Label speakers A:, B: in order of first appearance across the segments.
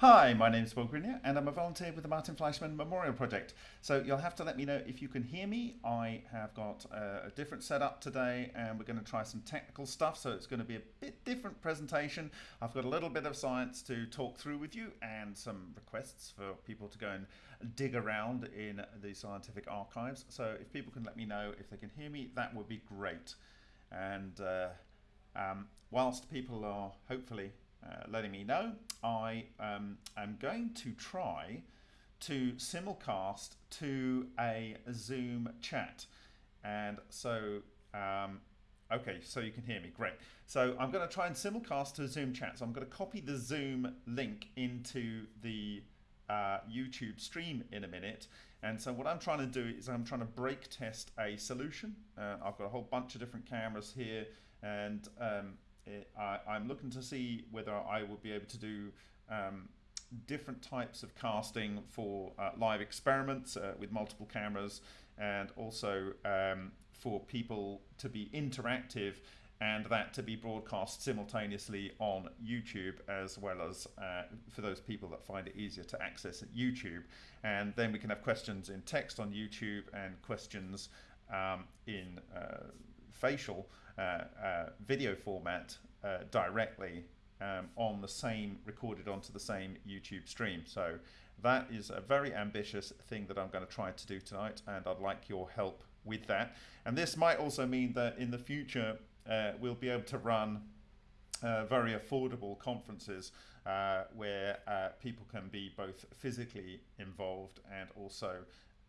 A: Hi, my name is Bob Greenyer and I'm a volunteer with the Martin Fleischmann Memorial Project. So you'll have to let me know if you can hear me. I have got a, a different setup today and we're going to try some technical stuff so it's going to be a bit different presentation. I've got a little bit of science to talk through with you and some requests for people to go and dig around in the scientific archives. So if people can let me know if they can hear me, that would be great. And uh, um, whilst people are hopefully uh, letting me know, I um, am going to try to simulcast to a Zoom chat. And so, um, okay, so you can hear me, great. So I'm going to try and simulcast to Zoom chat. So I'm going to copy the Zoom link into the uh, YouTube stream in a minute. And so what I'm trying to do is I'm trying to break test a solution. Uh, I've got a whole bunch of different cameras here and um, it, I, am looking to see whether I will be able to do um, different types of casting for uh, live experiments uh, with multiple cameras and also um, for people to be interactive and that to be broadcast simultaneously on YouTube as well as uh, for those people that find it easier to access YouTube. And then we can have questions in text on YouTube and questions um, in uh, facial video format uh, directly um, on the same, recorded onto the same YouTube stream. So that is a very ambitious thing that I'm going to try to do tonight and I'd like your help with that. And this might also mean that in the future uh, we'll be able to run uh, very affordable conferences uh, where uh, people can be both physically involved and also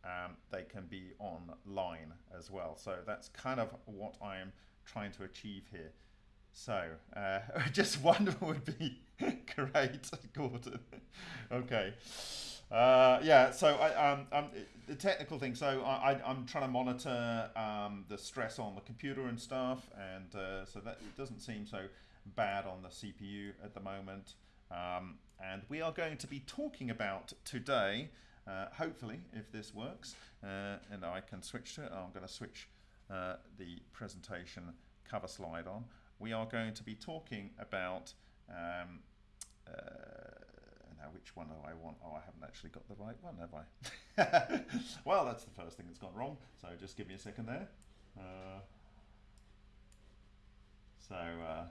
A: um, they can be online as well. So that's kind of what I am trying to achieve here. So, uh, just one would be great, Gordon. okay. Uh, yeah, so I, um, um, the technical thing. So I, am trying to monitor um, the stress on the computer and stuff, and uh, so that it doesn't seem so bad on the CPU at the moment. Um, and we are going to be talking about today uh, hopefully, if this works, uh, and I can switch to it, I'm going to switch uh, the presentation cover slide on. We are going to be talking about, um, uh, now which one do I want? Oh, I haven't actually got the right one, have I? well, that's the first thing that's gone wrong, so just give me a second there. Uh, so, uh,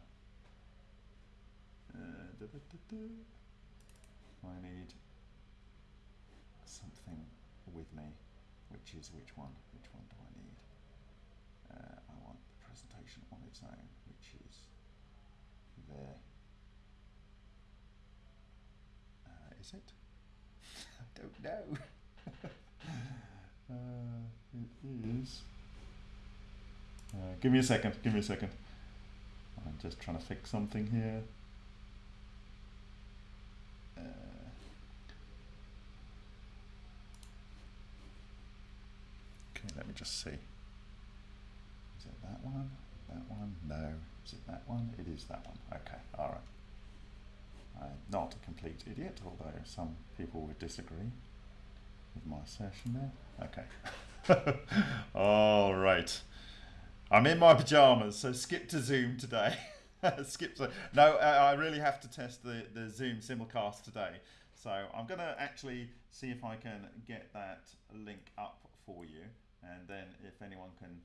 A: da -da -da I need something with me, which is which one? Which one do I need? Uh, I want the which is there. Uh, is it? I don't know. uh, it is. Uh, give me a second, give me a second. I'm just trying to fix something here. Uh, Okay, let me just see. Is it that one? That one? No. Is it that one? It is that one. Okay, all right. I'm not a complete idiot, although some people would disagree with my assertion there. Okay. all right. I'm in my pajamas, so skip to Zoom today. skip to, no, I really have to test the, the Zoom simulcast today. So I'm going to actually see if I can get that link up for you and then if anyone can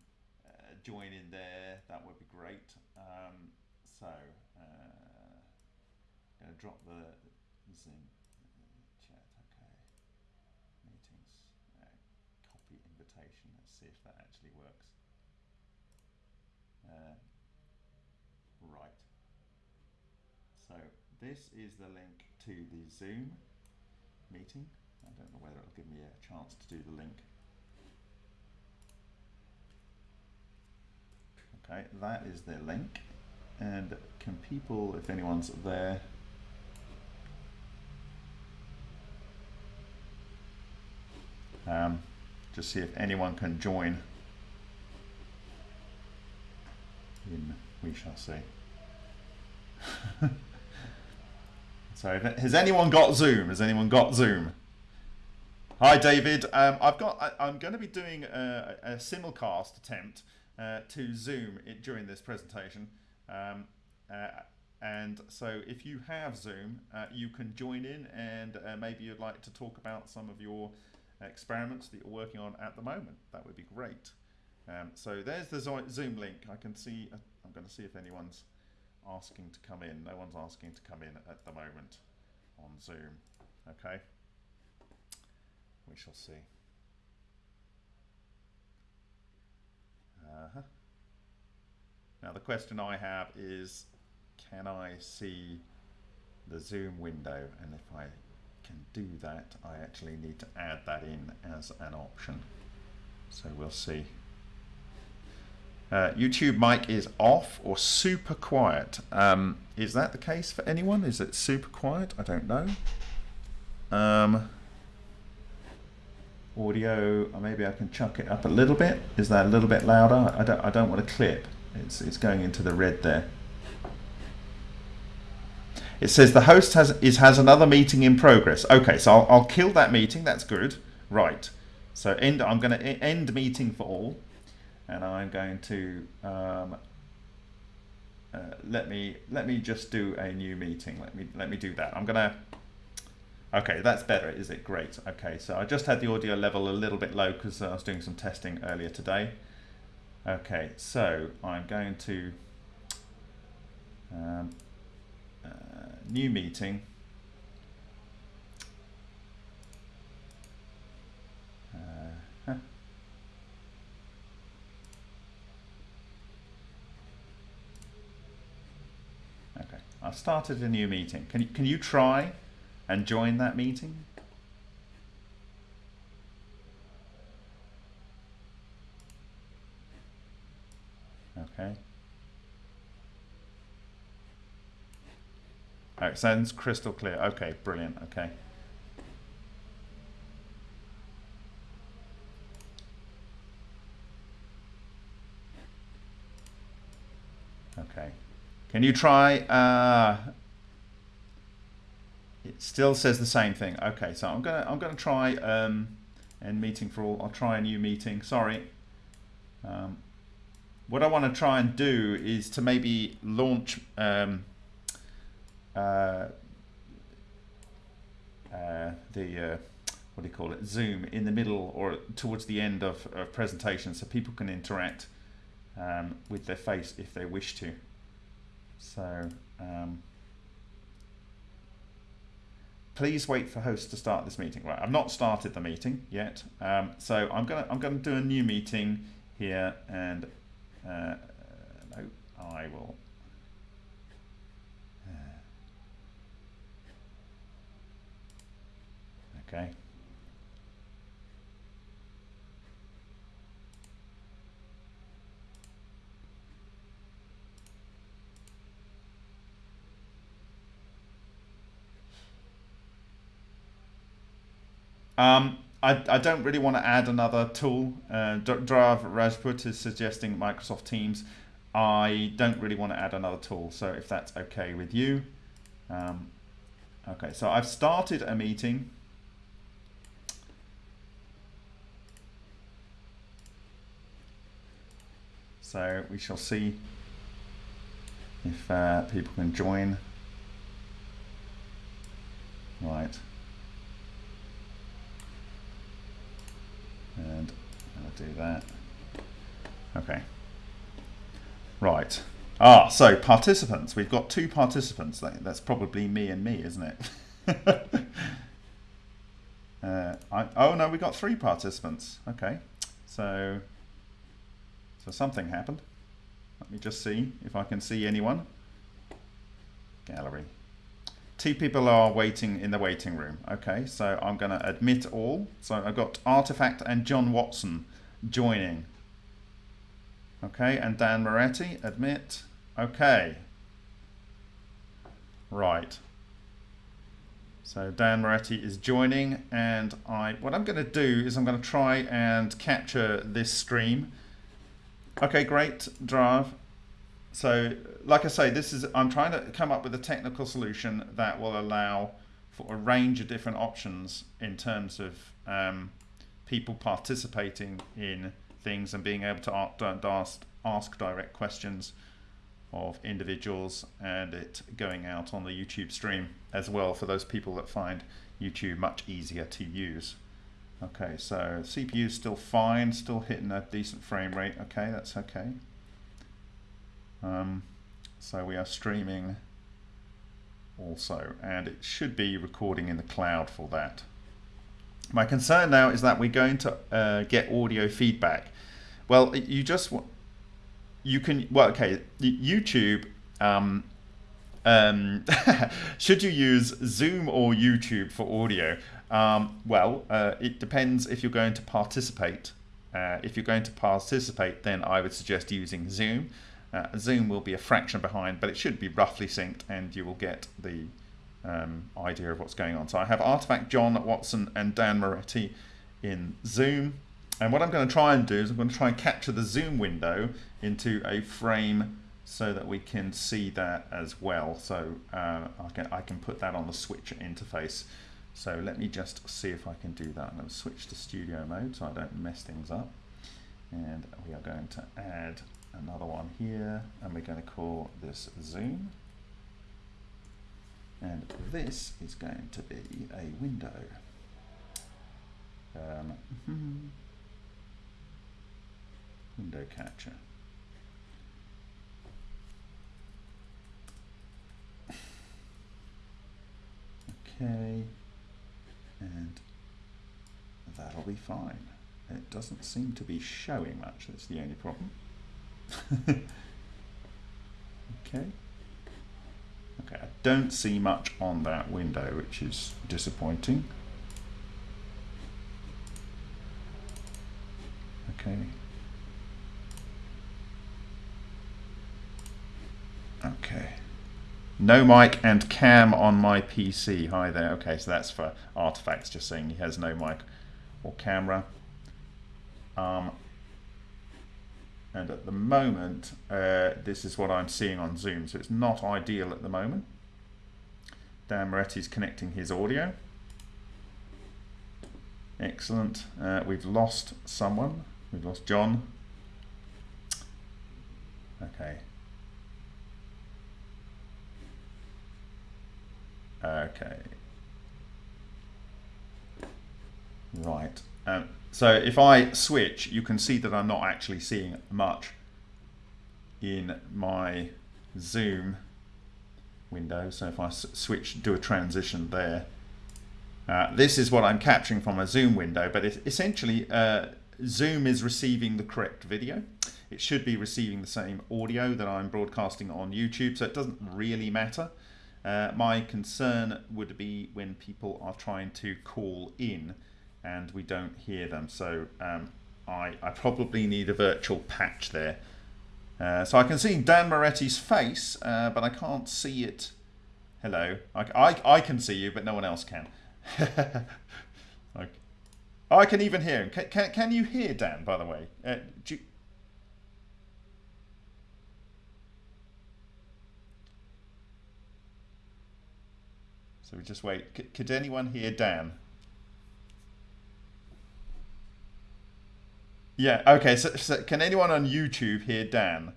A: join in there that would be great. Um, so uh, I'm going to drop the Zoom chat okay. Meetings uh, copy invitation let's see if that actually works. Uh, right. So this is the link to the Zoom meeting. I don't know whether it'll give me a chance to do the link Okay, that is their link. And can people, if anyone's there, um, just see if anyone can join in, we shall see. so has anyone got Zoom? Has anyone got Zoom? Hi David, um, I've got, I, am going to be doing a, a simulcast attempt uh, to Zoom it, during this presentation. Um, uh, and so if you have Zoom, uh, you can join in and uh, maybe you'd like to talk about some of your experiments that you're working on at the moment. That would be great. Um, so there's the Zoom link. I can see, uh, I'm going to see if anyone's asking to come in. No one's asking to come in at the moment on Zoom. Okay. We shall see. Uh -huh. Now the question I have is, can I see the zoom window? And if I can do that, I actually need to add that in as an option. So we'll see. Uh, YouTube mic is off or super quiet. Um, is that the case for anyone? Is it super quiet? I don't know. Um, audio, maybe I can chuck it up a little bit. Is that a little bit louder? I don't, I don't want to clip. It's, it's going into the red there. It says the host has is has another meeting in progress. Okay, so I'll, I'll kill that meeting. That's good. Right. So end. I'm going to end meeting for all, and I'm going to um, uh, let me let me just do a new meeting. Let me let me do that. I'm going to. Okay, that's better, is it? Great. Okay, so I just had the audio level a little bit low because I was doing some testing earlier today. Okay, so I'm going to um, uh, new meeting. Uh, huh. Okay, I've started a new meeting. Can you, can you try and join that meeting? Okay. Oh, it sounds crystal clear. Okay, brilliant. Okay. Okay. Can you try? Uh, it still says the same thing. Okay, so I'm gonna I'm gonna try um, meeting for all. I'll try a new meeting. Sorry. Um, what I want to try and do is to maybe launch um, uh, uh, the uh, what do you call it Zoom in the middle or towards the end of a presentation so people can interact um, with their face if they wish to so um, please wait for host to start this meeting right I've not started the meeting yet um, so I'm gonna I'm gonna do a new meeting here and uh, no, I will. Uh, okay. Um, I, I don't really want to add another tool. Uh, Drav Rajput is suggesting Microsoft Teams. I don't really want to add another tool, so if that's okay with you. Um, okay, so I've started a meeting. So we shall see if uh, people can join. Right. And I'll do that. Okay. Right. Ah, so participants. We've got two participants. That's probably me and me, isn't it? uh, I, oh no, we got three participants. Okay. So, so something happened. Let me just see if I can see anyone. Gallery. Two people are waiting in the waiting room. Okay, so I'm going to admit all. So I've got Artifact and John Watson joining. Okay, and Dan Moretti, admit. Okay. Right. So Dan Moretti is joining and I what I'm going to do is I'm going to try and capture this stream. Okay, great, Drav. So, like I say, this is I'm trying to come up with a technical solution that will allow for a range of different options in terms of um, people participating in things and being able to ask, ask direct questions of individuals and it going out on the YouTube stream as well for those people that find YouTube much easier to use. Okay, so CPU is still fine, still hitting a decent frame rate. Okay, that's okay. Um, so we are streaming also, and it should be recording in the cloud for that. My concern now is that we're going to uh, get audio feedback. Well, you just you can well okay YouTube. Um, um, should you use Zoom or YouTube for audio? Um, well, uh, it depends if you're going to participate. Uh, if you're going to participate, then I would suggest using Zoom. Uh, Zoom will be a fraction behind, but it should be roughly synced, and you will get the um, idea of what's going on. So I have Artifact, John Watson, and Dan Moretti in Zoom. And what I'm going to try and do is I'm going to try and capture the Zoom window into a frame so that we can see that as well. So uh, I, can, I can put that on the switch interface. So let me just see if I can do that. I'm going to switch to studio mode so I don't mess things up. And we are going to add another one here and we're going to call this Zoom. And this is going to be a window. Um, window catcher. Okay, and that'll be fine. It doesn't seem to be showing much, that's the only problem. okay. Okay, I don't see much on that window, which is disappointing. Okay. Okay. No mic and cam on my PC. Hi there. Okay, so that's for artifacts, just saying he has no mic or camera. Um, and at the moment, uh, this is what I'm seeing on Zoom, so it's not ideal at the moment. Dan Moretti's connecting his audio. Excellent. Uh, we've lost someone. We've lost John. Okay. Okay. Right. Um, so if I switch, you can see that I'm not actually seeing much in my zoom window. So if I switch, do a transition there, uh, this is what I'm capturing from a zoom window, but essentially uh, zoom is receiving the correct video. It should be receiving the same audio that I'm broadcasting on YouTube, so it doesn't really matter. Uh, my concern would be when people are trying to call in and we don't hear them. So um, I, I probably need a virtual patch there. Uh, so I can see Dan Moretti's face, uh, but I can't see it. Hello. I, I, I can see you, but no one else can. okay. I can even hear him. Can, can, can you hear Dan, by the way? Uh, you, So we just wait. C could anyone hear Dan? Yeah, okay, so, so can anyone on YouTube hear Dan?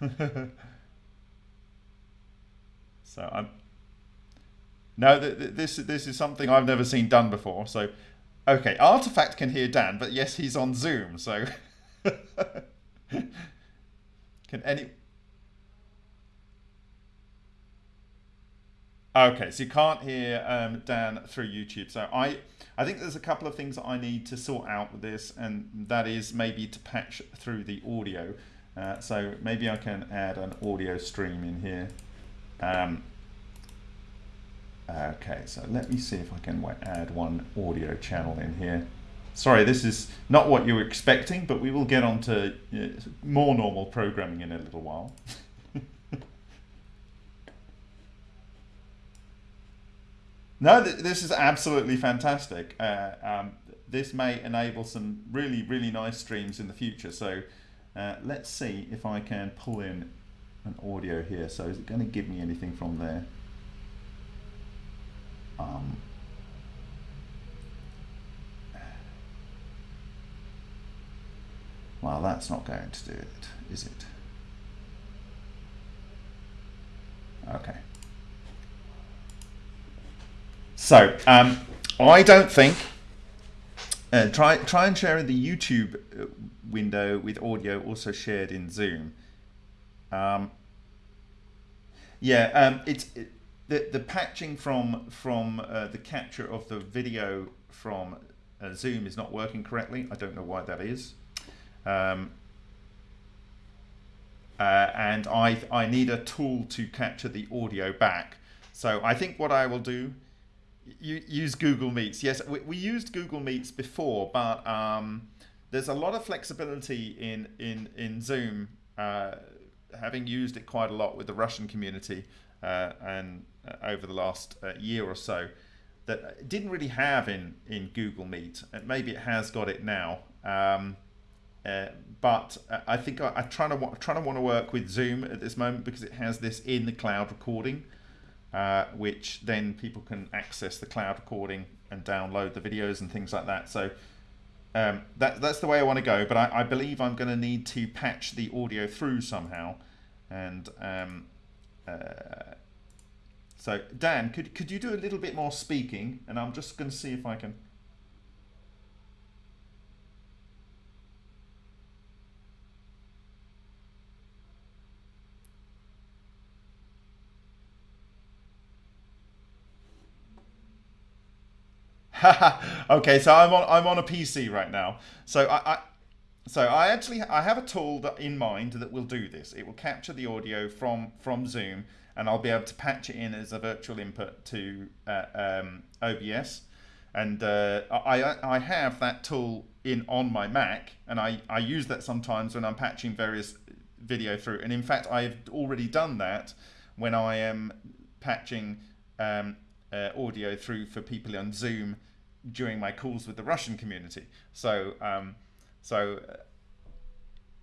A: so I'm... No, th th this, this is something I've never seen done before, so... Okay, Artifact can hear Dan, but yes, he's on Zoom, so... can any... Okay, so you can't hear um, Dan through YouTube. So I, I think there's a couple of things that I need to sort out with this, and that is maybe to patch through the audio. Uh, so maybe I can add an audio stream in here. Um, okay, so let me see if I can add one audio channel in here. Sorry, this is not what you were expecting, but we will get on to uh, more normal programming in a little while. No, th this is absolutely fantastic. Uh, um, this may enable some really, really nice streams in the future. So uh, let's see if I can pull in an audio here. So is it going to give me anything from there? Um, well, that's not going to do it, is it? Okay. So, um, I don't think. Uh, try try and share in the YouTube uh, window with audio also shared in Zoom. Um, yeah, um, it's it, the the patching from from uh, the capture of the video from uh, Zoom is not working correctly. I don't know why that is. Um, uh, and I, I need a tool to capture the audio back. So I think what I will do, you, use Google Meets. Yes, we, we used Google Meets before, but um, there's a lot of flexibility in, in, in Zoom, uh, having used it quite a lot with the Russian community uh, and uh, over the last uh, year or so, that didn't really have in, in Google Meet. And maybe it has got it now. Um, uh, but I think I, am trying to trying to want to work with Zoom at this moment because it has this in the cloud recording, uh, which then people can access the cloud recording and download the videos and things like that. So um, that that's the way I want to go. But I, I believe I'm going to need to patch the audio through somehow, and um, uh, so Dan, could could you do a little bit more speaking? And I'm just going to see if I can. okay, so I'm on I'm on a PC right now. So I, I so I actually I have a tool that in mind that will do this. It will capture the audio from from Zoom, and I'll be able to patch it in as a virtual input to uh, um, OBS. And uh, I I have that tool in on my Mac, and I I use that sometimes when I'm patching various video through. And in fact, I've already done that when I am patching um, uh, audio through for people on Zoom during my calls with the Russian community. So, um, so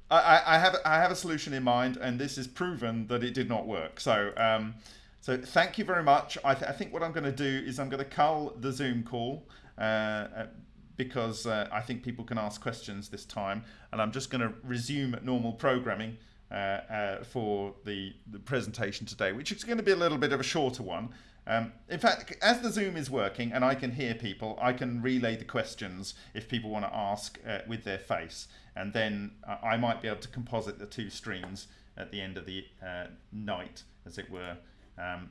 A: uh, I, I, have I have a solution in mind, and this is proven that it did not work. So, um, so thank you very much. I, th I, think what I'm going to do is I'm going to cull the Zoom call. Uh, uh, because uh, I think people can ask questions this time, and I'm just going to resume normal programming uh, uh, for the, the presentation today, which is going to be a little bit of a shorter one. Um, in fact, as the Zoom is working and I can hear people, I can relay the questions if people want to ask uh, with their face. And then uh, I might be able to composite the two streams at the end of the uh, night, as it were. Um,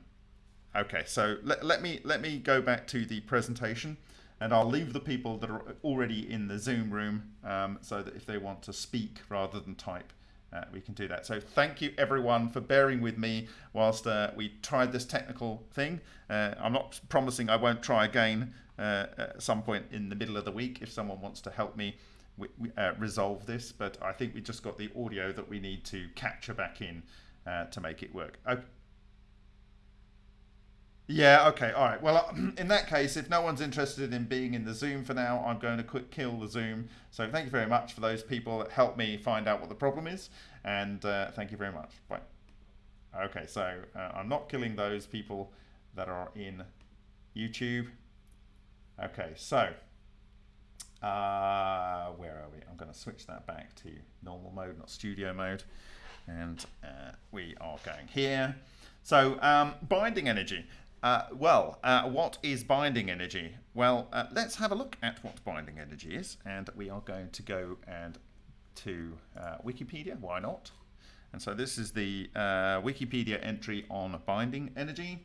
A: okay, so let, let, me, let me go back to the presentation and I'll leave the people that are already in the Zoom room um, so that if they want to speak rather than type, uh, we can do that. So thank you everyone for bearing with me whilst uh, we tried this technical thing. Uh, I'm not promising I won't try again uh, at some point in the middle of the week if someone wants to help me uh, resolve this, but I think we just got the audio that we need to capture back in uh, to make it work. Okay. Yeah, okay, all right. Well, in that case, if no one's interested in being in the Zoom for now, I'm going to quick kill the Zoom. So thank you very much for those people that helped me find out what the problem is. And uh, thank you very much. Bye. Okay, so uh, I'm not killing those people that are in YouTube. Okay, so uh, where are we? I'm going to switch that back to normal mode, not studio mode. And uh, we are going here. So um, binding energy. Uh, well, uh, what is binding energy? Well, uh, let's have a look at what binding energy is, and we are going to go and to uh, Wikipedia. Why not? And so this is the uh, Wikipedia entry on binding energy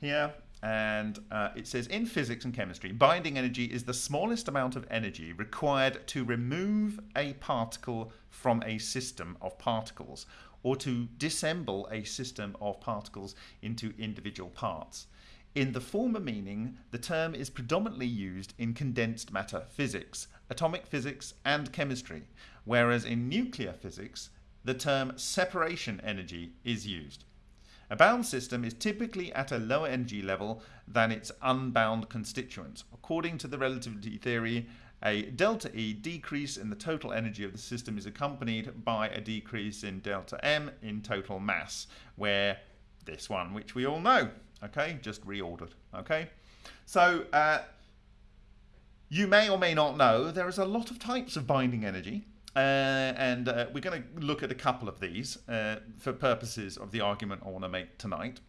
A: here, and uh, it says in physics and chemistry, binding energy is the smallest amount of energy required to remove a particle from a system of particles or to dissemble a system of particles into individual parts. In the former meaning, the term is predominantly used in condensed matter physics, atomic physics, and chemistry, whereas in nuclear physics, the term separation energy is used. A bound system is typically at a lower energy level than its unbound constituents. According to the relativity theory, a delta E decrease in the total energy of the system is accompanied by a decrease in delta M in total mass, where this one, which we all know, okay, just reordered, okay? So uh, you may or may not know there is a lot of types of binding energy. Uh, and uh, we're going to look at a couple of these uh, for purposes of the argument I want to make tonight.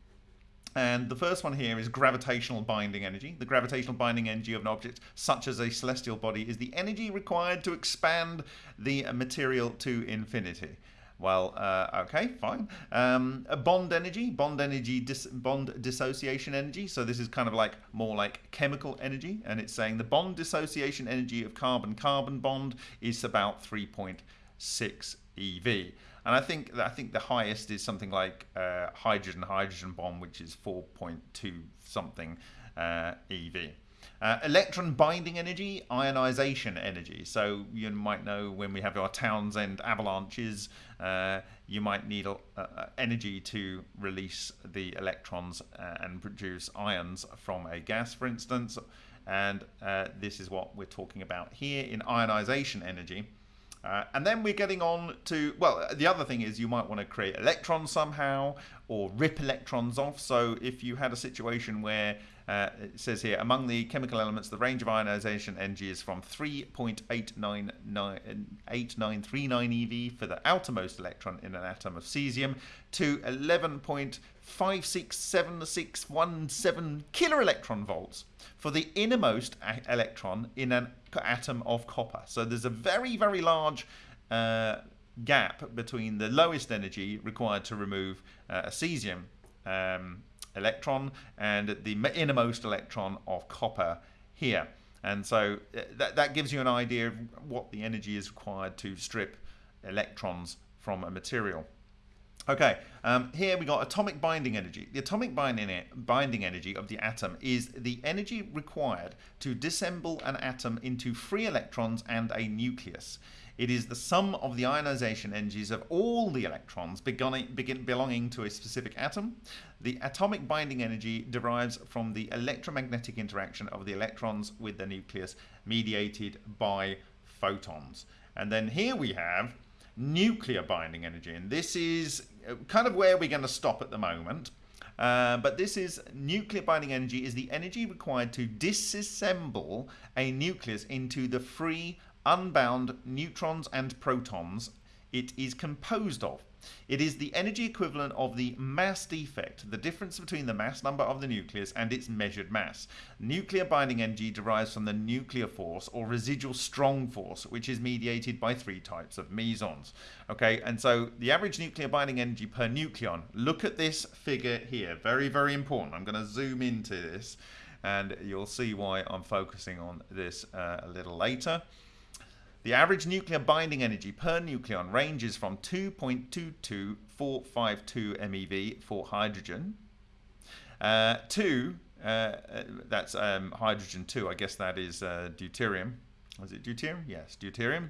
A: And the first one here is gravitational binding energy. The gravitational binding energy of an object, such as a celestial body, is the energy required to expand the material to infinity. Well, uh, okay, fine. Um, bond energy, bond energy, dis bond dissociation energy. So this is kind of like more like chemical energy, and it's saying the bond dissociation energy of carbon-carbon bond is about 3.6 eV. And I think I think the highest is something like uh, hydrogen-hydrogen bond, which is 4.2 something uh, eV. Uh, electron binding energy, ionization energy. So you might know when we have our Townsend avalanches, uh, you might need energy to release the electrons uh, and produce ions from a gas, for instance. And uh, this is what we're talking about here in ionization energy. Uh, and then we're getting on to, well, the other thing is you might want to create electrons somehow or rip electrons off. So if you had a situation where uh, it says here, among the chemical elements, the range of ionization energy is from 3.8939 eV for the outermost electron in an atom of cesium to 11.567617 kiloelectron volts for the innermost electron in an atom of copper. So there's a very, very large uh, gap between the lowest energy required to remove uh, a cesium um, electron and the innermost electron of copper here. And so uh, that, that gives you an idea of what the energy is required to strip electrons from a material. Okay, um, here we got atomic binding energy. The atomic binding, binding energy of the atom is the energy required to disassemble an atom into free electrons and a nucleus. It is the sum of the ionization energies of all the electrons belonging to a specific atom. The atomic binding energy derives from the electromagnetic interaction of the electrons with the nucleus mediated by photons. And then here we have nuclear binding energy. And this is uh, kind of where we're going to stop at the moment. Uh, but this is nuclear binding energy is the energy required to disassemble a nucleus into the free unbound neutrons and protons it is composed of. It is the energy equivalent of the mass defect, the difference between the mass number of the nucleus and its measured mass. Nuclear binding energy derives from the nuclear force or residual strong force, which is mediated by three types of mesons. Okay, and so the average nuclear binding energy per nucleon, look at this figure here, very, very important. I'm going to zoom into this and you'll see why I'm focusing on this uh, a little later. The average nuclear binding energy per nucleon ranges from 2.22452 MeV for hydrogen uh, to, uh, that's um, hydrogen 2, I guess that is uh, deuterium. Was it deuterium? Yes, deuterium.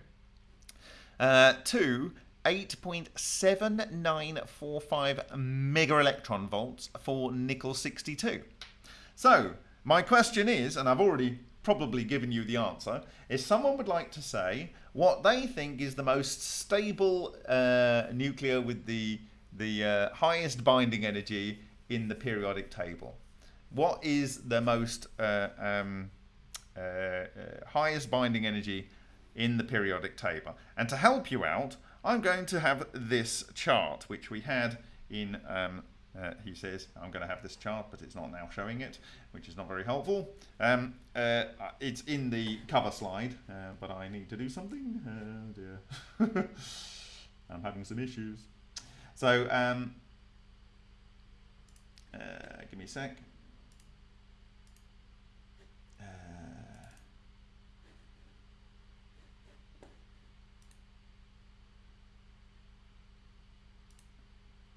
A: Uh, to 8.7945 mega electron volts for nickel 62. So, my question is, and I've already probably given you the answer, is someone would like to say what they think is the most stable uh, nuclear with the, the uh, highest binding energy in the periodic table. What is the most uh, um, uh, uh, highest binding energy in the periodic table? And to help you out, I'm going to have this chart, which we had in um, uh, he says, I'm going to have this chart, but it's not now showing it, which is not very helpful. Um, uh, it's in the cover slide, uh, but I need to do something. Oh dear. I'm having some issues. So, um, uh, give me a sec.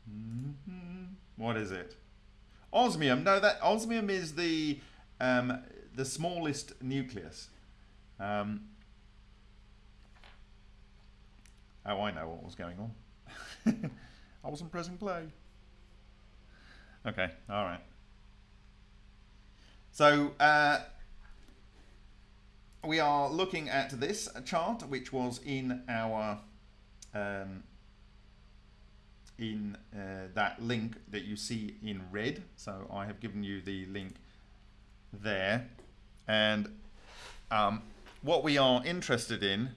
A: Mm -hmm. What is it? Osmium. No, that osmium is the um, the smallest nucleus. Um, oh, I know what was going on. I wasn't pressing play. Okay, all right. So uh, we are looking at this chart, which was in our um, in uh, that link that you see in red. So I have given you the link there. And um, what we are interested in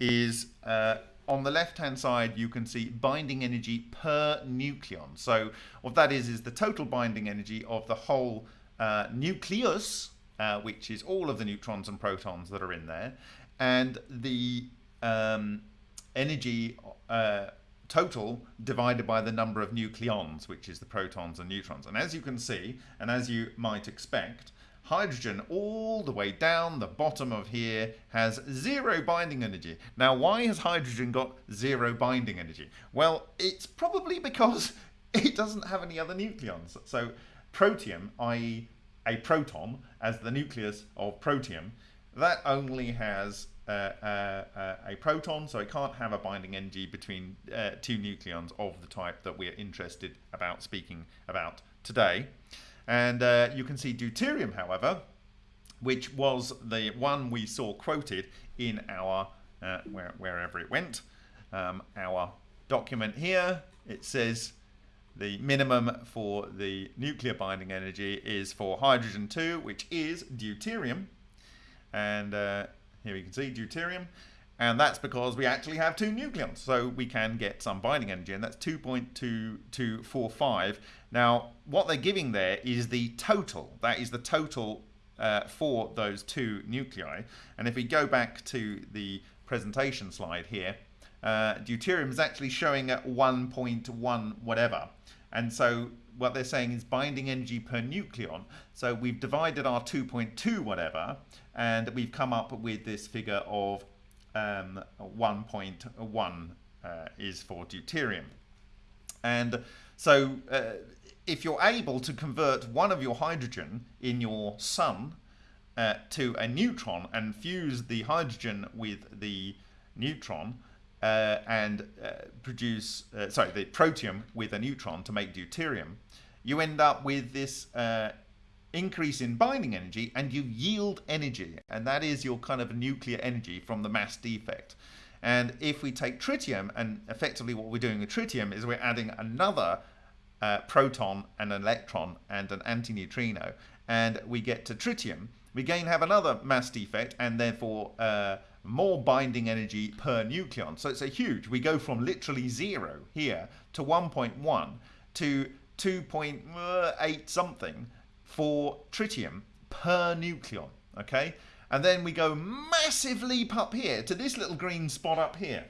A: is uh, on the left hand side, you can see binding energy per nucleon. So what that is, is the total binding energy of the whole uh, nucleus, uh, which is all of the neutrons and protons that are in there, and the um, energy uh, total divided by the number of nucleons, which is the protons and neutrons. And as you can see, and as you might expect, hydrogen all the way down the bottom of here has zero binding energy. Now, why has hydrogen got zero binding energy? Well, it's probably because it doesn't have any other nucleons. So protium, i.e. a proton, as the nucleus of protium, that only has a proton, so it can't have a binding energy between uh, two nucleons of the type that we're interested about speaking about today. And uh, you can see deuterium, however, which was the one we saw quoted in our, uh, where, wherever it went, um, our document here. It says the minimum for the nuclear binding energy is for hydrogen 2, which is deuterium. And uh, here we can see deuterium. And that's because we actually have two nucleons, so we can get some binding energy, and that's 2.2245. Now, what they're giving there is the total. That is the total uh, for those two nuclei. And if we go back to the presentation slide here, uh, deuterium is actually showing at 1.1 whatever. And so what they're saying is binding energy per nucleon. So we've divided our 2.2 whatever, and we've come up with this figure of um, 1.1 uh, is for deuterium. And so uh, if you're able to convert one of your hydrogen in your sun uh, to a neutron and fuse the hydrogen with the neutron uh, and uh, produce, uh, sorry, the protium with a neutron to make deuterium, you end up with this increase in binding energy and you yield energy and that is your kind of nuclear energy from the mass defect. And if we take tritium and effectively what we're doing with tritium is we're adding another uh, proton and an electron and an antineutrino and we get to tritium. We again have another mass defect and therefore uh, more binding energy per nucleon. So it's a huge we go from literally zero here to 1.1 to 2.8 something for tritium per nucleon, okay? And then we go massive leap up here to this little green spot up here,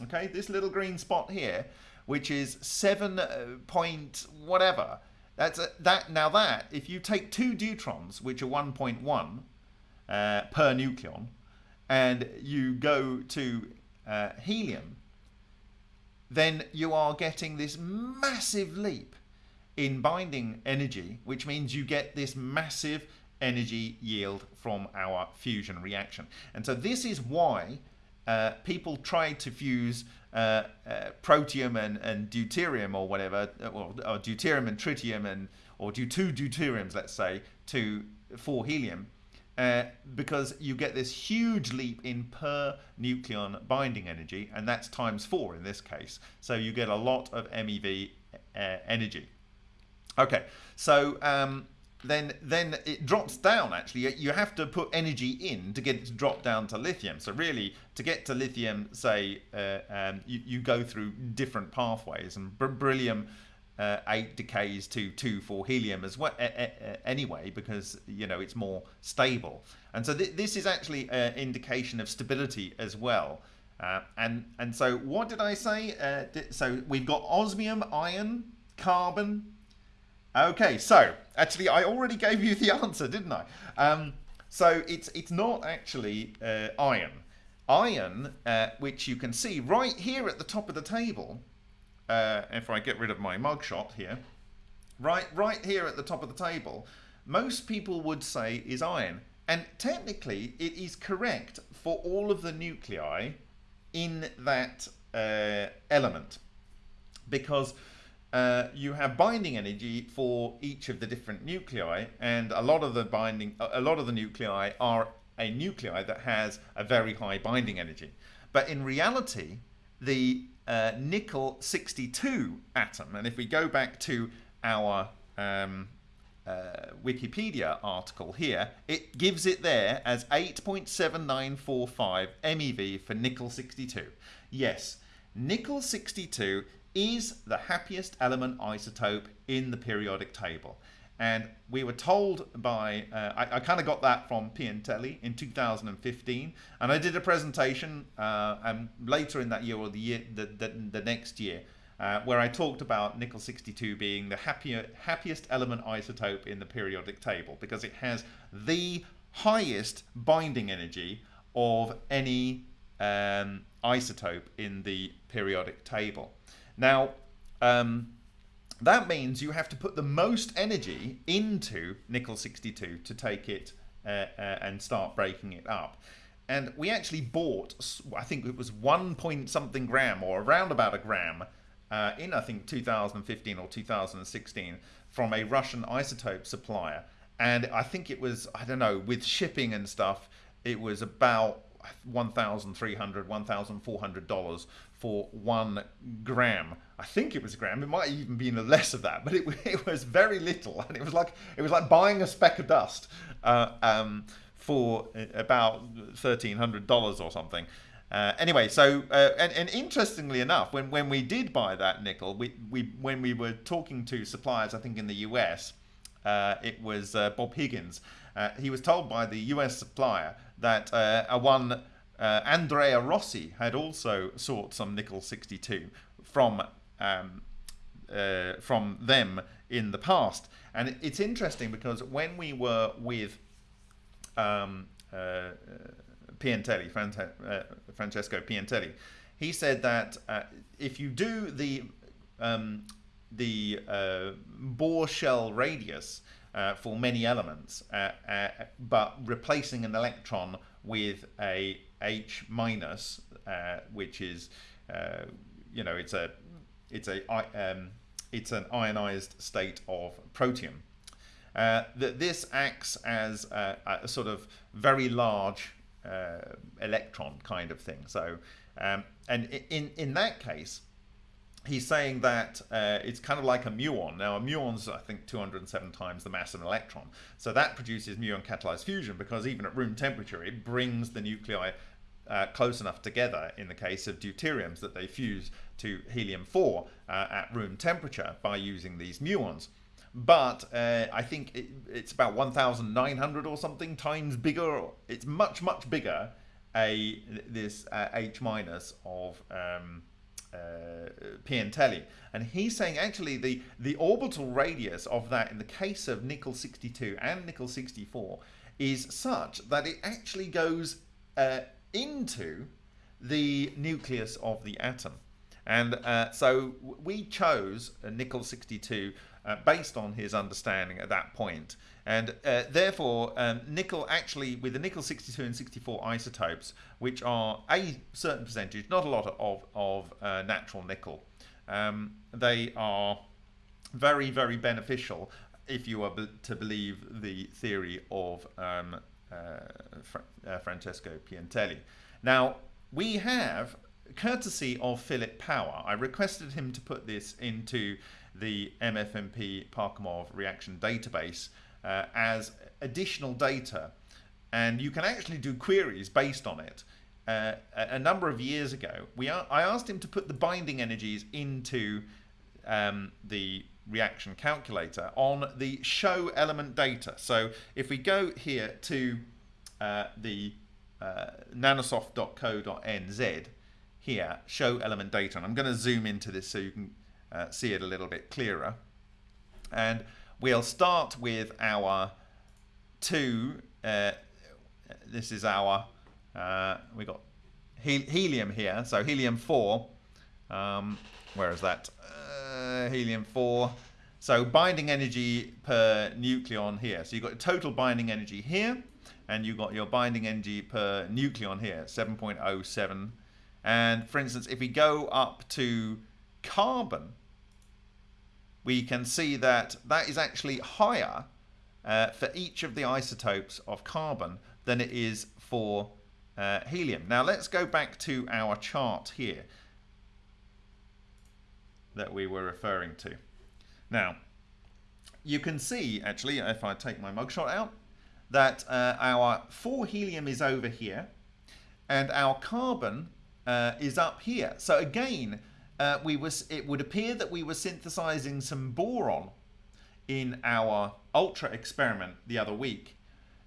A: okay? This little green spot here, which is 7 uh, point whatever. That's a, that. Now that, if you take two deuterons, which are 1.1 uh, per nucleon, and you go to uh, helium, then you are getting this massive leap in binding energy, which means you get this massive energy yield from our fusion reaction. And so this is why uh, people try to fuse uh, uh, protium and, and deuterium or whatever, or, or, deuterium and tritium and or do two deuteriums, let's say, to for helium, uh, because you get this huge leap in per nucleon binding energy, and that's times four in this case. So you get a lot of MeV uh, energy. Okay, so um, then then it drops down actually. You have to put energy in to get it to drop down to lithium. So really, to get to lithium, say, uh, um, you, you go through different pathways, and beryllium uh, 8 decays to 2 for helium as well anyway because you know it's more stable and so th this is actually an indication of stability as well uh, and and so what did I say uh, so we've got osmium iron carbon Okay, so actually, I already gave you the answer, didn't I? Um, so it's it's not actually uh, iron. Iron, uh, which you can see right here at the top of the table. Uh, if I get rid of my mugshot here, right right here at the top of the table, most people would say is iron, and technically it is correct for all of the nuclei in that uh, element, because uh, you have binding energy for each of the different nuclei, and a lot of the binding, a lot of the nuclei are a nuclei that has a very high binding energy. But in reality, the uh, nickel 62 atom, and if we go back to our um, uh, Wikipedia article here, it gives it there as 8.7945 MeV for nickel 62. Yes, nickel 62 is the happiest element isotope in the periodic table. And we were told by, uh, I, I kind of got that from Piantelli in 2015. And I did a presentation uh, and later in that year or the year, the, the, the next year, uh, where I talked about nickel 62 being the happier, happiest element isotope in the periodic table because it has the highest binding energy of any um, isotope in the periodic table. Now, um, that means you have to put the most energy into nickel 62 to take it uh, uh, and start breaking it up. And we actually bought, I think it was one point something gram or around about a gram uh, in I think 2015 or 2016 from a Russian isotope supplier. And I think it was, I don't know, with shipping and stuff, it was about $1,300, $1,400 for one gram. I think it was a gram. It might even been less of that, but it, it was very little, and it was like it was like buying a speck of dust uh, um, for about thirteen hundred dollars or something. Uh, anyway, so uh, and, and interestingly enough, when when we did buy that nickel, we we when we were talking to suppliers, I think in the US, uh, it was uh, Bob Higgins. Uh, he was told by the US supplier that a one uh, Andrea Rossi had also sought some nickel 62 from um, uh, from them in the past, and it's interesting because when we were with um, uh, Piantelli, uh, Francesco Piantelli, he said that uh, if you do the um, the uh, Bohr shell radius uh, for many elements, uh, uh, but replacing an electron with a H minus, uh, which is, uh, you know, it's a, it's a, um, it's an ionized state of protium. Uh, that this acts as a, a, sort of very large uh, electron kind of thing. So, um, and in in that case, he's saying that uh, it's kind of like a muon. Now, a muon's, I think, 207 times the mass of an electron. So that produces muon catalyzed fusion because even at room temperature, it brings the nuclei uh, close enough together in the case of deuteriums that they fuse to helium-4 uh, at room temperature by using these muons. But uh, I think it, it's about 1,900 or something times bigger. It's much, much bigger, a this uh, H minus of um, uh, Piantelli. And he's saying actually the, the orbital radius of that in the case of nickel 62 and nickel 64 is such that it actually goes uh, into the nucleus of the atom. And uh, so we chose a nickel 62 uh, based on his understanding at that point. And uh, therefore, um, nickel actually, with the nickel 62 and 64 isotopes, which are a certain percentage, not a lot of, of uh, natural nickel, um, they are very, very beneficial if you are to believe the theory of um, uh, uh, Francesco Piantelli. Now, we have, courtesy of Philip Power, I requested him to put this into the MFMP Parkhomov reaction database uh, as additional data. And you can actually do queries based on it. Uh, a, number of years ago, we are, I asked him to put the binding energies into um, the reaction calculator on the show element data. So if we go here to uh, the uh, nanosoft.co.nz here, show element data, and I'm going to zoom into this so you can uh, see it a little bit clearer. And we'll start with our two, uh, this is our, uh, we got he helium here, so helium 4, um, where is that? Uh, helium 4. So binding energy per nucleon here. So you've got total binding energy here, and you've got your binding energy per nucleon here, 7.07. And for instance, if we go up to carbon, we can see that that is actually higher uh, for each of the isotopes of carbon than it is for uh, helium. Now let's go back to our chart here that we were referring to. Now, you can see, actually, if I take my mugshot out, that uh, our 4 helium is over here, and our carbon uh, is up here. So again, uh, we was it would appear that we were synthesizing some boron in our ultra experiment the other week.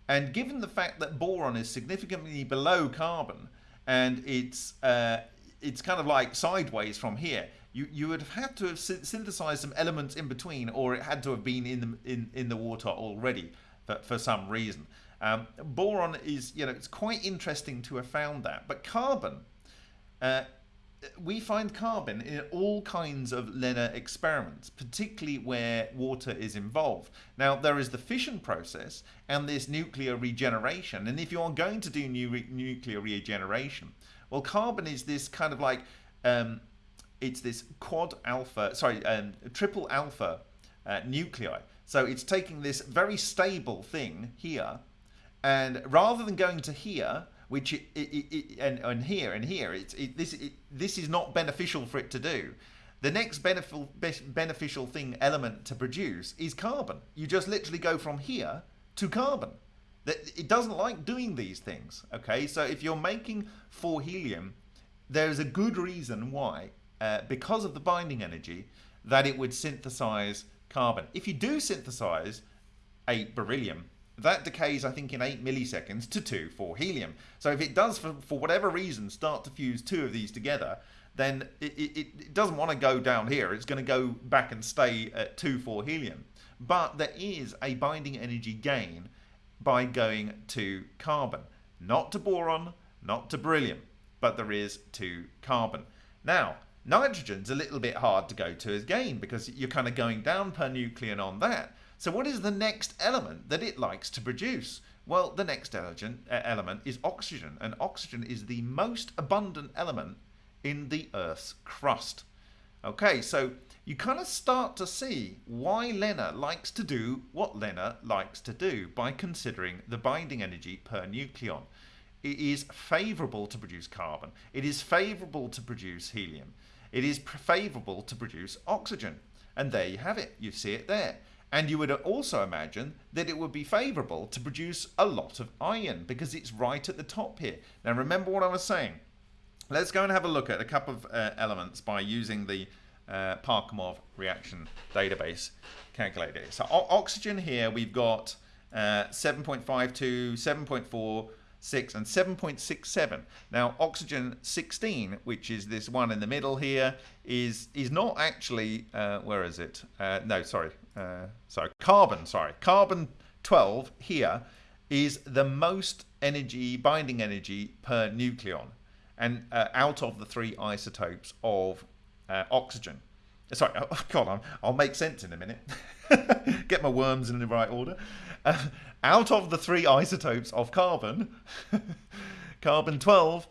A: And given the fact that boron is significantly below carbon and it's uh, it's kind of like sideways from here, you, you would have had to have synthesized some elements in between or it had to have been in the, in, in the water already for, for some reason. Um, boron is, you know, it's quite interesting to have found that. But carbon, uh, we find carbon in all kinds of LENR experiments, particularly where water is involved. Now, there is the fission process and this nuclear regeneration. And if you are going to do new re nuclear regeneration, well, carbon is this kind of like, um, it's this quad alpha, sorry, um, triple alpha uh, nuclei. So it's taking this very stable thing here, and rather than going to here, which it, it, it, and, and here and here, it's this this is not beneficial for it to do. The next beneficial beneficial thing element to produce is carbon. You just literally go from here to carbon. That it doesn't like doing these things. Okay, so if you're making for helium, there's a good reason why, uh, because of the binding energy, that it would synthesize carbon. If you do synthesize a beryllium, that decays, I think, in 8 milliseconds to 2 for helium. So if it does, for, for whatever reason, start to fuse two of these together, then it, it, it doesn't want to go down here. It's going to go back and stay at 2 for helium. But there is a binding energy gain by going to carbon. Not to boron, not to beryllium, but there is to carbon. Now, nitrogen's a little bit hard to go to as gain because you're kind of going down per nucleon on that. So what is the next element that it likes to produce? Well, the next uh, element is oxygen, and oxygen is the most abundant element in the Earth's crust. Okay, so you kind of start to see why LENR likes to do what LENR likes to do by considering the binding energy per nucleon. It is favourable to produce carbon. It is favourable to produce helium. It is favourable to produce oxygen. And there you have it. You see it there. And you would also imagine that it would be favourable to produce a lot of iron because it's right at the top here. Now remember what I was saying. Let's go and have a look at a couple of uh, elements by using the uh, Parkhomov reaction database calculator. So oxygen here we've got uh, 7.52, 7.4, 6 and 7.67 now oxygen 16 which is this one in the middle here is is not actually uh, where is it? Uh, no sorry uh, sorry carbon sorry. Carbon 12 here is the most energy binding energy per nucleon and uh, out of the three isotopes of uh, oxygen. Sorry oh, God I'll, I'll make sense in a minute. Get my worms in the right order. Uh, out of the three isotopes of carbon, carbon 12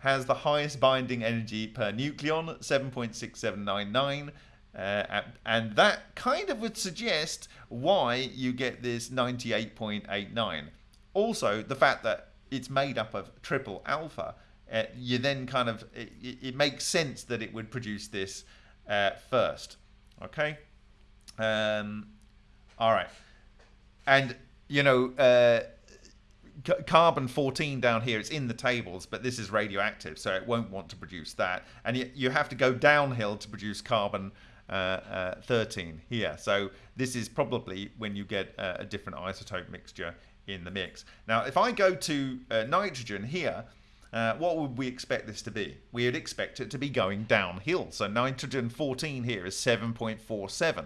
A: has the highest binding energy per nucleon, 7.6799. Uh, and that kind of would suggest why you get this 98.89. Also, the fact that it's made up of triple alpha, uh, you then kind of, it, it, makes sense that it would produce this uh, first. Okay? Um, all right. And you know, uh, carbon 14 down here, it's in the tables, but this is radioactive, so it won't want to produce that. And you, you have to go downhill to produce carbon uh, uh, 13 here. So this is probably when you get a different isotope mixture in the mix. Now, if I go to uh, nitrogen here, uh, what would we expect this to be? We would expect it to be going downhill. So nitrogen 14 here is 7.47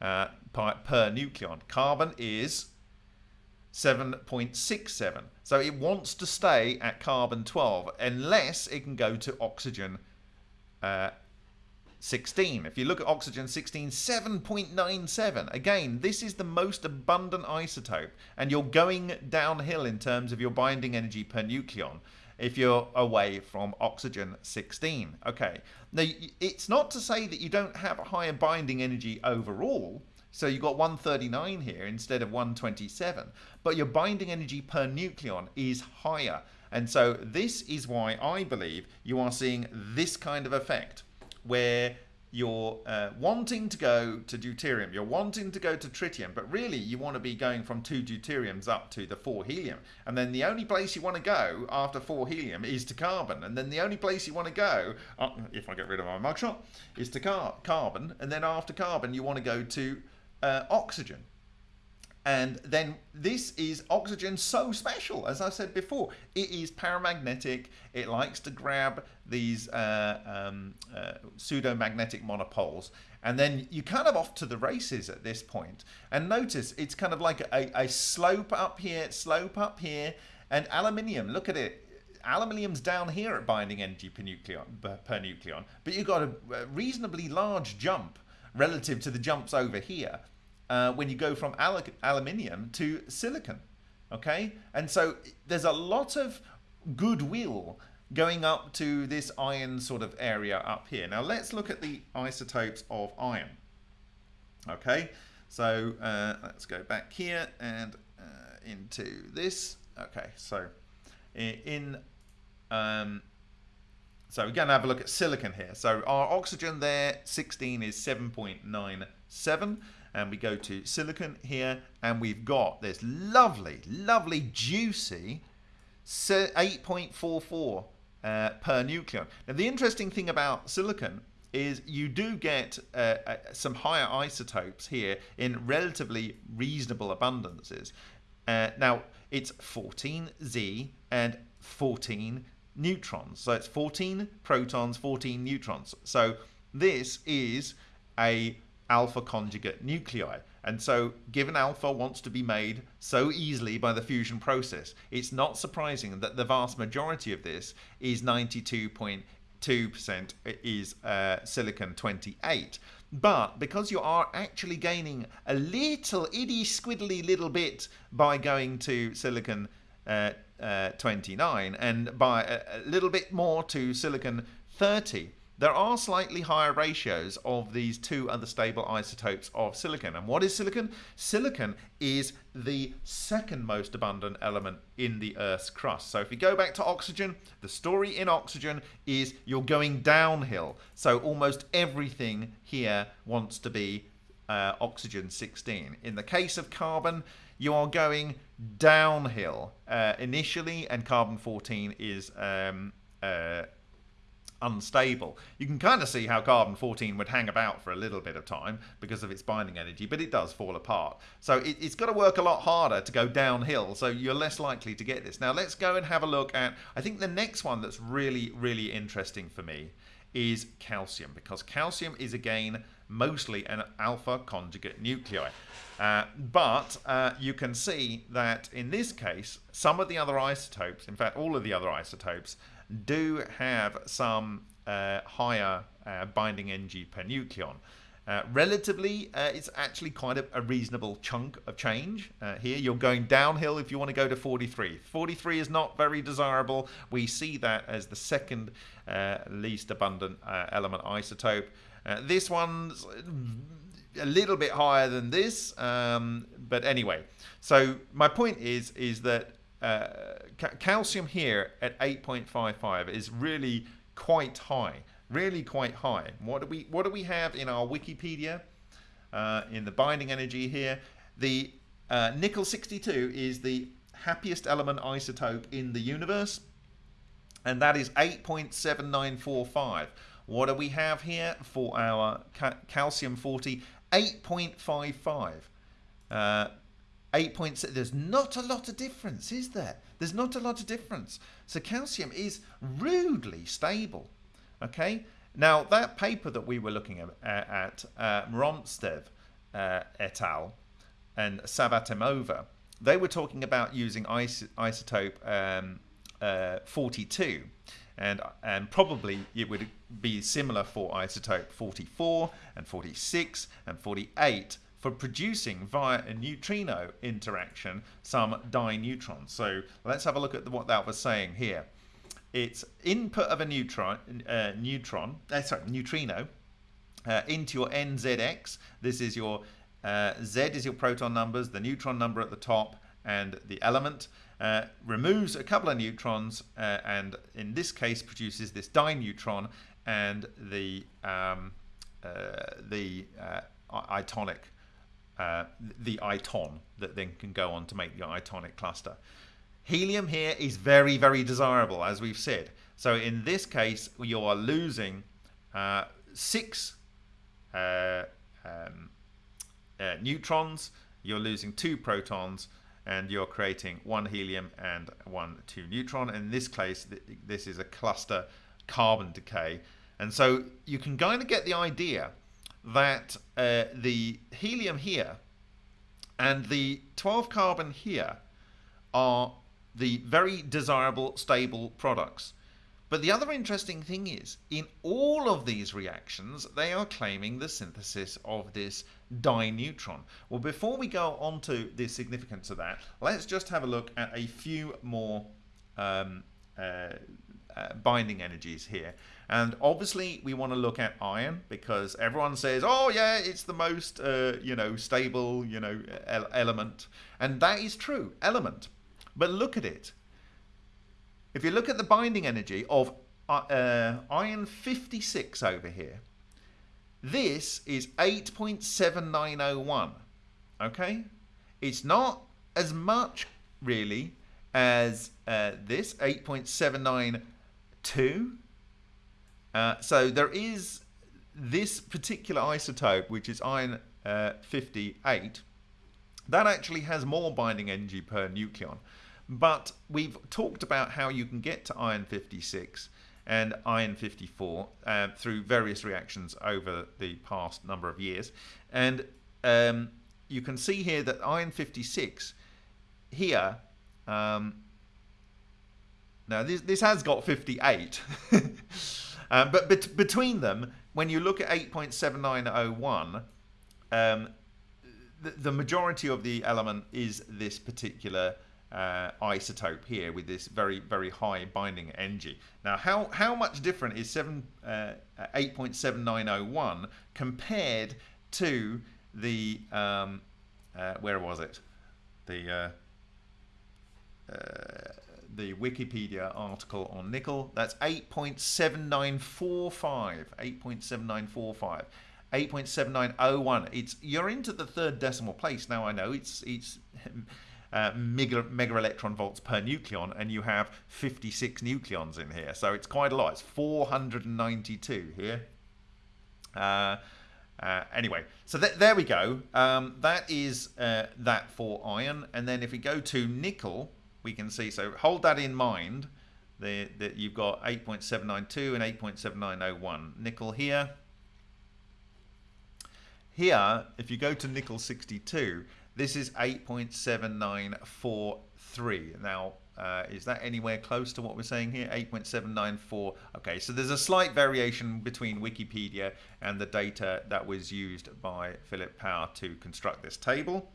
A: uh, per, per nucleon. Carbon is 7.67. So it wants to stay at carbon 12 unless it can go to oxygen uh, 16. If you look at oxygen 16, 7.97. Again, this is the most abundant isotope, and you're going downhill in terms of your binding energy per nucleon if you're away from oxygen 16. Okay, now it's not to say that you don't have a higher binding energy overall. So you've got 139 here instead of 127, but your binding energy per nucleon is higher. And so this is why I believe you are seeing this kind of effect where you're uh, wanting to go to deuterium, you're wanting to go to tritium, but really you want to be going from two deuteriums up to the four helium. And then the only place you want to go after four helium is to carbon. And then the only place you want to go, uh, if I get rid of my mugshot, is to car carbon. And then after carbon, you want to go to uh, oxygen. And then this is oxygen so special, as I said before. It is paramagnetic. It likes to grab these uh, um, uh, pseudo-magnetic monopoles. And then you kind of off to the races at this point. And notice it's kind of like a, a slope up here, slope up here. And aluminium, look at it. Aluminium's down here at binding energy per nucleon, per nucleon. But you've got a reasonably large jump relative to the jumps over here uh, when you go from al aluminium to silicon. Okay, and so there's a lot of goodwill going up to this iron sort of area up here. Now let's look at the isotopes of iron. Okay, so uh, let's go back here and uh, into this. Okay, so in um, so we're going to have a look at silicon here. So our oxygen there, 16 is 7.97 and we go to silicon here and we've got this lovely, lovely, juicy 8.44 uh, per nucleon. Now the interesting thing about silicon is you do get uh, uh, some higher isotopes here in relatively reasonable abundances. Uh, now it's 14 Z and 14 neutrons. So it's 14 protons, 14 neutrons. So this is a alpha conjugate nuclei. And so, given alpha wants to be made so easily by the fusion process, it's not surprising that the vast majority of this is 92.2% is uh, silicon 28. But because you are actually gaining a little itty squiddly little bit by going to silicon uh, uh, 29 and by a, a little bit more to silicon 30, there are slightly higher ratios of these two other stable isotopes of silicon. And what is silicon? Silicon is the second most abundant element in the Earth's crust. So if you go back to oxygen, the story in oxygen is you're going downhill. So almost everything here wants to be uh, oxygen 16. In the case of carbon, you are going downhill uh, initially, and carbon 14 is um, uh, unstable. You can kind of see how carbon 14 would hang about for a little bit of time because of its binding energy, but it does fall apart. So it, has got to work a lot harder to go downhill, so you're less likely to get this. Now let's go and have a look at, I think the next one that's really, really interesting for me is calcium, because calcium is again mostly an alpha conjugate nuclei. Uh, but uh, you can see that in this case, some of the other isotopes, in fact all of the other isotopes, do have some uh, higher uh, binding energy per nucleon. Uh, relatively, uh, it's actually quite a, a, reasonable chunk of change here. You're going downhill if you want to go to 43. 43 is not very desirable. We see that as the second least abundant element isotope. This one's a little bit higher than this, um, but anyway. So my point is, is that uh, ca calcium here at 8.55 is really quite high, really quite high. What do we what do we have in our Wikipedia? Uh, in the binding energy here, the uh, nickel 62 is the happiest element isotope in the universe, and that is 8.7945. What do we have here for our ca calcium 40? 8.55. Uh, 8.6 there's not a lot of difference is there? There's not a lot of difference. So calcium is rudely stable okay? Now that paper that we were looking at, at uh, Mronstev uh, et al. and Savvatimova they were talking about using is isotope um, uh, 42 and and probably it would be similar for isotope 44 and 46 and 48 for producing via a neutrino interaction some dineutrons. So let's have a look at the, what that was saying here. It's input of a neutron, uh, neutron, uh, sorry, neutrino uh, into your NZX. This is your uh, Z is your proton numbers, the neutron number at the top, and the element. Uh, removes a couple of neutrons, uh, and in this case produces this dineutron, and the um, the itonic, the iton that then can go on to make the itonic cluster. Helium here is very, very desirable, as we've said. So in this case, you are losing uh, six uh, um, uh, neutrons, you're losing two protons, and you're creating one helium and one two neutron. In this case, this is a cluster carbon decay. And so you can kind of get the idea that uh, the helium here and the 12 carbon here are the very desirable stable products. But the other interesting thing is, in all of these reactions, they are claiming the synthesis of this dineutron. Well, before we go on to the significance of that, let's just have a look at a few more um, uh, uh, binding energies here. And obviously, we want to look at iron because everyone says, "Oh, yeah, it's the most, uh, you know, stable, you know, element," and that is true, element. But look at it. If you look at the binding energy of uh, uh iron 56 over here, this is 8.7901. Okay? It's not as much, really, as uh, this, 8.792. Uh, so there is this particular isotope, which is iron uh, 58, that actually has more binding energy per nucleon. But we've talked about how you can get to iron 56 and iron 54 uh, through various reactions over the past number of years. And um, you can see here that iron 56 here, um, now this, this has got 58, um, but bet between them, when you look at 8.7901, um, the, the majority of the element is this particular uh, isotope here with this very very high binding energy. Now how how much different is 7 uh, 8.7901 compared to the um, uh, where was it? The uh, uh, the Wikipedia article on nickel. That's 8.7945 8.7945 8.7901 it's you're into the third decimal place. Now I know it's it's uh, mega, mega electron volts per nucleon, and you have 56 nucleons in here. So it's quite a lot. It's 492 here. Uh, uh, anyway, so th there we go. Um, that is uh, that for iron. And then if we go to nickel, we can see, so hold that in mind, that you've got 8.792 and 8.7901. Nickel here. Here, if you go to nickel 62, this is 8.7943. Now, uh, is that anywhere close to what we're saying here? 8.794. Okay, so there's a slight variation between Wikipedia and the data that was used by Philip Power to construct this table.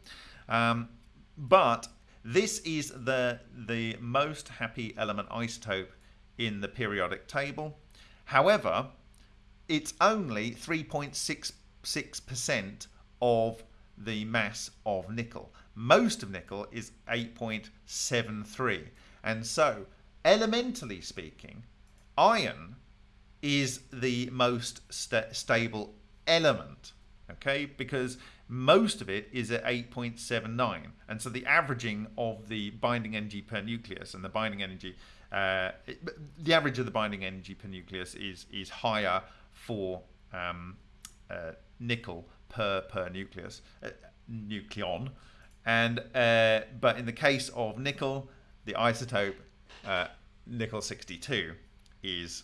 A: Um, but this is the, the most happy element isotope in the periodic table. However, it's only 3.66% of the mass of nickel. Most of nickel is 8.73. And so, elementally speaking, iron is the most st stable element, okay? Because most of it is at 8.79. And so the averaging of the binding energy per nucleus and the binding energy, uh, the average of the binding energy per nucleus is, is higher for um, uh, nickel per per nucleus uh, nucleon. And uh, but in the case of nickel the isotope uh, nickel 62 is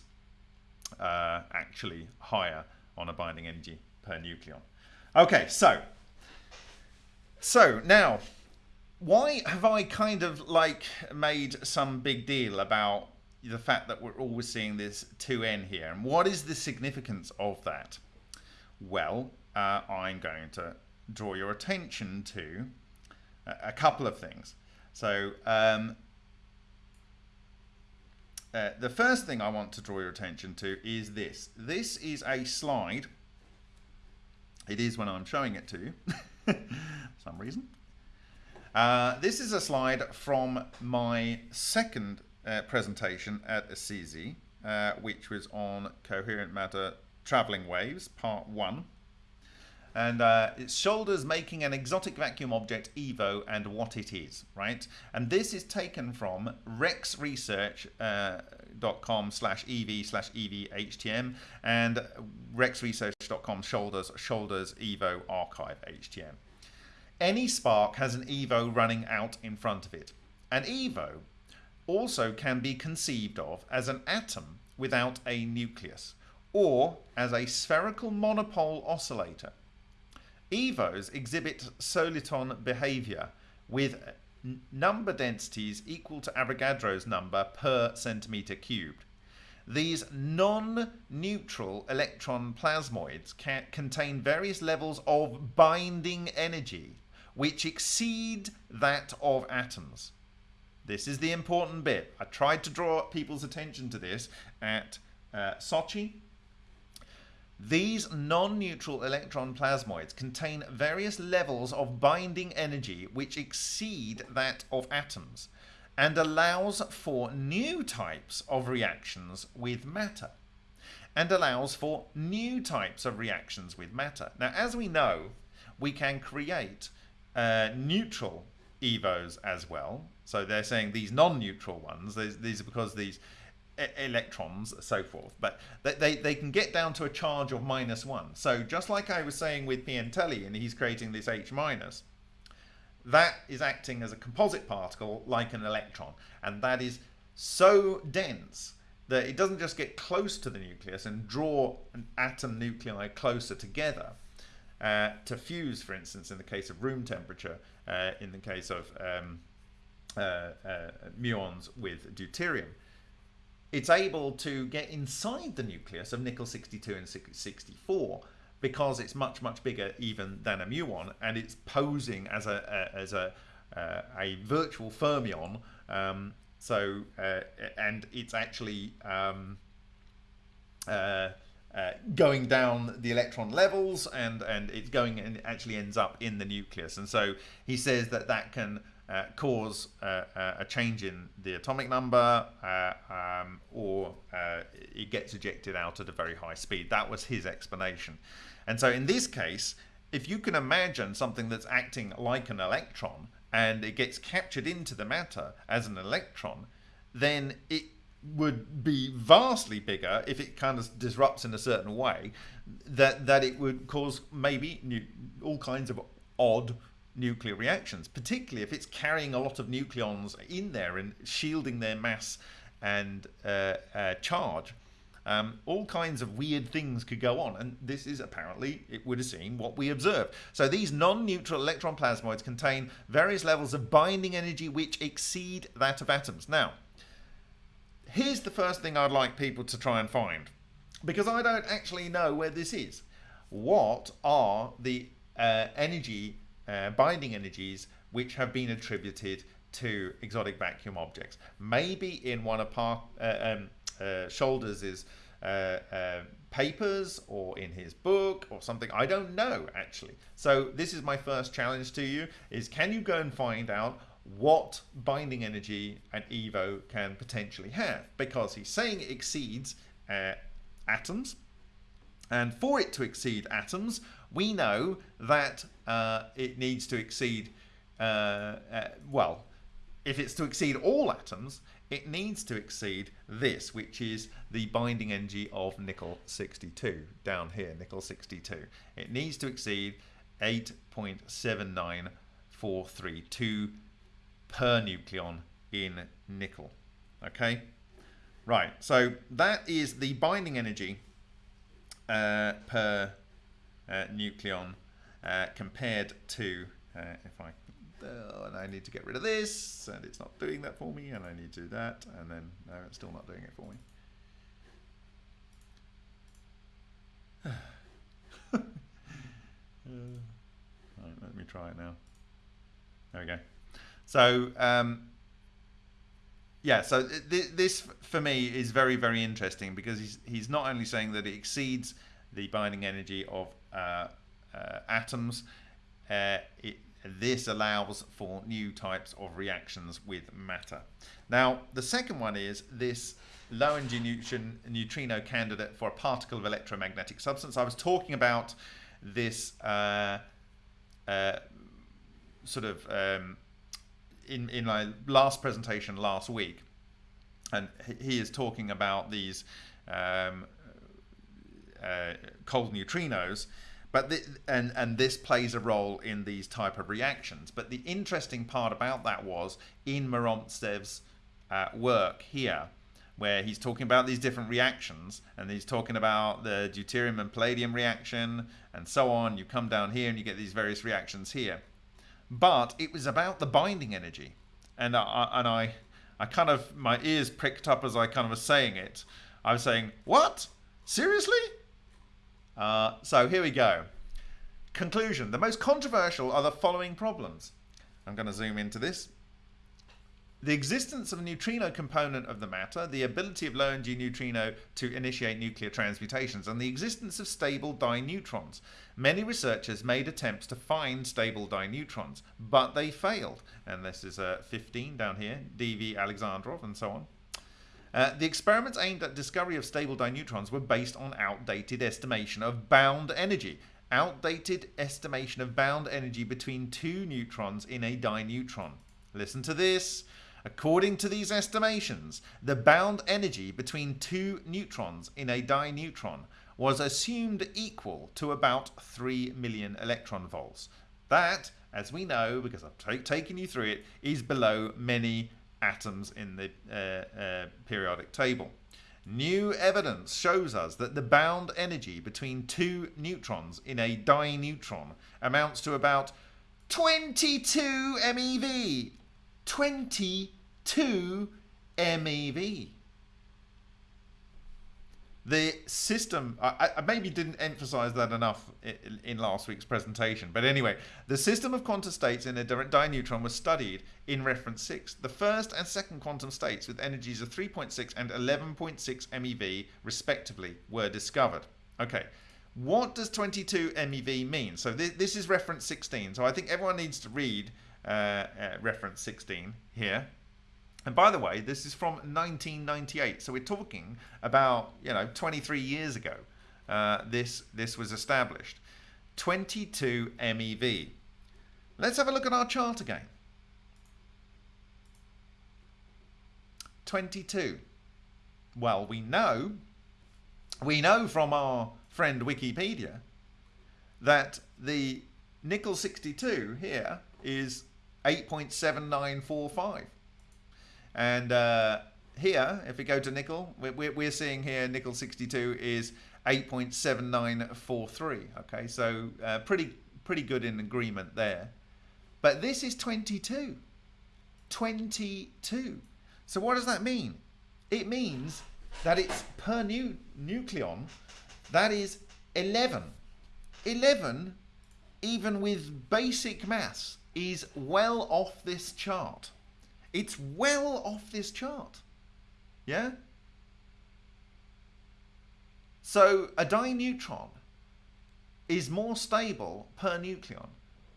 A: uh, actually higher on a binding energy per nucleon. Okay so so now why have I kind of like made some big deal about the fact that we're always seeing this 2n here? And what is the significance of that? Well uh, I'm going to draw your attention to a, a couple of things. So um, uh, the first thing I want to draw your attention to is this. This is a slide. It is when I'm showing it to you, for some reason. Uh, this is a slide from my second uh, presentation at Assisi, uh, which was on coherent matter traveling waves, part one. And uh, it's shoulders making an exotic vacuum object, EVO, and what it is, right? And this is taken from rexresearch.com uh, slash EV slash EVHTM and rexresearch.com shoulders, shoulders EVO archive HTM. Any spark has an EVO running out in front of it. An EVO also can be conceived of as an atom without a nucleus or as a spherical monopole oscillator. EVOs exhibit soliton behavior with number densities equal to Avogadro's number per centimeter cubed. These non-neutral electron plasmoids can contain various levels of binding energy which exceed that of atoms. This is the important bit. I tried to draw people's attention to this at uh, Sochi these non-neutral electron plasmoids contain various levels of binding energy which exceed that of atoms and allows for new types of reactions with matter and allows for new types of reactions with matter. Now, as we know, we can create uh, neutral EVOs as well. So they're saying these non-neutral ones, these are because these electrons, so forth. But they, they can get down to a charge of minus one. So just like I was saying with Piantelli, and he's creating this H minus, that is acting as a composite particle like an electron. And that is so dense that it doesn't just get close to the nucleus and draw an atom nuclei closer together. Uh, to fuse, for instance, in the case of room temperature, uh, in the case of um, uh, uh muons with deuterium it's able to get inside the nucleus of nickel 62 and 64 because it's much much bigger even than a muon and it's posing as a, a as a uh, a virtual fermion um, so uh, and it's actually um, uh, uh going down the electron levels and and it's going and actually ends up in the nucleus. And so he says that that can uh, cause uh, uh, a change in the atomic number uh, um, or uh, it gets ejected out at a very high speed. That was his explanation. And so in this case, if you can imagine something that's acting like an electron and it gets captured into the matter as an electron, then it would be vastly bigger if it kind of disrupts in a certain way that that it would cause maybe new, all kinds of odd nuclear reactions, particularly if it's carrying a lot of nucleons in there and shielding their mass and uh, uh, charge. Um, all kinds of weird things could go on, and this is apparently, it would have what we observed. So these non-neutral electron plasmoids contain various levels of binding energy which exceed that of atoms. Now, here's the first thing I'd like people to try and find, because I don't actually know where this is. What are the uh, energy uh, binding energies which have been attributed to exotic vacuum objects. Maybe in one of Park, uh, um, uh, Shoulders' uh, uh, papers or in his book or something. I don't know actually. So this is my first challenge to you is can you go and find out what binding energy an EVO can potentially have because he's saying it exceeds uh, atoms and for it to exceed atoms we know that uh, it needs to exceed, uh, uh, well, if it's to exceed all atoms, it needs to exceed this, which is the binding energy of nickel 62, down here, nickel 62. It needs to exceed 8.79432 per nucleon in nickel. Okay, right, so that is the binding energy uh, per nucleon uh, compared to, uh, if I, uh, and I need to get rid of this, and it's not doing that for me, and I need to do that, and then, no, it's still not doing it for me. right, let me try it now. There we go. So, um, yeah, so th this for me is very, very interesting because he's, he's not only saying that it exceeds the binding energy of uh, uh, atoms. Uh, it, this allows for new types of reactions with matter. Now, the second one is this low energy neutrino candidate for a particle of electromagnetic substance. I was talking about this uh, uh, sort of um, in, in my last presentation last week, and he is talking about these um, uh, cold neutrinos, but the, and and this plays a role in these type of reactions. But the interesting part about that was in Morozev's uh, work here, where he's talking about these different reactions, and he's talking about the deuterium and palladium reaction, and so on. You come down here and you get these various reactions here but it was about the binding energy, and I, and I, I kind of my ears pricked up as I kind of was saying it. I was saying, "What? Seriously?" Uh, so here we go. Conclusion: The most controversial are the following problems. I'm going to zoom into this the existence of a neutrino component of the matter, the ability of low energy neutrino to initiate nuclear transmutations, and the existence of stable dineutrons. Many researchers made attempts to find stable dineutrons, but they failed. And this is uh, 15 down here, D.V. Alexandrov, and so on. Uh, the experiments aimed at discovery of stable dineutrons were based on outdated estimation of bound energy. Outdated estimation of bound energy between two neutrons in a dineutron. Listen to this. According to these estimations, the bound energy between two neutrons in a dineutron was assumed equal to about 3 million electron volts. That, as we know, because I've taken you through it, is below many atoms in the uh, uh, periodic table. New evidence shows us that the bound energy between two neutrons in a dineutron amounts to about 22 MeV, 22 MeV. The system, I, I, maybe didn't emphasize that enough in, in, last week's presentation, but anyway, the system of quantum states in a dineutron was studied in reference 6. The first and second quantum states with energies of 3.6 and 11.6 MeV, respectively, were discovered. Okay, what does 22 MeV mean? So th this is reference 16, so I think everyone needs to read uh, uh, reference 16 here. And by the way, this is from 1998, so we're talking about you know 23 years ago. Uh, this this was established. 22 MeV. Let's have a look at our chart again. 22. Well, we know we know from our friend Wikipedia that the nickel 62 here is 8.7945. And uh, here, if we go to nickel, we're, we're seeing here nickel 62 is 8.7943. Okay, so uh, pretty pretty good in agreement there. But this is 22. 22. So what does that mean? It means that it's per nu nucleon, that is 11. 11, even with basic mass, is well off this chart. It's well off this chart. Yeah? So a dineutron is more stable per nucleon.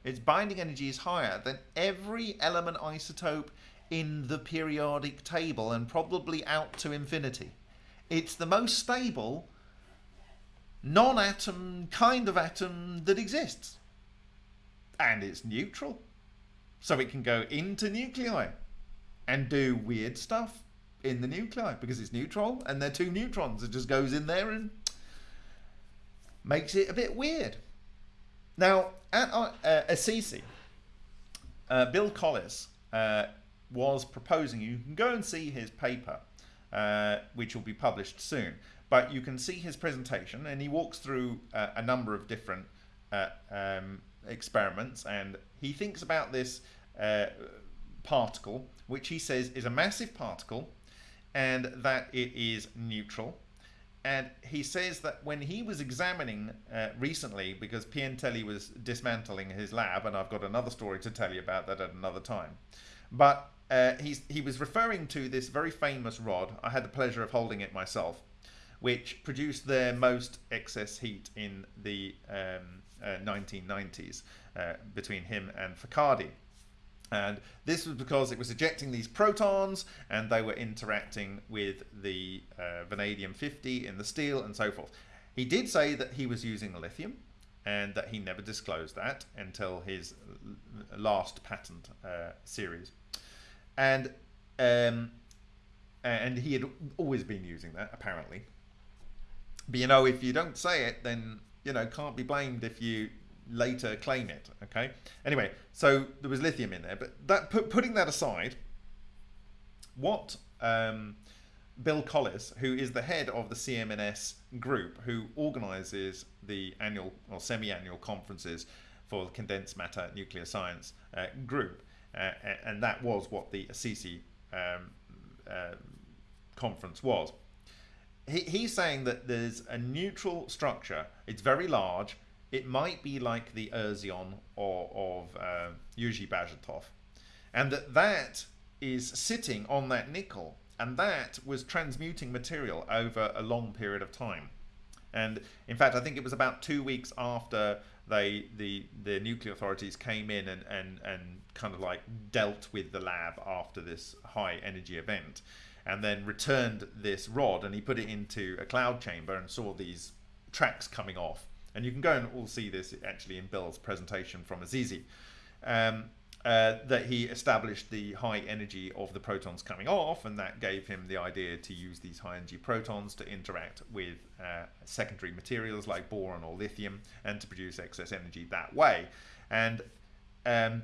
A: Its binding energy is higher than every element isotope in the periodic table and probably out to infinity. It's the most stable non-atom kind of atom that exists and it's neutral. So it can go into nuclei and do weird stuff in the nuclei because it's neutral and they're two neutrons. It just goes in there and makes it a bit weird. Now, at uh, Assisi, uh, Bill Collis uh, was proposing, you can go and see his paper, uh, which will be published soon, but you can see his presentation and he walks through uh, a number of different uh, um, experiments and he thinks about this uh, particle which he says is a massive particle and that it is neutral. And he says that when he was examining uh, recently because Piantelli was dismantling his lab and I've got another story to tell you about that at another time. But uh, he was referring to this very famous rod. I had the pleasure of holding it myself which produced their most excess heat in the um, uh, 1990s uh, between him and Focardi. And this was because it was ejecting these protons and they were interacting with the uh, vanadium 50 in the steel and so forth. He did say that he was using lithium and that he never disclosed that until his last patent uh, series. And um, and he had always been using that apparently. But you know, if you don't say it, then you know can't be blamed if you later claim it. Okay. Anyway, so there was lithium in there, but that put, putting that aside, what um, Bill Collis, who is the head of the CMNS group, who organises the annual or semi-annual conferences for the condensed matter nuclear science uh, group, uh, and that was what the Assisi um, uh, conference was. He, he's saying that there's a neutral structure. It's very large. It might be like the erzion or of uh, Yuri Bazhutov, and that that is sitting on that nickel and that was transmuting material over a long period of time. And in fact, I think it was about two weeks after they the the nuclear authorities came in and and and kind of like dealt with the lab after this high energy event, and then returned this rod and he put it into a cloud chamber and saw these tracks coming off. And you can go and all see this actually in Bill's presentation from Assisi. Um, uh, that he established the high energy of the protons coming off, and that gave him the idea to use these high energy protons to interact with uh, secondary materials like boron or lithium and to produce excess energy that way. And um,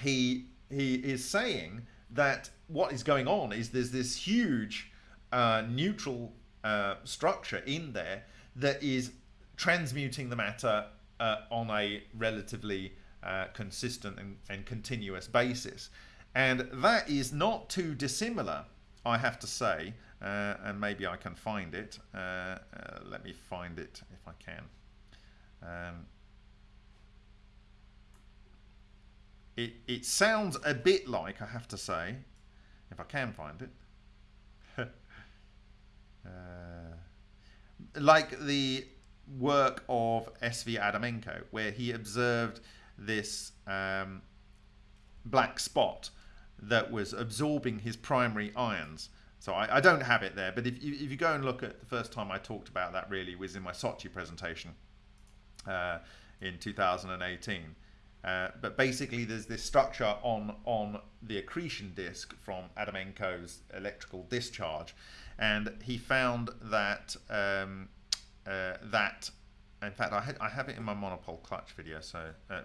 A: he he is saying that what is going on is there's this huge uh, neutral uh, structure in there that is transmuting the matter uh, on a relatively uh, consistent and, and continuous basis. And that is not too dissimilar, I have to say, uh, and maybe I can find it. Uh, uh let me find it if I can. Um, it, it sounds a bit like, I have to say, if I can find it, uh, like the work of S.V. Adamenko, where he observed this um, black spot that was absorbing his primary ions. So I, I, don't have it there, but if you, if you go and look at the first time I talked about that really was in my Sochi presentation uh, in 2018. Uh, but basically there's this structure on, on the accretion disk from Adamenko's electrical discharge. And he found that, um, uh, that in fact, I, I have it in my monopole clutch video, so uh,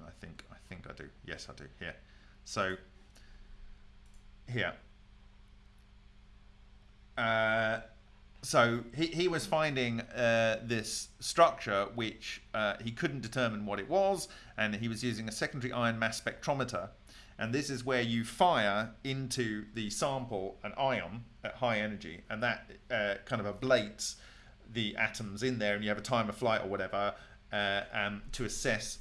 A: I think I think I do. Yes, I do. Here. So here. Uh, so he, he was finding uh, this structure which uh, he couldn't determine what it was and he was using a secondary ion mass spectrometer and this is where you fire into the sample an ion at high energy and that uh, kind of ablates the atoms in there and you have a time of flight or whatever uh, um, to assess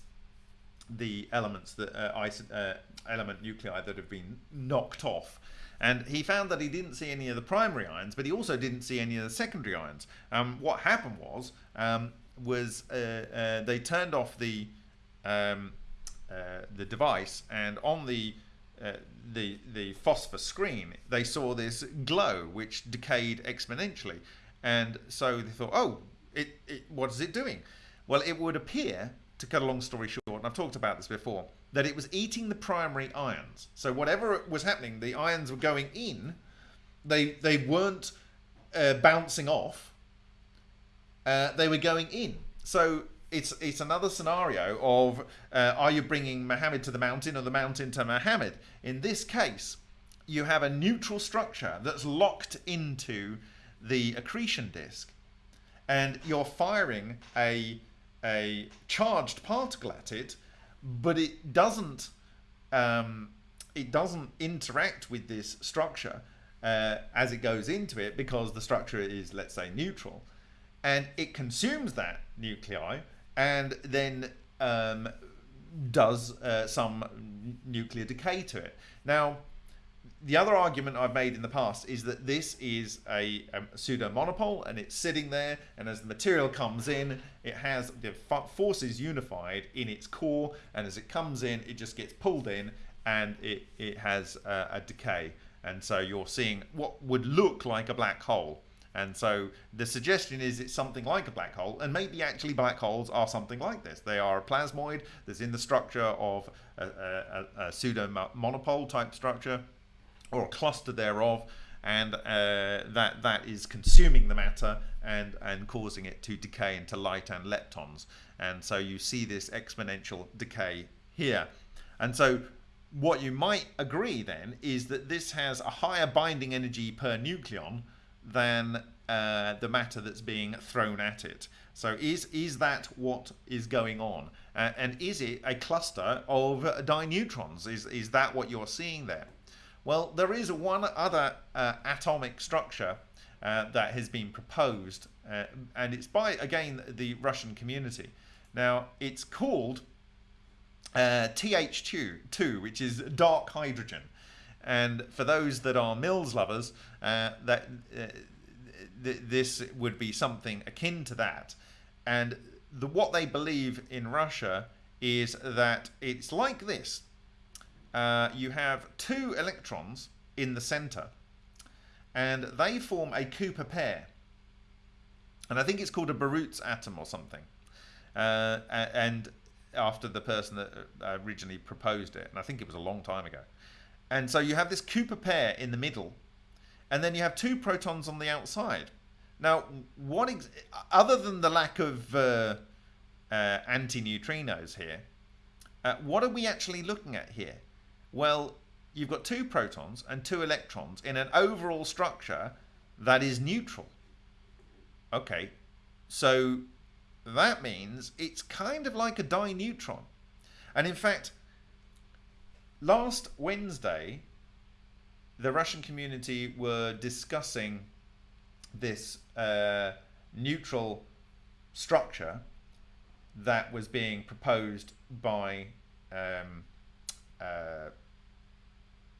A: the elements that uh, uh, element nuclei that have been knocked off. And he found that he didn't see any of the primary ions, but he also didn't see any of the secondary ions. Um, what happened was um, was uh, uh they turned off the um, the device, and on the uh, the the phosphor screen, they saw this glow which decayed exponentially, and so they thought, oh, it, it what is it doing? Well, it would appear to cut a long story short, and I've talked about this before, that it was eating the primary ions. So whatever was happening, the ions were going in, they they weren't uh, bouncing off. Uh, they were going in. So it's it's another scenario of uh, are you bringing Muhammad to the mountain or the mountain to Muhammad? In this case, you have a neutral structure that's locked into the accretion disk, and you're firing a a charged particle at it, but it doesn't um, it doesn't interact with this structure uh, as it goes into it because the structure is let's say neutral, and it consumes that nuclei and then um, does uh, some nuclear decay to it. Now, the other argument I've made in the past is that this is a, um, a pseudo monopole and it's sitting there and as the material comes in it has the forces unified in its core and as it comes in it just gets pulled in and it, it has a, a decay. And so you're seeing what would look like a black hole. And so the suggestion is it's something like a black hole, and maybe actually black holes are something like this. They are a plasmoid that's in the structure of a, a, a pseudo monopole type structure or a cluster thereof and uh, that that is consuming the matter and and causing it to decay into light and leptons and so you see this exponential decay here and so what you might agree then is that this has a higher binding energy per nucleon than uh, the matter that's being thrown at it. So is is that what is going on? Uh, and is it a cluster of dineutrons? Is, is that what you're seeing there? Well, there is one other uh, atomic structure uh, that has been proposed, uh, and it's by, again, the Russian community. Now, it's called uh, TH2, which is dark hydrogen. And for those that are Mills lovers, uh, that uh, th this would be something akin to that. And the, what they believe in Russia is that it's like this. Uh, you have two electrons in the center, and they form a Cooper pair. And I think it's called a Barut's atom or something. Uh, and after the person that uh, originally proposed it, and I think it was a long time ago. And so you have this Cooper pair in the middle, and then you have two protons on the outside. Now, what other than the lack of uh, uh, antineutrinos here, uh, what are we actually looking at here? Well, you've got two protons and two electrons in an overall structure that is neutral. Okay, so that means it's kind of like a dineutron. And in fact, last Wednesday, the Russian community were discussing this uh, neutral structure that was being proposed by um, uh,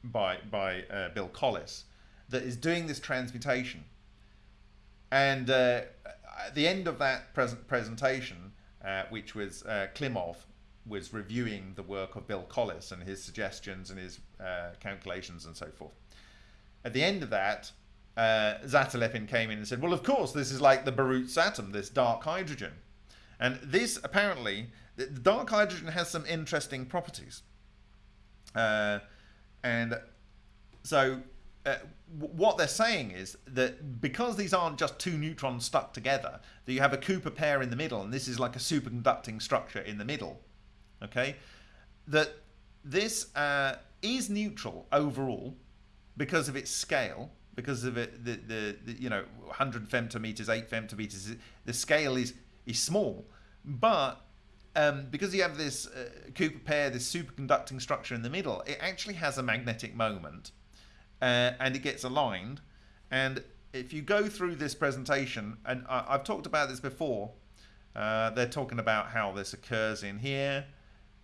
A: by by uh, Bill Collis that is doing this transmutation. And uh, at the end of that present presentation, uh, which was uh, Klimov was reviewing the work of Bill Collis and his suggestions and his uh, calculations and so forth. At the end of that, uh, Zatelepin came in and said, well, of course, this is like the Barut's atom, this dark hydrogen. And this, apparently, the dark hydrogen has some interesting properties. Uh, and so uh, what they're saying is that because these aren't just two neutrons stuck together, that you have a Cooper pair in the middle, and this is like a superconducting structure in the middle, okay, that this uh, is neutral overall because of its scale, because of it, the, the, the, you know 100 femtometers, 8 femtometers, the scale is is small, but um, because you have this uh, Cooper pair, this superconducting structure in the middle, it actually has a magnetic moment uh, and it gets aligned. And if you go through this presentation, and I, have talked about this before, uh, they're talking about how this occurs in here.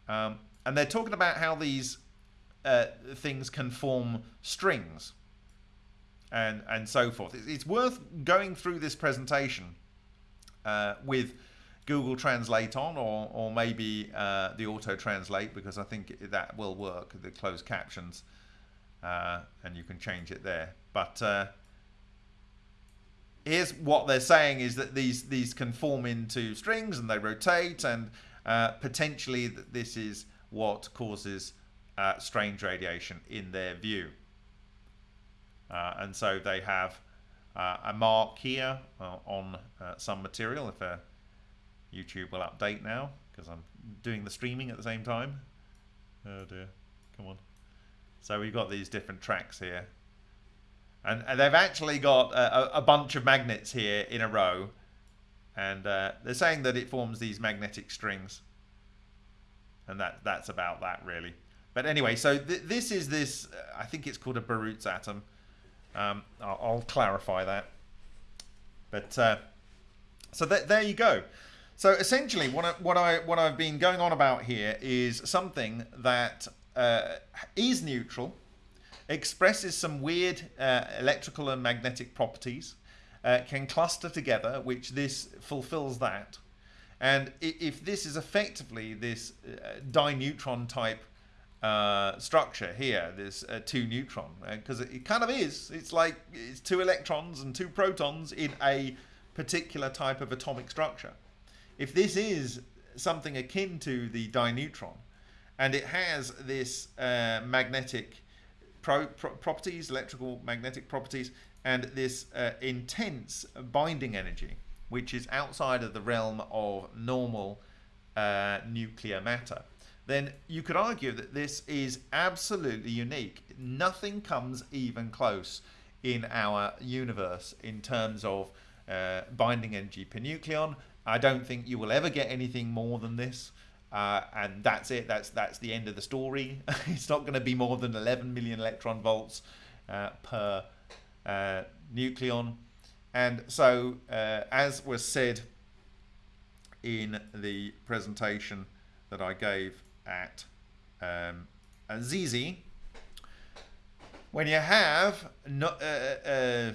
A: Um, and they're talking about how these uh, things can form strings and, and so forth. It's, worth going through this presentation uh, with Google Translate on or, or maybe uh, the auto translate because I think that will work, the closed captions, uh, and you can change it there. But uh, here's what they're saying is that these, these can form into strings and they rotate and uh, potentially this is what causes uh, strange radiation in their view. Uh, and so they have a mark here on some material if a YouTube will update now because I'm doing the streaming at the same time. Oh dear, come on. So we've got these different tracks here. And, and they've actually got a, a, bunch of magnets here in a row. And uh, they're saying that it forms these magnetic strings. And that that's about that really. But anyway, so th this is this, I think it's called a Barut's atom. Um, I'll, I'll, clarify that. But uh, so th there you go. So essentially, what I, what I what I've been going on about here is something that uh, is neutral, expresses some weird uh, electrical and magnetic properties, uh, can cluster together, which this fulfills that. And if this is effectively this uh, dineutron type uh, structure here, this uh, two neutron, because it, it, kind of is. It's like it's two electrons and two protons in a particular type of atomic structure. If this is something akin to the dineutron, and it has this uh, magnetic pro pro properties, electrical magnetic properties, and this uh, intense binding energy, which is outside of the realm of normal uh, nuclear matter, then you could argue that this is absolutely unique. Nothing comes even close in our universe in terms of uh, binding energy per nucleon. I don't think you will ever get anything more than this. Uh, and that's it. That's that's the end of the story. it's not going to be more than 11 million electron volts uh, per uh, nucleon. And so, uh, as was said in the presentation that I gave at um, Assisi, when you have no, uh, uh,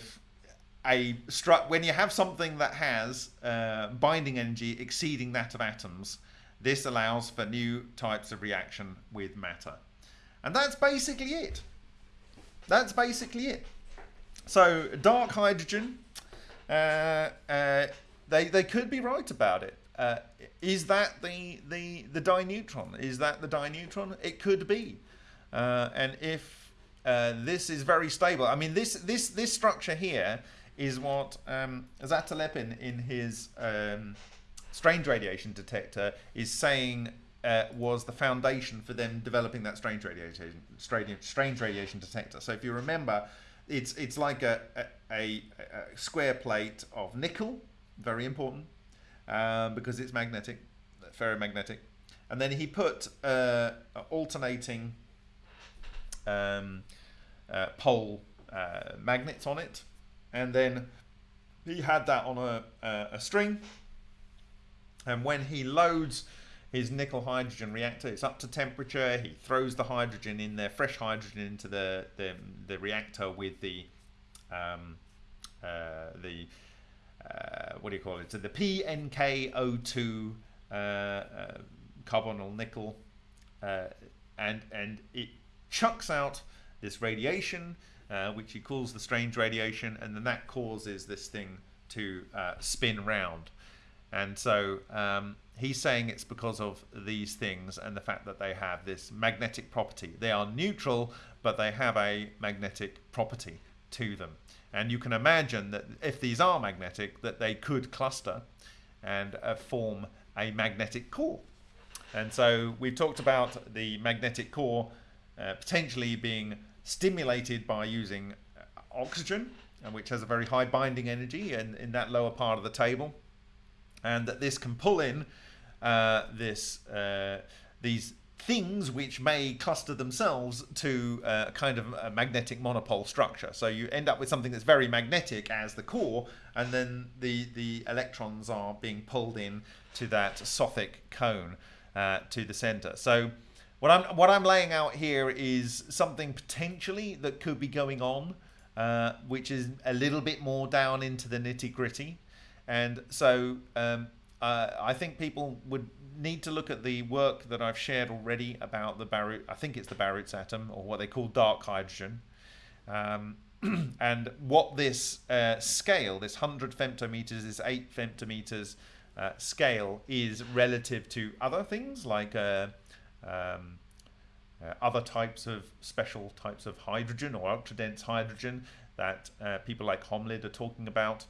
A: a stru- when you have something that has uh, binding energy exceeding that of atoms, this allows for new types of reaction with matter. And that's basically it. That's basically it. So dark hydrogen, uh, uh, they, they could be right about it. Uh, is that the, the, the dineutron? Is that the dineutron? It could be. Uh, and if uh, this is very stable, I mean, this, this, this structure here is what um, Zatelepin in his um, strange radiation detector is saying uh, was the foundation for them developing that strange radiation strange radiation detector. So if you remember, it's it's like a, a, a square plate of nickel, very important, um, because it's magnetic, ferromagnetic, and then he put uh, alternating um, uh, pole uh, magnets on it, and then he had that on a, a string and when he loads his nickel hydrogen reactor, it's up to temperature. He throws the hydrogen in there, fresh hydrogen into the the, the reactor with the um, uh, the uh, what do you call it? So the PNKO2 uh, uh, carbonyl nickel, uh, and and it chucks out this radiation, uh, which he calls the strange radiation, and then that causes this thing to spin round. And so um, he's saying it's because of these things and the fact that they have this magnetic property. They are neutral, but they have a magnetic property to them. And you can imagine that if these are magnetic, that they could cluster and uh, form a magnetic core. And so we've talked about the magnetic core uh, potentially being stimulated by using uh, oxygen, which has a very high binding energy in, in that lower part of the table and that this can pull in uh, this uh, these things which may cluster themselves to uh, a kind of a magnetic monopole structure. So you end up with something that's very magnetic as the core, and then the the electrons are being pulled in to that Sothic cone uh, to the center. So what I'm what I'm laying out here is something potentially that could be going on, uh, which is a little bit more down into the nitty gritty. And so um, uh, I think people would need to look at the work that I've shared already about the Baruch, I think it's the Baruch atom, or what they call dark hydrogen. Um, and what this uh, scale, this 100 femtometers, this 8 femtometers uh, scale, is relative to other things like uh, um, uh, other types of special types of hydrogen or ultra dense hydrogen that uh, people like Holmlid are talking about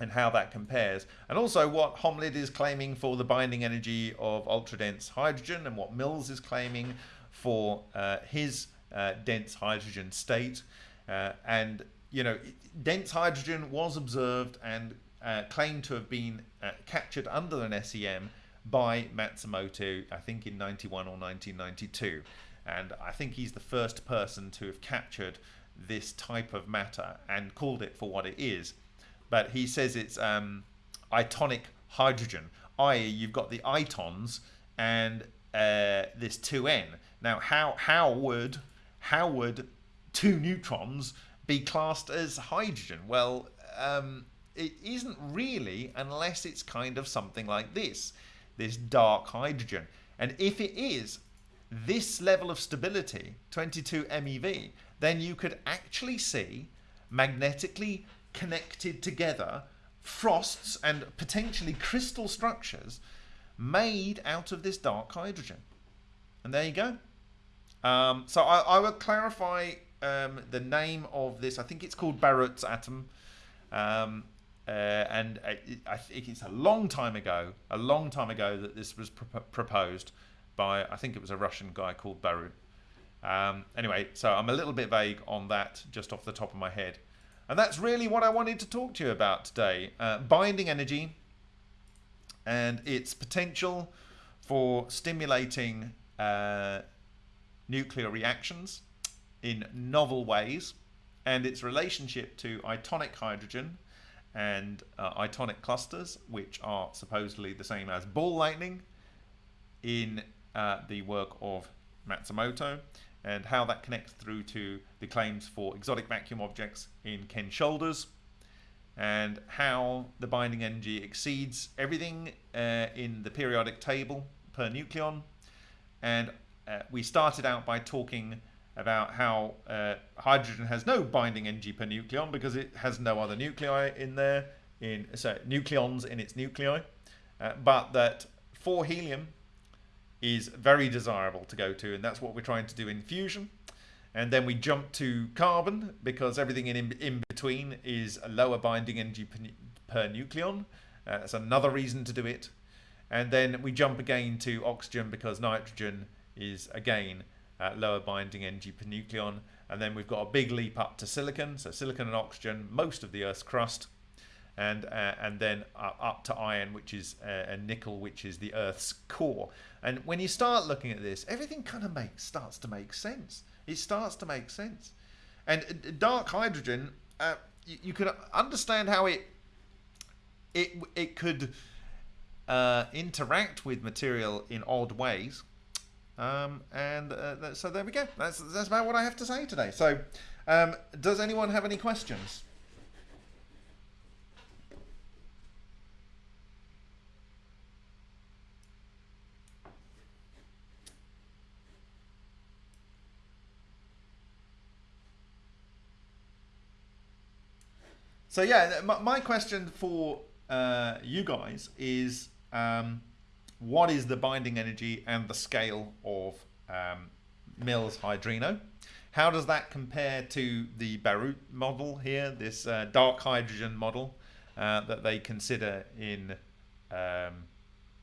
A: and how that compares, and also what Holmlid is claiming for the binding energy of ultra-dense hydrogen, and what Mills is claiming for uh, his uh, dense hydrogen state. Uh, and you know, dense hydrogen was observed and uh, claimed to have been captured under an SEM by Matsumoto, I think in 91 or 1992. And I think he's the first person to have captured this type of matter and called it for what it is but he says it's um, itonic hydrogen, i.e., you've got the itons and uh, this 2n. Now, how how would how would
B: two neutrons be classed as hydrogen? Well, um, it isn't really unless it's kind of something like this, this dark hydrogen. And if it is this level of stability, 22 MeV, then you could actually see magnetically connected together frosts and potentially crystal structures made out of this dark hydrogen. And there you go. Um, so I, I, will clarify um, the name of this. I think it's called Barrett's atom. Um, uh, and I, think it's a long time ago, a long time ago that this was pr proposed by, I think it was a Russian guy called Barut. Um, anyway, so I'm a little bit vague on that just off the top of my head. And that's really what I wanted to talk to you about today. Uh, binding energy and its potential for stimulating uh, nuclear reactions in novel ways and its relationship to itonic hydrogen and uh, itonic clusters, which are supposedly the same as ball lightning in uh, the work of Matsumoto, and how that connects through to the claims for exotic vacuum objects in Ken Shoulders, and how the binding energy exceeds everything uh, in the periodic table per nucleon. And uh, we started out by talking about how uh, hydrogen has no binding energy per nucleon because it has no other nuclei in there, in so nucleons in its nuclei, uh, but that for helium is very desirable to go to, and that's what we're trying to do in fusion. And then we jump to carbon because everything in, in between is a lower binding energy per, per nucleon. Uh, that's another reason to do it. And then we jump again to oxygen because nitrogen is again uh, lower binding energy per nucleon. And then we've got a big leap up to silicon. So silicon and oxygen, most of the Earth's crust. And, uh, and then up to iron, which is uh, nickel, which is the Earth's core. And when you start looking at this, everything kind of makes starts to make sense. It starts to make sense. And uh, dark hydrogen, uh, you, you could understand how it it it could uh, interact with material in odd ways. Um, and uh, so there we go. That's that's about what I have to say today. So, um, does anyone have any questions? So yeah, my, my question for uh, you guys is um, what is the binding energy and the scale of um, Mills Hydrino. How does that compare to the Barut model here, this uh, dark hydrogen model uh, that they consider in um,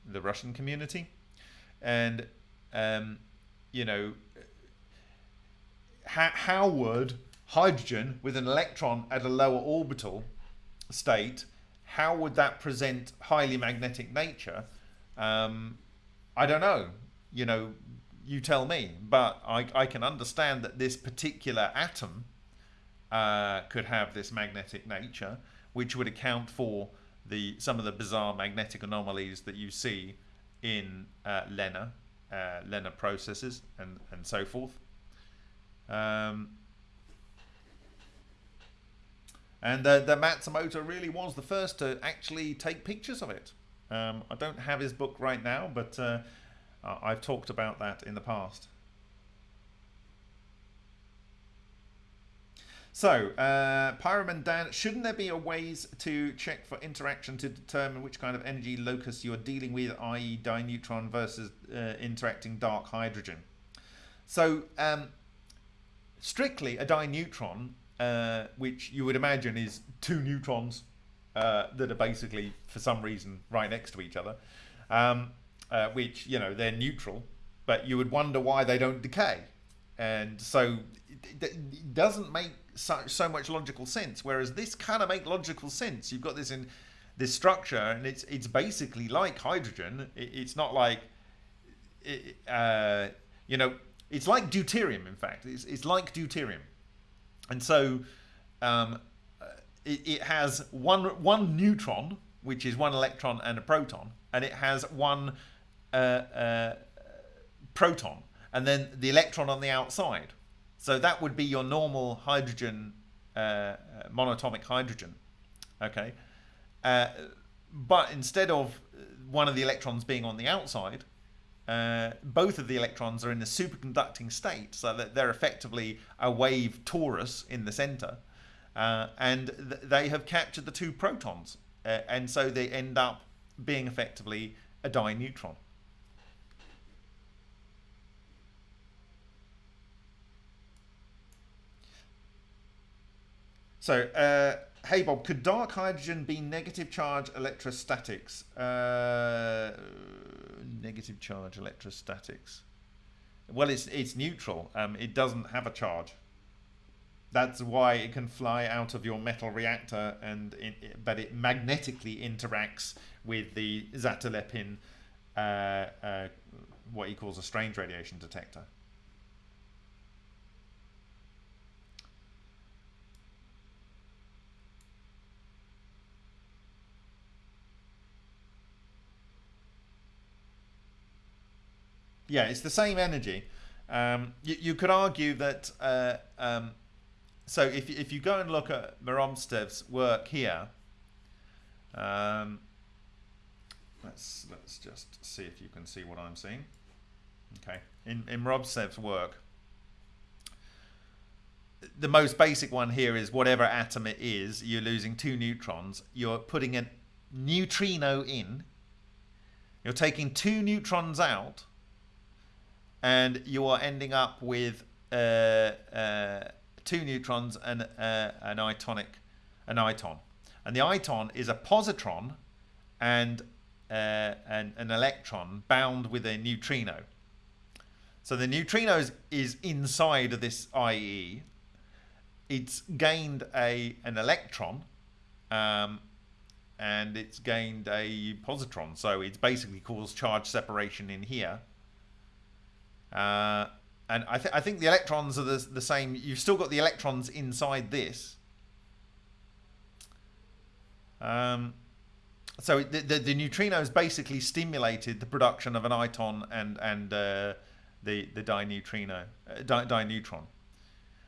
B: the Russian community? And, um, you know, how, how would hydrogen with an electron at a lower orbital state, how would that present highly magnetic nature um, I don't know. You know, you tell me. But I, I can understand that this particular atom uh, could have this magnetic nature, which would account for the some of the bizarre magnetic anomalies that you see in uh, LENR, uh, LENR processes, and and so forth. Um, and the, the Matsumoto really was the first to actually take pictures of it. Um, I don't have his book right now, but uh, I've talked about that in the past. So, uh, Dan, shouldn't there be a ways to check for interaction to determine which kind of energy locus you're dealing with, i.e. dineutron versus uh, interacting dark hydrogen? So, um, strictly a dineutron, uh, which you would imagine is two neutrons uh, that are basically, for some reason, right next to each other, um, uh, which, you know, they're neutral, but you would wonder why they don't decay. And so it, it doesn't make so, so much logical sense. Whereas this kind of make logical sense. You've got this in this structure, and it's it's basically like hydrogen. It, it's not like, uh, you know, it's like deuterium. In fact, it's it's like deuterium, and so um, it, it has one one neutron, which is one electron and a proton, and it has one uh, uh, proton, and then the electron on the outside. So that would be your normal hydrogen, uh, uh, monatomic hydrogen. Okay. Uh, but instead of one of the electrons being on the outside, uh, both of the electrons are in a superconducting state, so that they're effectively a wave torus in the center, uh, and th they have captured the two protons, uh, and so they end up being effectively a dineutron.
A: So, uh, hey Bob, could dark hydrogen be negative charge electrostatics?
B: Uh, negative charge electrostatics. Well, it's it's neutral. Um, it doesn't have a charge. That's why it can fly out of your metal reactor, and it, but it magnetically interacts with the Zatelepin, uh, uh, what he calls a strange radiation detector. Yeah, it's the same energy. Um, you, you, could argue that. Uh, um, so if if you go and look at Morozev's work here, um, let's let's just see if you can see what I'm seeing. Okay, in in Morozev's work, the most basic one here is whatever atom it is, you're losing two neutrons. You're putting a neutrino in. You're taking two neutrons out and you are ending up with uh, uh, two neutrons and uh, an itonic, an iton. And the iton is a positron and uh, an, an electron bound with a neutrino. So the neutrino is, is inside of this IE. It's gained a an electron um, and it's gained a positron. So it's basically caused charge separation in here. Uh, and I, th I think the electrons are the, the same. You've still got the electrons inside this. Um, so the, the, the neutrinos basically stimulated the production of an iton and and uh, the the dineutrino uh, di, dineutron.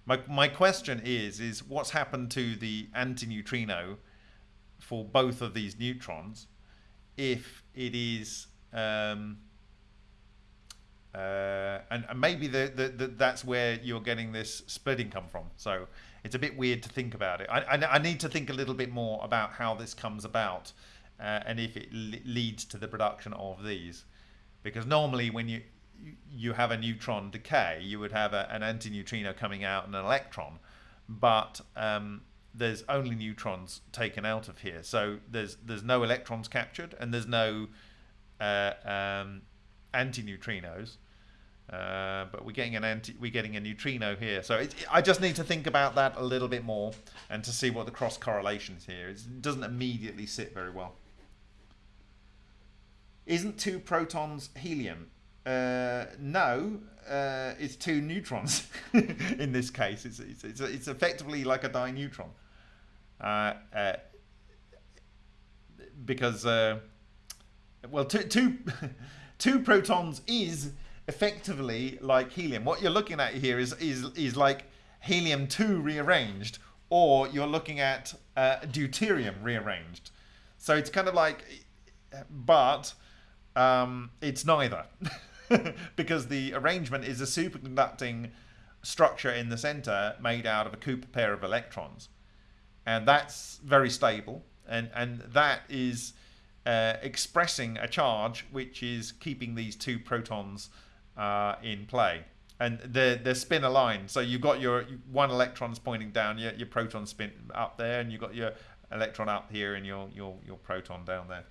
B: My my question is is what's happened to the antineutrino for both of these neutrons if it is um, uh, and, and, maybe the, the, the, that's where you're getting this splitting come from. So it's a bit weird to think about it. I, I, I need to think a little bit more about how this comes about uh, and if it leads to the production of these. Because normally when you you have a neutron decay, you would have a, an antineutrino coming out and an electron, but um, there's only neutrons taken out of here. So there's there's no electrons captured and there's no uh, um, antineutrinos. Uh, but we're getting an anti, we're getting a neutrino here. So it, I just need to think about that a little bit more and to see what the cross correlation is here. It doesn't immediately sit very well. Isn't two protons helium? Uh, no, uh, it's two neutrons in this case. It's, it's, it's, it's, effectively like a dineutron. Uh, uh because, uh, well, two, two, two protons is effectively like helium. What you're looking at here is is is like helium two rearranged, or you're looking at uh, deuterium rearranged. So it's kind of like, but um, it's neither, because the arrangement is a superconducting structure in the center made out of a Cooper pair of electrons, and that's very stable, and and that is. Uh, expressing a charge which is keeping these two protons uh, in play. And they're, they're spin aligned. So you've got your one electron's pointing down, your, your proton spin up there, and you've got your electron up here and your, your, your proton down there.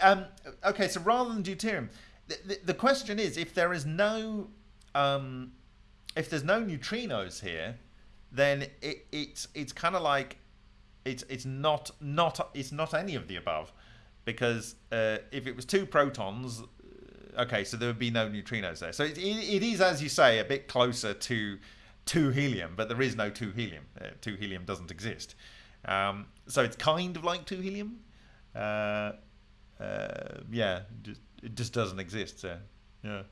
B: Um, okay, so rather than deuterium, the, the, the, question is if there is no um, if there's no neutrinos here, then it, it's it's kind of like it's it's not not it's not any of the above. because uh, if it was two protons, uh, okay, so there would be no neutrinos there. So it, it, is, as you say, a bit closer to two helium, but there is no two helium. Uh, two helium doesn't exist. Um, so it's kind of like two helium. Uh, uh, yeah, it just doesn't exist. So yeah.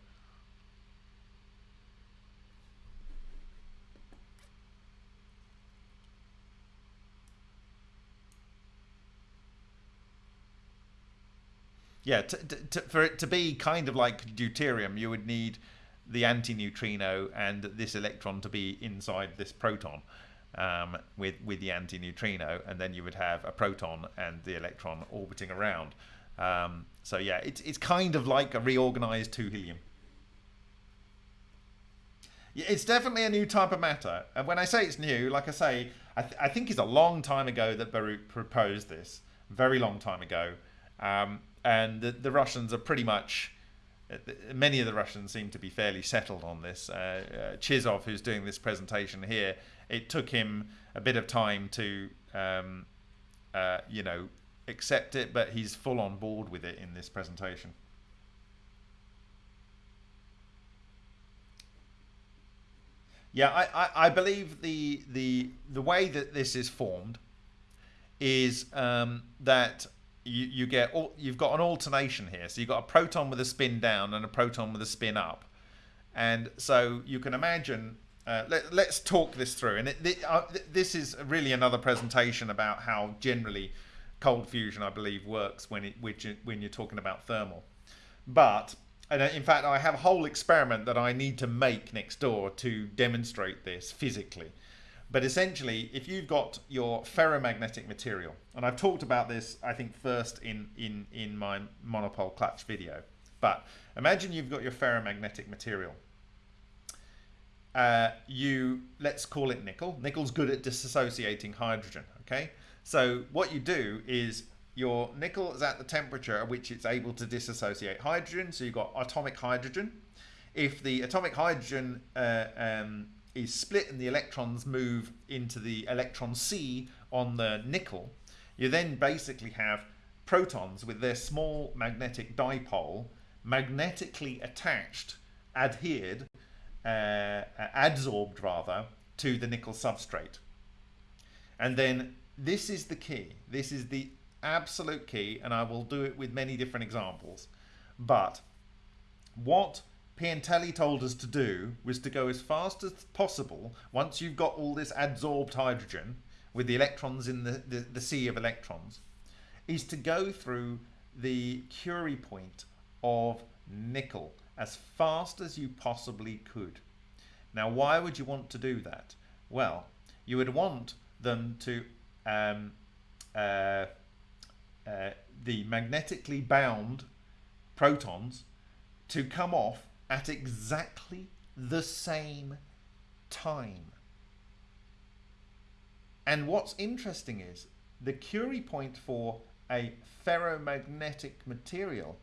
B: Yeah, to, for it to be kind of like deuterium, you would need the antineutrino and this electron to be inside this proton um, with with the antineutrino, and then you would have a proton and the electron orbiting around. Um, so yeah, it's it's kind of like a reorganized two helium. Yeah, it's definitely a new type of matter, and when I say it's new, like I say, I, th I think it's a long time ago that Baruch proposed this, very long time ago. Um, and the, the Russians are pretty much uh, many of the Russians seem to be fairly settled on this. Uh, uh, Chizov, who's doing this presentation here, it took him a bit of time to, um, uh, you know, accept it, but he's full on board with it in this presentation. Yeah, I, I, I believe the the the way that this is formed is um, that you, you get all, you've got an alternation here. So you've got a proton with a spin down and a proton with a spin up. And so you can imagine, uh, let, us talk this through. And it, uh, this is really another presentation about how generally cold fusion, I believe, works when, it, when you're talking about thermal. But and in fact, I have a whole experiment that I need to make next door to demonstrate this physically. But essentially, if you've got your ferromagnetic material, and I've talked about this, I think, first in, in, in my monopole clutch video. But imagine you've got your ferromagnetic material. Uh, you, let's call it nickel. Nickel's good at disassociating hydrogen, okay? So what you do is your nickel is at the temperature at which it's able to disassociate hydrogen. So you've got atomic hydrogen. If the atomic hydrogen uh, um, is split and the electrons move into the electron sea on the nickel, you then basically have protons with their small magnetic dipole magnetically attached, adhered, uh, adsorbed rather, to the nickel substrate. And then this is the key. This is the absolute key, and I will do it with many different examples. But what Piantelli told us to do was to go as fast as possible once you've got all this adsorbed hydrogen with the electrons in the, the, the sea of electrons is to go through the Curie point of nickel as fast as you possibly could. Now, why would you want to do that? Well, you would want them to, um, uh, uh, the magnetically bound protons to come off at exactly the same time. And what's interesting is the Curie point for a ferromagnetic material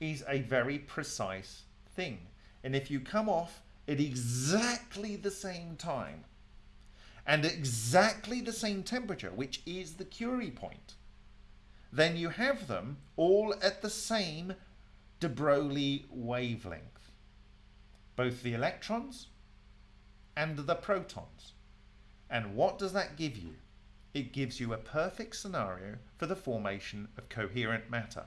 B: is a very precise thing. And if you come off at exactly the same time and exactly the same temperature, which is the Curie point, then you have them all at the same de Broglie wavelength both the electrons and the protons. And what does that give you? It gives you a perfect scenario for the formation of coherent matter.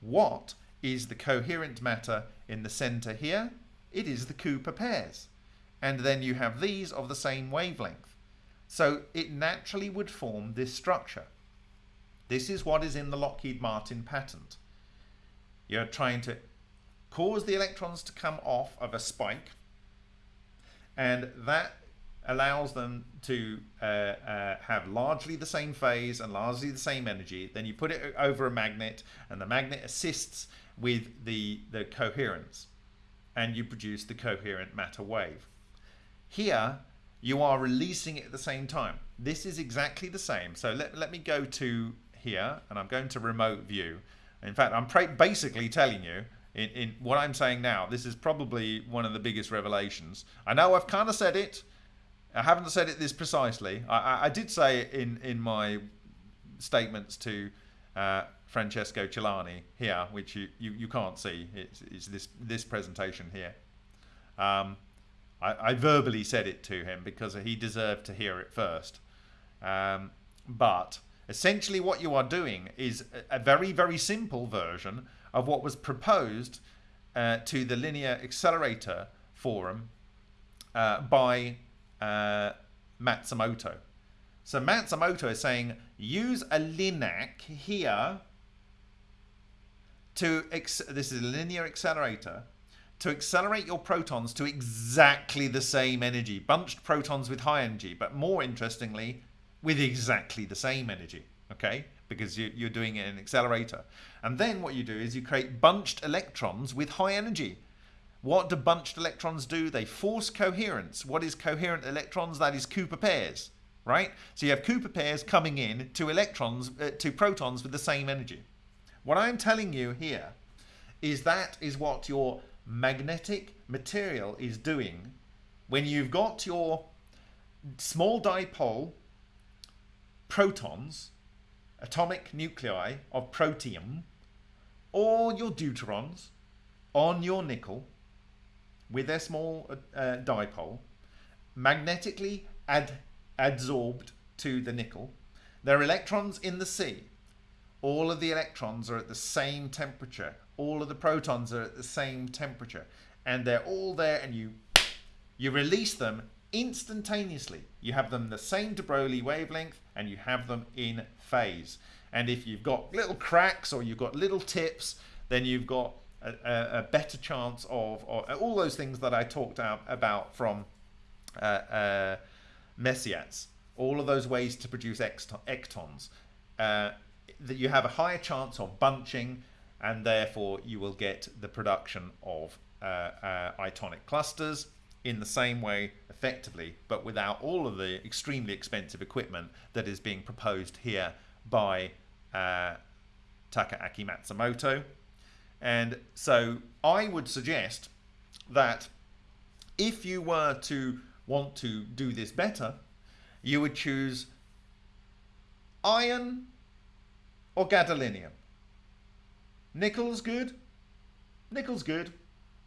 B: What is the coherent matter in the center here? It is the Cooper pairs. And then you have these of the same wavelength. So it naturally would form this structure. This is what is in the Lockheed Martin patent. You're trying to cause the electrons to come off of a spike and that allows them to uh, uh, have largely the same phase and largely the same energy. Then you put it over a magnet and the magnet assists with the, the coherence and you produce the coherent matter wave. Here, you are releasing it at the same time. This is exactly the same. So let, let me go to here and I'm going to remote view. In fact, I'm basically telling you in, in what I'm saying now. This is probably one of the biggest revelations. I know I've kind of said it. I haven't said it this precisely. I, I, did say in, in my statements to uh, Francesco Celani here, which you, you, you can't see. It's, it's this this presentation here. Um, I, I, verbally said it to him because he deserved to hear it first. Um, but essentially, what you are doing is a, very very simple version of what was proposed uh, to the Linear Accelerator Forum uh, by uh, Matsumoto. So Matsumoto is saying use a LINAC here to this is a linear accelerator to accelerate your protons to exactly the same energy, bunched protons with high energy, but more interestingly, with exactly the same energy, okay? Because you, are doing it in an accelerator. And then what you do is you create bunched electrons with high energy. What do bunched electrons do? They force coherence. What is coherent electrons? That is Cooper pairs, right? So you have Cooper pairs coming in to electrons, uh, to protons with the same energy. What I'm telling you here is that is what your magnetic material is doing when you've got your small dipole protons, atomic nuclei of protium, or your deuterons on your nickel with their small uh, dipole, magnetically ad adsorbed to the nickel. Their electrons in the sea all of the electrons are at the same temperature. All of the protons are at the same temperature. And they're all there and you you release them instantaneously. You have them the same de Broglie wavelength and you have them in phase. And if you've got little cracks or you've got little tips, then you've got a, a, better chance of, all those things that I talked out about from uh, uh. All of those ways to produce ectons. Uh, that you have a higher chance of bunching and therefore you will get the production of uh, uh, itonic clusters in the same way effectively but without all of the extremely expensive equipment that is being proposed here by uh, Takaaki Matsumoto and so I would suggest that if you were to want to do this better you would choose iron or gadolinium? Nickel's good. Nickel's good.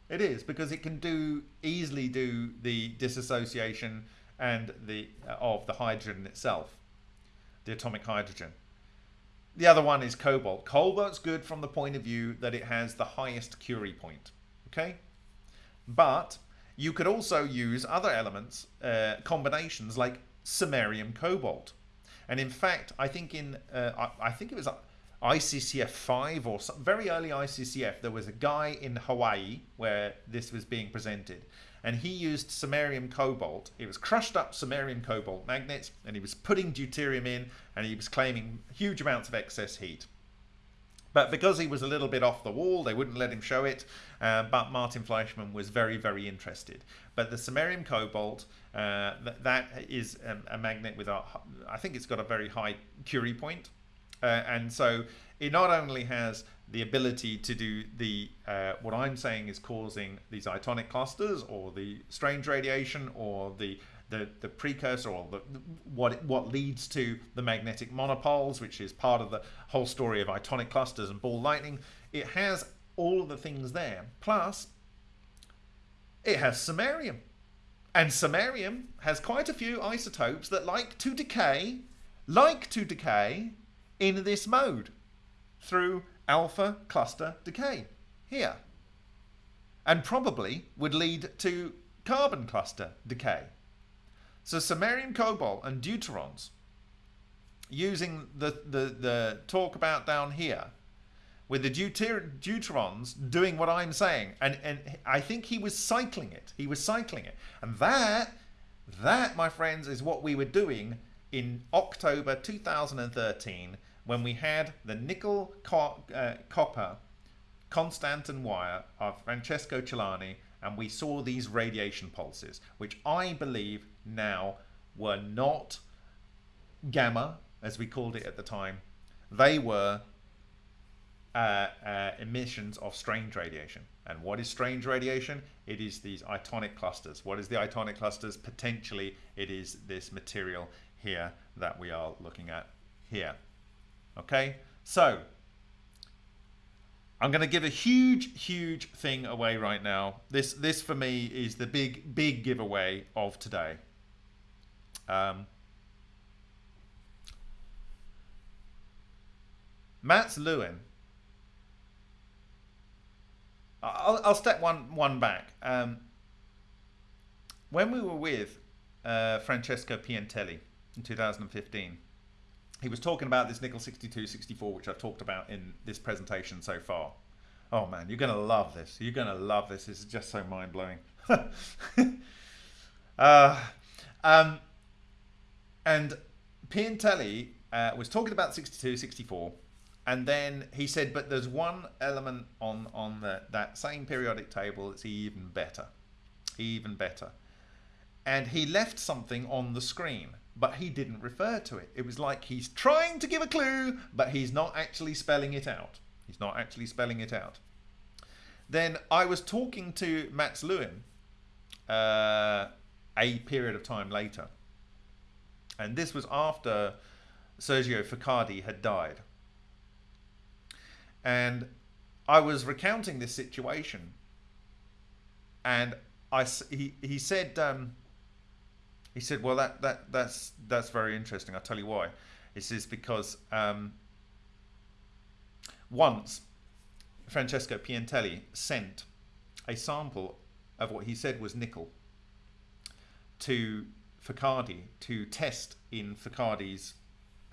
B: It is because it can do easily do the dissociation and the uh, of the hydrogen itself, the atomic hydrogen. The other one is cobalt. Cobalt's good from the point of view that it has the highest Curie point. Okay, but you could also use other elements, uh, combinations like samarium cobalt. And in fact, I think in uh, I, I, think it was ICCF five or some, very early ICCF, there was a guy in Hawaii where this was being presented, and he used samarium cobalt. It was crushed up samarium cobalt magnets, and he was putting deuterium in, and he was claiming huge amounts of excess heat. But because he was a little bit off the wall, they wouldn't let him show it. Uh, but Martin Fleischmann was very, very interested. But the samarium cobalt, uh, th that is a, a, magnet with a, I think it's got a very high Curie point. Uh, and so it not only has the ability to do the uh, what I'm saying is causing these itonic clusters or the strange radiation or the the, the precursor or the, what what leads to the magnetic monopoles, which is part of the whole story of itonic clusters and ball lightning. It has all of the things there. Plus, it has samarium. And samarium has quite a few isotopes that like to decay, like to decay in this mode through alpha cluster decay here. And probably would lead to carbon cluster decay. So samarium cobalt and deuterons, using the, the, the talk about down here, with the deuter deuterons doing what I'm saying. And, and I think he was cycling it. He was cycling it. And that, that, my friends, is what we were doing in October 2013 when we had the nickel co uh, copper Constantan wire of Francesco Celani and we saw these radiation pulses, which I believe now were not gamma, as we called it at the time. They were uh, uh, emissions of strange radiation. And what is strange radiation? It is these itonic clusters. What is the itonic clusters? Potentially, it is this material here that we are looking at here. Okay, so I'm going to give a huge, huge thing away right now. This, this for me is the big, big giveaway of today. Um, Mats Lewan. I'll, I'll step one one back. Um, when we were with uh, Francesco Piantelli in 2015, he was talking about this nickel 62, 64, which I've talked about in this presentation so far. Oh man, you're going to love this. You're going to love this. It's just so mind blowing. uh, um, and Piantelli uh, was talking about 62, 64, and then he said, but there's one element on, on the, that same periodic table that's even better. Even better. And he left something on the screen, but he didn't refer to it. It was like he's trying to give a clue, but he's not actually spelling it out. He's not actually spelling it out. Then I was talking to Mats Lewan uh, a period of time later. And this was after Sergio Focardi had died. And I was recounting this situation. And I, he, he said, um, he said, well, that, that, that's, that's very interesting. I'll tell you why. He says, because um, once Francesco Piantelli sent a sample of what he said was nickel to Focardi to test in Focardi's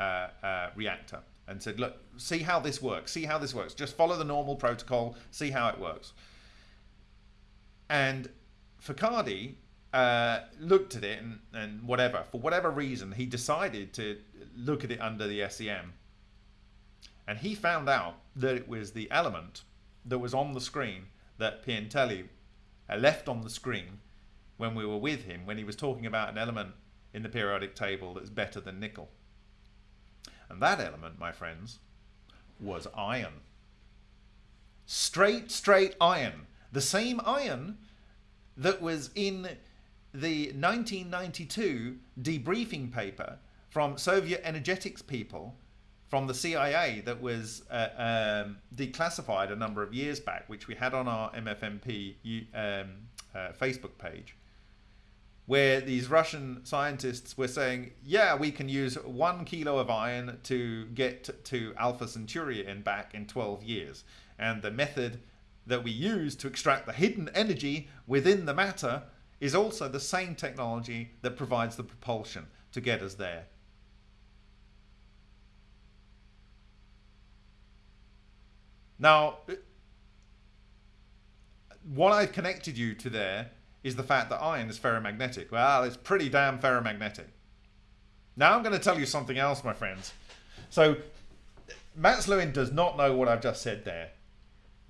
B: uh, uh, reactor and said, look, see how this works. See how this works. Just follow the normal protocol. See how it works. And Focardi uh, looked at it and, and whatever, for whatever reason, he decided to look at it under the SEM. And he found out that it was the element that was on the screen that Piantelli uh, left on the screen when we were with him, when he was talking about an element in the periodic table that's better than nickel. And that element, my friends, was iron. Straight, straight iron. The same iron that was in the 1992 debriefing paper from Soviet energetics people from the CIA that was uh, um, declassified a number of years back, which we had on our MFMP um, uh, Facebook page where these Russian scientists were saying, yeah, we can use one kilo of iron to get to Alpha Centauri and back in 12 years. And the method that we use to extract the hidden energy within the matter is also the same technology that provides the propulsion to get us there. Now, what I've connected you to there is the fact that iron is ferromagnetic. Well, it's pretty damn ferromagnetic. Now I'm going to tell you something else, my friends. So, Mats Lewan does not know what I've just said there.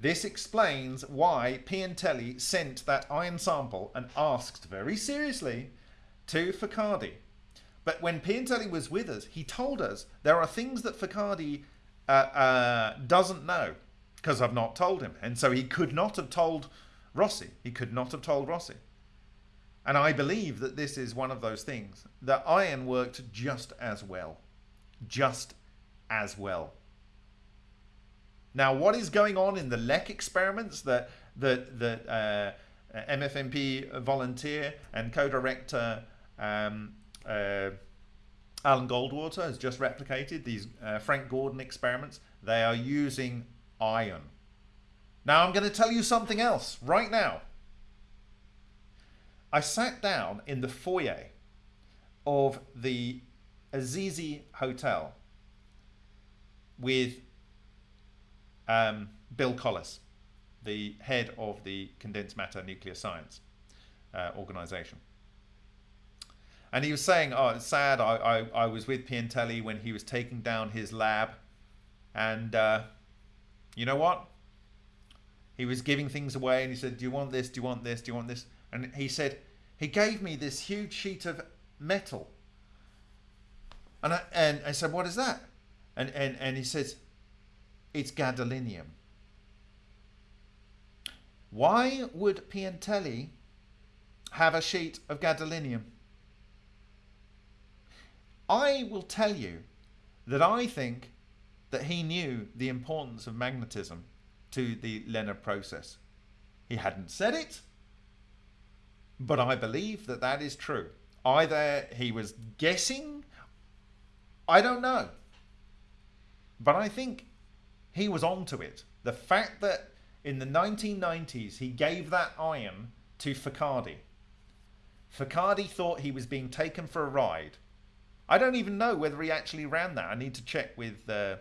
B: This explains why Piantelli sent that iron sample and asked very seriously to Focardi. But when Piantelli was with us, he told us there are things that Focardi uh, uh, doesn't know because I've not told him. And so he could not have told Rossi. He could not have told Rossi. And I believe that this is one of those things. That iron worked just as well. Just as well. Now, what is going on in the LEC experiments that, that, that uh, MFMP volunteer and co-director um, uh, Alan Goldwater has just replicated, these uh, Frank Gordon experiments, they are using iron. Now I'm going to tell you something else right now. I sat down in the foyer of the Assisi Hotel with um, Bill Collis, the head of the Condensed Matter Nuclear Science uh, organization. And he was saying, oh, it's sad, I, I, I was with Piantelli when he was taking down his lab. And uh, you know what? he was giving things away and he said, Do you want this? Do you want this? Do you want this? And he said, He gave me this huge sheet of metal. And I, and I said, What is that? And, and, and he says, It's gadolinium. Why would Piantelli have a sheet of gadolinium? I will tell you that I think that he knew the importance of magnetism to the Leonard process. He hadn't said it, but I believe that that is true. Either he was guessing, I don't know. But I think he was onto it. The fact that in the 1990s he gave that iron to Focardi. Focardi thought he was being taken for a ride. I don't even know whether he actually ran that. I need to check with uh,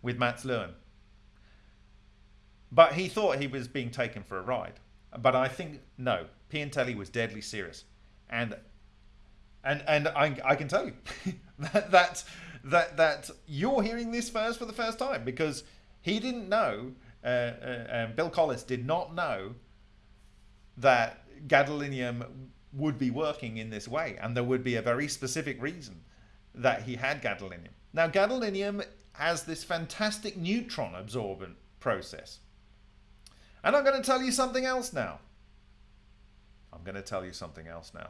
B: with Mats Lewan. But he thought he was being taken for a ride. But I think no, Piantelli was deadly serious, and and and I, I can tell you that that that that you're hearing this first for the first time because he didn't know. Uh, uh, um, Bill Collis did not know that gadolinium would be working in this way, and there would be a very specific reason that he had gadolinium. Now, gadolinium has this fantastic neutron absorbent process. And I'm going to tell you something else now. I'm going to tell you something else now.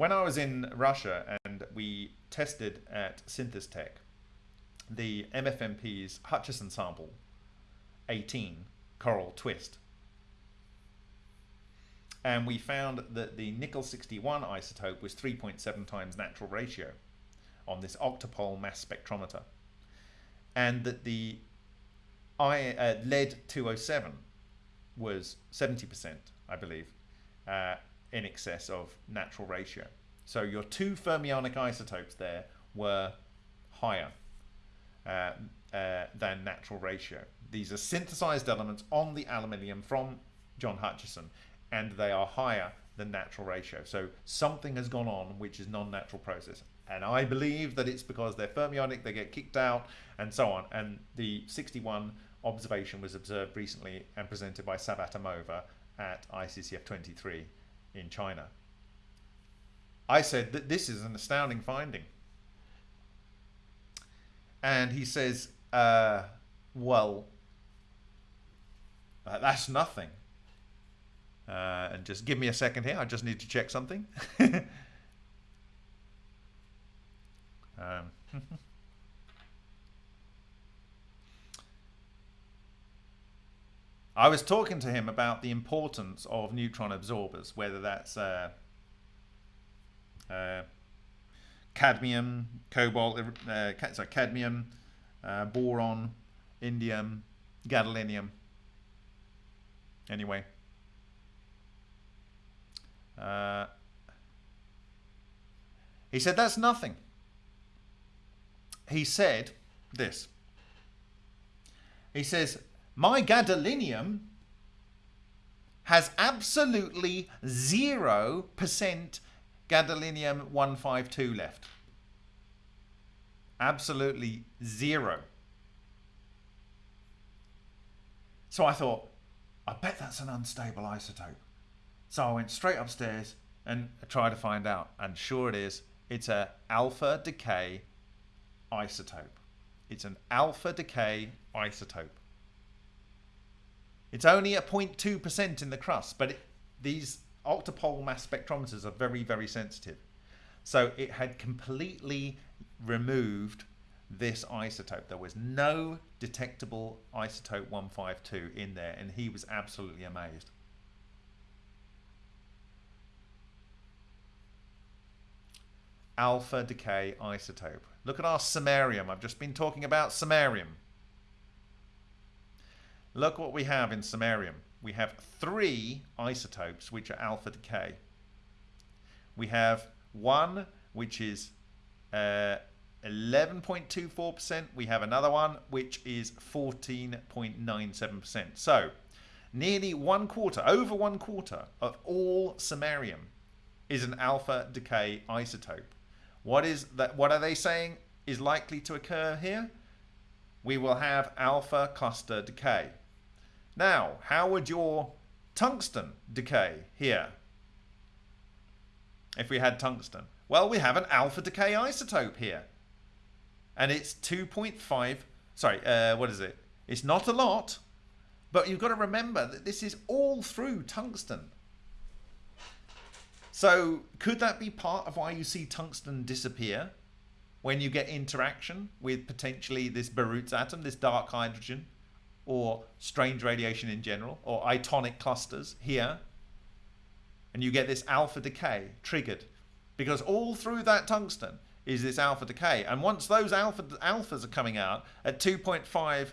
B: When I was in Russia and we tested at Synthestech the MFMP's Hutchison sample 18 coral twist. And we found that the nickel 61 isotope was 3.7 times natural ratio on this octopole mass spectrometer. And that the I, uh, lead 207 was 70%, I believe, uh, in excess of natural ratio. So your two fermionic isotopes there were higher uh, uh, than natural ratio. These are synthesized elements on the aluminium from John Hutchison, and they are higher than natural ratio. So something has gone on which is non-natural process. And I believe that it's because they're fermionic, they get kicked out, and so on. And the 61 observation was observed recently and presented by Savvatimova at ICCF 23 in China. I said that this is an astounding finding. And he says, uh, well, uh, that's nothing. Uh, and just give me a second here. I just need to check something. um, I was talking to him about the importance of neutron absorbers, whether that's uh, uh, cadmium, cobalt, uh, sorry, cadmium, uh, boron, indium, gadolinium. Anyway. Uh, he said, that's nothing. He said this. He says, my gadolinium has absolutely 0% gadolinium 152 left. Absolutely zero. So I thought, I bet that's an unstable isotope. So I went straight upstairs and tried to find out. And sure it is, it's a alpha decay isotope. It's an alpha decay isotope. It's only at 0.2% in the crust, but it, these octopole mass spectrometers are very, very sensitive. So it had completely removed this isotope. There was no detectable isotope 152 in there, and he was absolutely amazed. Alpha decay isotope. Look at our samarium. I've just been talking about samarium. Look what we have in samarium we have three isotopes which are alpha decay. We have one which is 11.24%. Uh, we have another one which is 14.97%. So nearly one quarter, over one quarter of all samarium is an alpha decay isotope. What is that? What are they saying is likely to occur here? We will have alpha cluster decay. Now, how would your tungsten decay here? If we had tungsten. Well, we have an alpha decay isotope here. And it's 2.5, sorry, uh, what is it? It's not a lot, but you've got to remember that this is all through tungsten. So could that be part of why you see tungsten disappear when you get interaction with potentially this Barut's atom, this dark hydrogen, or strange radiation in general, or itonic clusters here, and you get this alpha decay triggered because all through that tungsten is this alpha decay, and once those alpha alphas are coming out at 2.5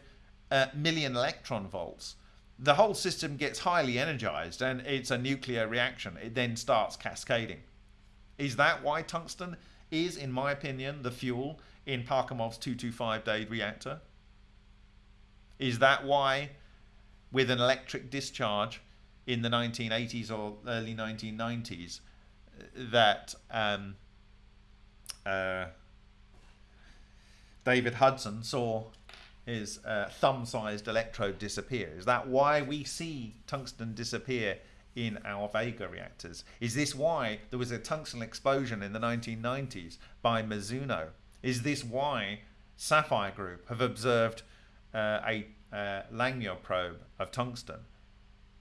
B: uh, million electron volts, the whole system gets highly energized and it's a nuclear reaction. It then starts cascading. Is that why tungsten is, in my opinion, the fuel in Parkhomov's 225 day reactor? Is that why, with an electric discharge in the 1980s or early 1990s, that um, uh, David Hudson saw his uh, thumb-sized electrode disappear? Is that why we see tungsten disappear in our Vega reactors? Is this why there was a tungsten explosion in the 1990s by Mizuno? Is this why Sapphire Group have observed uh, a uh, Langmuir probe of tungsten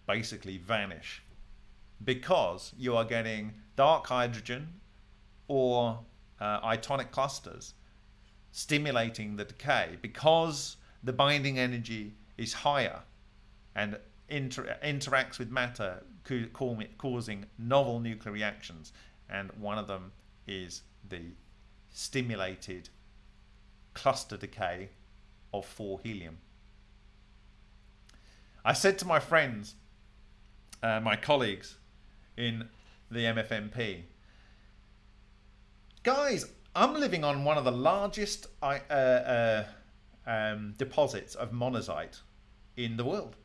B: basically vanish? Because you are getting dark hydrogen or uh, itonic clusters stimulating the decay because the binding energy is higher and inter interacts with matter causing novel nuclear reactions and one of them is the stimulated cluster decay of 4 helium. I said to my friends, uh, my colleagues in the MFMP, guys, I'm living on one of the largest uh, uh, um, deposits of monazite in the world.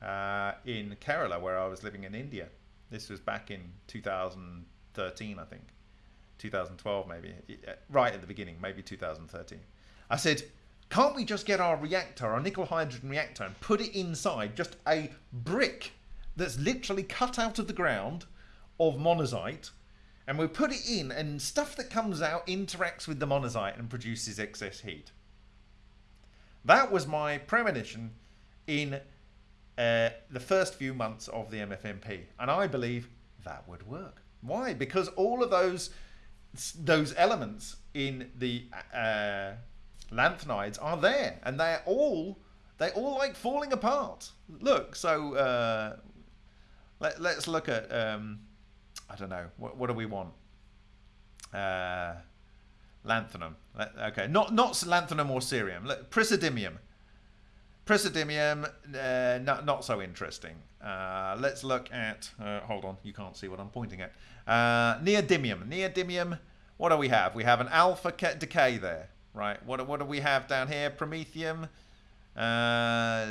B: Uh, in Kerala, where I was living in India. This was back in 2013, I think. 2012, maybe. Uh, right at the beginning, maybe 2013. I said, can't we just get our reactor, our nickel hydrogen reactor, and put it inside just a brick that's literally cut out of the ground of monazite and we put it in and stuff that comes out interacts with the monazite and produces excess heat. That was my premonition in uh, the first few months of the MFMP and I believe that would work. Why? Because all of those those elements in the uh, lanthanides are there and they're all they're all like falling apart. Look, so uh, let, us look at um, I don't know. What, what do we want? Uh, lanthanum. Okay, not not lanthanum or cerium. Praseodymium. Praseodymium, uh, not, not so interesting. Uh, let's look at, uh, hold on, you can't see what I'm pointing at. Uh, neodymium. Neodymium, what do we have? We have an alpha decay there, right? What, what do we have down here? Promethium. Uh,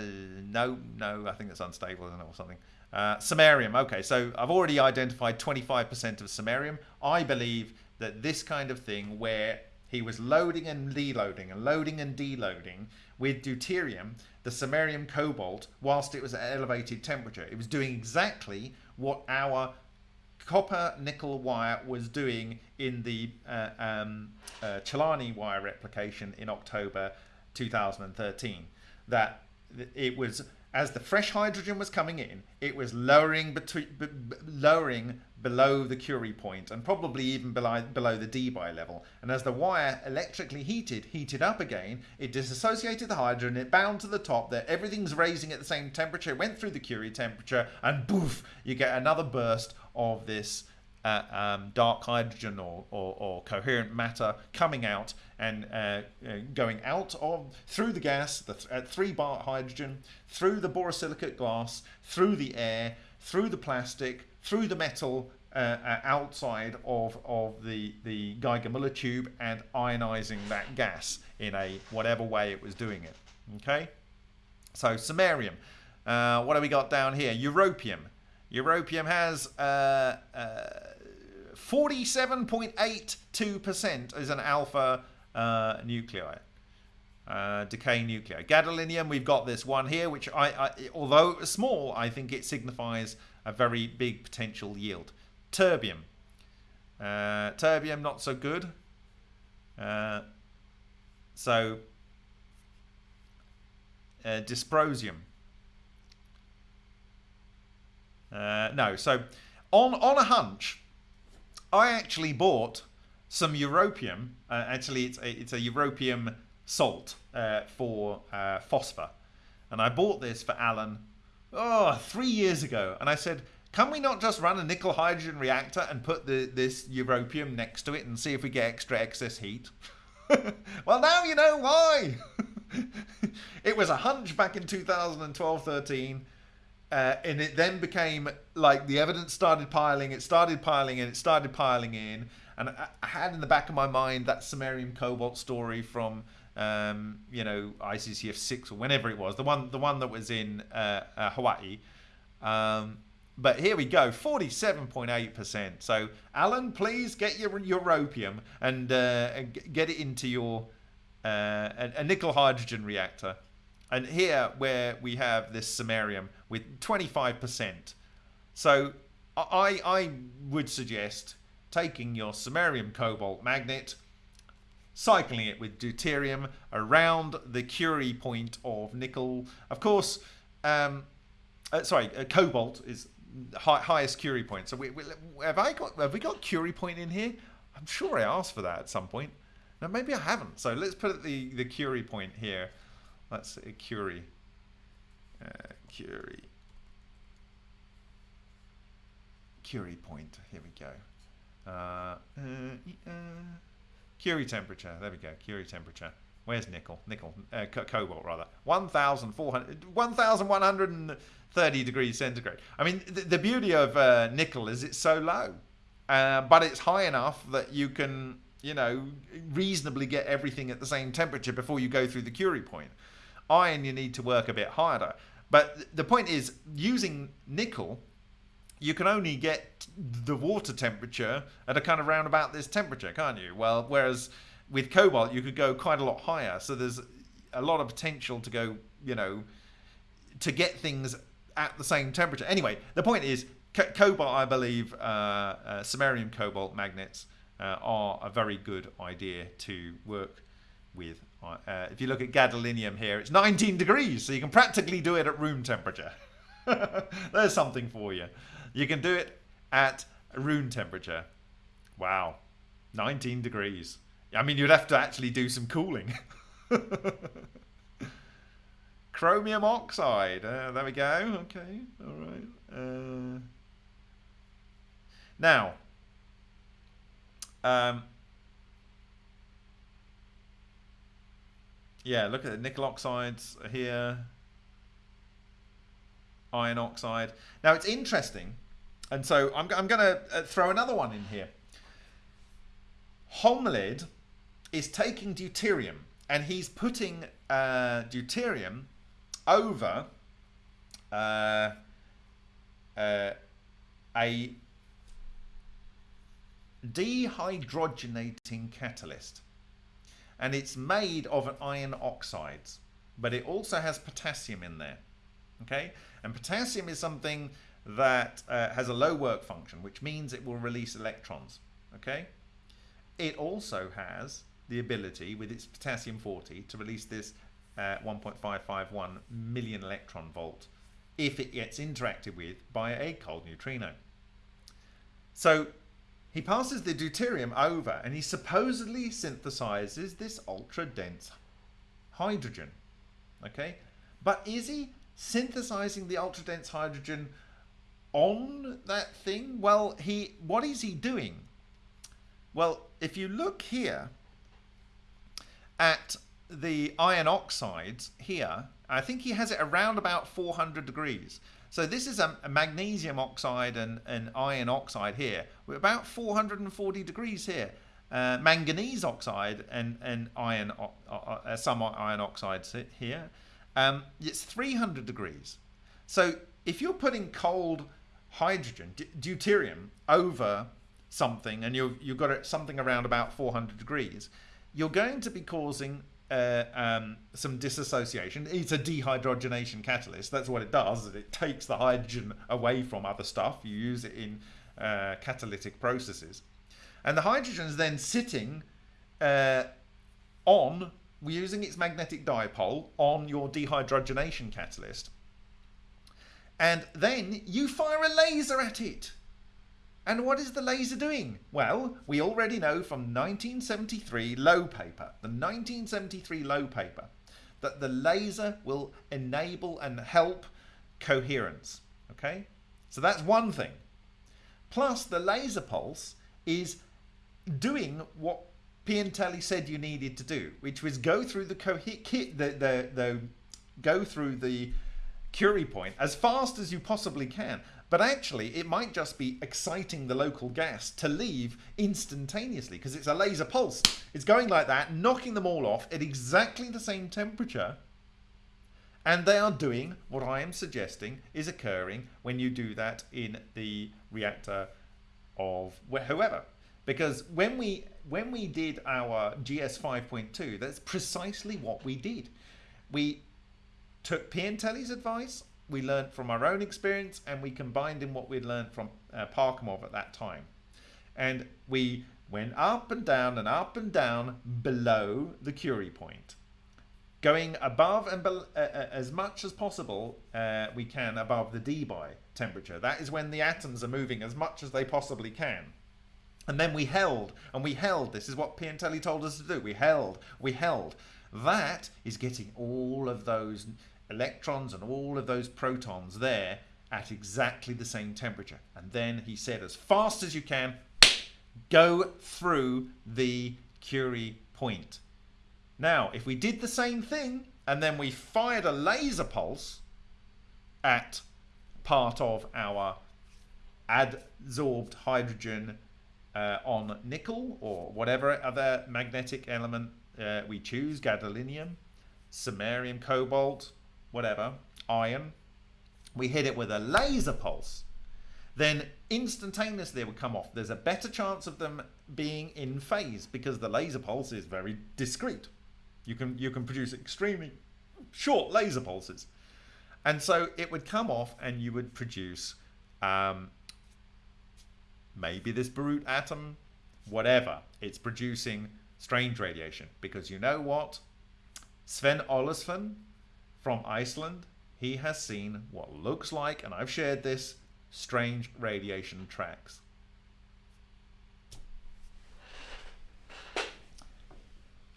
B: no, no, I think it's unstable, isn't it, or something. Uh, samarium. Okay, so I've already identified 25% of samarium. I believe that this kind of thing where he was loading and deloading and loading and deloading with deuterium, the samarium cobalt, whilst it was at elevated temperature. It was doing exactly what our copper nickel wire was doing in the uh, um, uh, Celani wire replication in October 2013. That it was as the fresh hydrogen was coming in, it was lowering between, lowering below the Curie point and probably even below, below the Debye level. And as the wire electrically heated, heated up again, it disassociated the hydrogen, it bound to the top there, everything's raising at the same temperature, it went through the Curie temperature, and boof, you get another burst of this uh, um, dark hydrogen or, or, or, coherent matter coming out and uh, uh, going out of through the gas at three bar hydrogen, through the borosilicate glass, through the air, through the plastic, through the metal uh, uh, outside of, of the, the Geiger-Müller tube and ionizing that gas in a whatever way it was doing it. Okay, so samarium. Uh, what have we got down here? Europium. Europium has 47.82% uh, uh, is an alpha uh, nuclei. Uh, decay nuclei. Gadolinium, we've got this one here, which I, I, although small, I think it signifies a very big potential yield. Terbium. Uh, terbium, not so good. Uh, so, dysprosium. Uh, no, so on on a hunch, I actually bought some europium. Uh, actually, it's a, it's a europium salt uh, for uh, phosphor, and I bought this for Alan. Oh, three years ago, and I said, "Can we not just run a nickel hydrogen reactor and put the, this europium next to it and see if we get extra excess heat?" well, now you know why. it was a hunch back in 2012 13. Uh, and it then became like the evidence started piling, it started piling in, it started piling in. And I, had in the back of my mind that samarium cobalt story from, um, you know, ICCF 6 or whenever it was, the one, the one that was in uh, uh, Hawaii. Um, but here we go, 47.8%. So, Alan, please get your europium and uh, get it into your uh, a nickel hydrogen reactor. And here, where we have this samarium with 25%. So, I, I would suggest taking your samarium cobalt magnet, cycling it with deuterium around the Curie point of nickel. Of course, um, uh, sorry, uh, cobalt is high, highest Curie point. So we, we, have I got have we got Curie point in here? I'm sure I asked for that at some point. Now maybe I haven't. So let's put the the Curie point here. Let's say Curie. Uh, Curie. Curie point. Here we go. Uh, uh, Curie temperature. There we go. Curie temperature. Where's nickel? Nickel, uh, co cobalt rather. 1,400, 1,130 degrees centigrade. I mean, the, the beauty of uh, nickel is it's so low, uh, but it's high enough that you can, you know, reasonably get everything at the same temperature before you go through the Curie point. Iron, you need to work a bit harder. But the point is, using nickel, you can only get the water temperature at a kind of roundabout this temperature, can't you? Well, whereas with cobalt you could go quite a lot higher so there's a lot of potential to go you know to get things at the same temperature anyway the point is co- cobalt i believe uh, uh, samarium cobalt magnets uh, are a very good idea to work with uh, if you look at gadolinium here it's 19 degrees so you can practically do it at room temperature there's something for you you can do it at room temperature wow 19 degrees I mean, you'd have to actually do some cooling. Chromium oxide. Uh, there we go. Okay. All right. Uh, now, um, yeah, look at the nickel oxides here. Iron oxide. Now, it's interesting. And so I'm, I'm going to uh, throw another one in here. Holmlid is taking deuterium and he's putting uh, deuterium over uh, uh, a dehydrogenating catalyst. And it's made of iron oxides, but it also has potassium in there. Okay, and potassium is something that uh, has a low work function, which means it will release electrons. Okay, it also has the ability with its potassium 40 to release this uh, 1.551 million electron volt if it gets interacted with by a cold neutrino. So he passes the deuterium over and he supposedly synthesizes this ultra dense hydrogen. Okay, but is he synthesizing the ultra dense hydrogen on that thing? Well, he what is he doing? Well, if you look here, at the iron oxides here, I think he has it around about 400 degrees. So this is a, a magnesium oxide and an iron oxide here. We're about 440 degrees here. Uh, manganese oxide and, and iron, uh, some iron oxides here. Um, it's 300 degrees. So if you're putting cold hydrogen, deuterium, over something and you've, you've got it something around about 400 degrees, you're going to be causing uh, um, some dissociation. It's a dehydrogenation catalyst. That's what it does. It takes the hydrogen away from other stuff. You use it in uh, catalytic processes. And the hydrogen is then sitting uh, on, using its magnetic dipole, on your dehydrogenation catalyst. And then you fire a laser at it. And what is the laser doing? Well, we already know from 1973 low paper, the 1973 low paper, that the laser will enable and help coherence. Okay? So that's one thing. Plus, the laser pulse is doing what Piantelli said you needed to do, which was go through the, the, the, the go through the Curie point as fast as you possibly can. But actually, it might just be exciting the local gas to leave instantaneously because it's a laser pulse. It's going like that, knocking them all off at exactly the same temperature. And they are doing what I am suggesting is occurring when you do that in the reactor of whoever. Because when we when we did our GS 5.2, that's precisely what we did. We took Piantelli's advice we learned from our own experience and we combined in what we'd learned from uh, Parkhomov at that time. And we went up and down and up and down below the Curie point. Going above and uh, uh, as much as possible uh, we can above the Debye temperature. That is when the atoms are moving as much as they possibly can. And then we held, and we held. This is what Piantelli told us to do. We held, we held. That is getting all of those electrons and all of those protons there at exactly the same temperature. And then he said, as fast as you can, go through the Curie point. Now, if we did the same thing and then we fired a laser pulse at part of our adsorbed hydrogen uh, on nickel or whatever other magnetic element uh, we choose, gadolinium, samarium, cobalt, whatever, iron, we hit it with a laser pulse, then instantaneously it would come off. There's a better chance of them being in phase because the laser pulse is very discrete. You can you can produce extremely short laser pulses. And so it would come off and you would produce um, maybe this Barut atom, whatever. It's producing strange radiation because you know what? Sven Olafsson from Iceland, he has seen what looks like, and I've shared this, strange radiation tracks.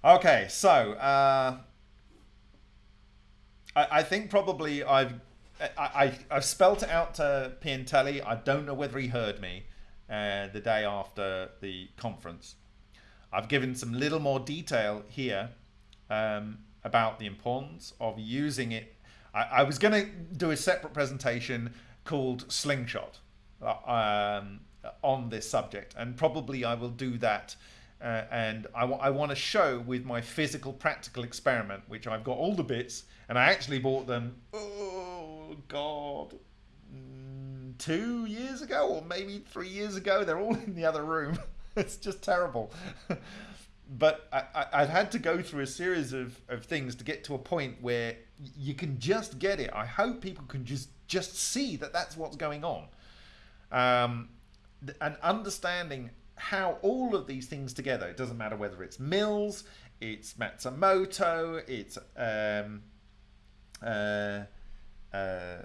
B: Okay, so uh, I, I, think probably I've I, I, have spelt it out to Piantelli. I don't know whether he heard me uh, the day after the conference. I've given some little more detail here um, about the importance of using it. I, I was going to do a separate presentation called Slingshot uh, um, on this subject, and probably I will do that. Uh, and I, I want to show with my physical practical experiment, which I've got all the bits, and I actually bought them. Oh God, mm, two years ago, or maybe three years ago. They're all in the other room. it's just terrible. but I, I, had to go through a series of, of things to get to a point where you can just get it. I hope people can just just see that that's what's going on, um, and understanding how all of these things together. It doesn't matter whether it's Mills, it's Matsumoto, it's um, uh, uh,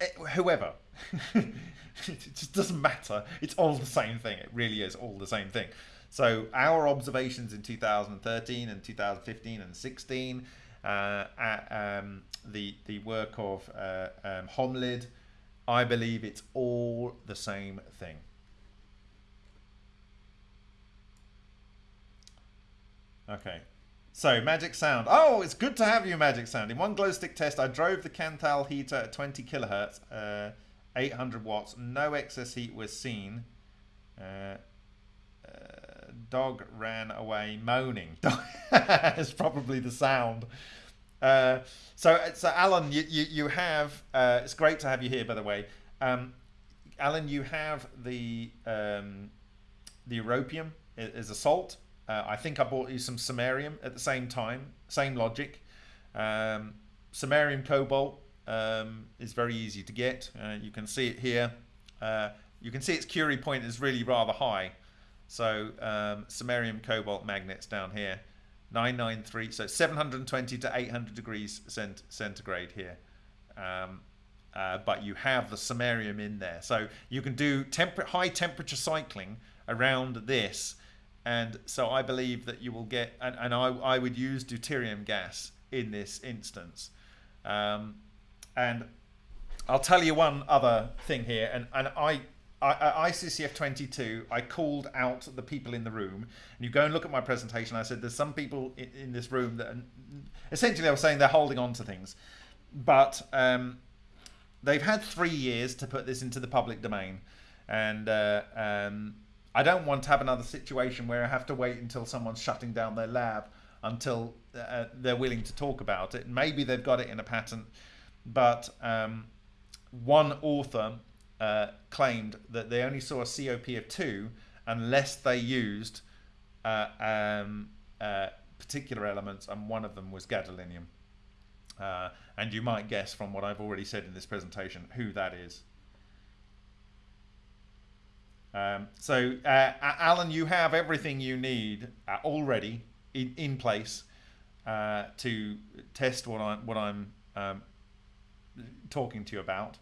B: eh, whoever. it just doesn't matter. It's all the same thing. It really is all the same thing. So our observations in 2013 and 2015 and 16, uh, at, um, the the work of uh, um, Holmlid, I believe it's all the same thing. Okay. So, Magic Sound. Oh, it's good to have you, Magic Sound. In one glow stick test, I drove the Kanthal heater at 20 kilohertz. Uh, 800 watts, no excess heat was seen. Uh, uh, dog ran away moaning. It's probably the sound. Uh, so, so Alan, you, you, you have, uh, it's great to have you here, by the way. Um, Alan, you have the, um, the europium as a salt. Uh, I think I bought you some samarium at the same time, same logic. Um, samarium cobalt, um, is very easy to get. Uh, you can see it here. Uh, you can see its Curie point is really rather high. So um, samarium cobalt magnets down here, 993, so 720 to 800 degrees cent centigrade here. Um, uh, but you have the samarium in there. So you can do high temperature cycling around this. And so I believe that you will get, and, and I, I would use deuterium gas in this instance. Um, and I'll tell you one other thing here, and, and I, I, ICCF 22, I called out the people in the room, and you go and look at my presentation. I said there's some people in, in this room that, are, essentially, I was saying they're holding on to things, but um, they've had three years to put this into the public domain, and uh, um, I don't want to have another situation where I have to wait until someone's shutting down their lab until uh, they're willing to talk about it. Maybe they've got it in a patent, but um, one author uh, claimed that they only saw a COP of two unless they used uh, um, uh, particular elements, and one of them was gadolinium. Uh, and you might guess from what I've already said in this presentation who that is. Um, so, uh, Alan, you have everything you need uh, already in, in place to test what I'm what I'm um, talking to you about.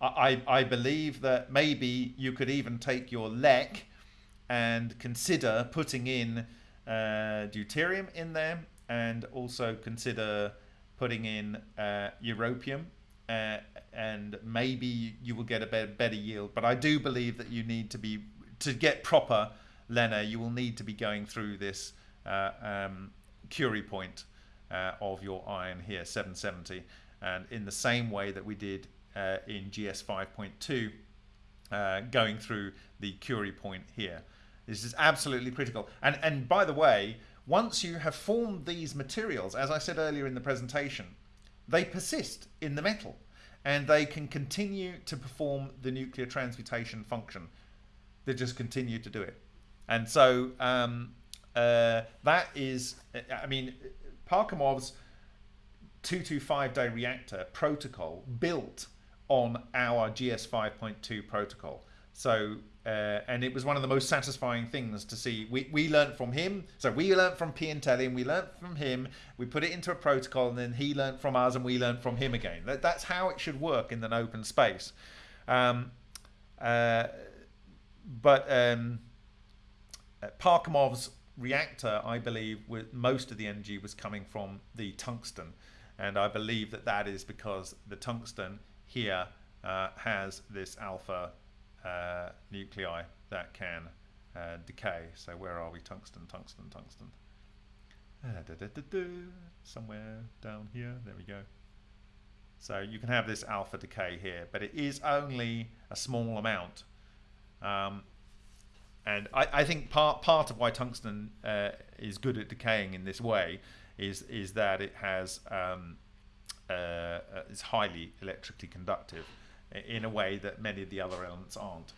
B: I, I believe that maybe you could even take your LEC and consider putting in uh, deuterium in there and also consider putting in uh, europium uh, and maybe you will get a better, better yield. But I do believe that you need to be, to get proper LENR, you will need to be going through this uh, um, Curie point uh, of your iron here, 770. And in the same way that we did uh, in GS 5.2, uh, going through the Curie point here. This is absolutely critical. And, and by the way, once you have formed these materials, as I said earlier in the presentation, they persist in the metal and they can continue to perform the nuclear transmutation function. They just continue to do it. And so um, uh, that is, I mean, Parkhomov's 225 day reactor protocol built on our GS 5.2 protocol. So, uh, and it was one of the most satisfying things to see. We, we learned from him. So we learned from Piantelli and we learned from him. We put it into a protocol and then he learned from us and we learned from him again. That, that's how it should work in an open space. Um, uh, but um, uh, Parkhomov's reactor, I believe, most of the energy was coming from the tungsten. And I believe that that is because the tungsten here uh, has this alpha uh, nuclei that can uh, decay. So where are we? Tungsten, tungsten, tungsten. Da, da, da, Somewhere down here. There we go. So you can have this alpha decay here, but it is only a small amount. Um, and I, I, think part part of why tungsten uh, is good at decaying in this way is is that it has um, uh, is highly electrically conductive in a way that many of the other elements aren't.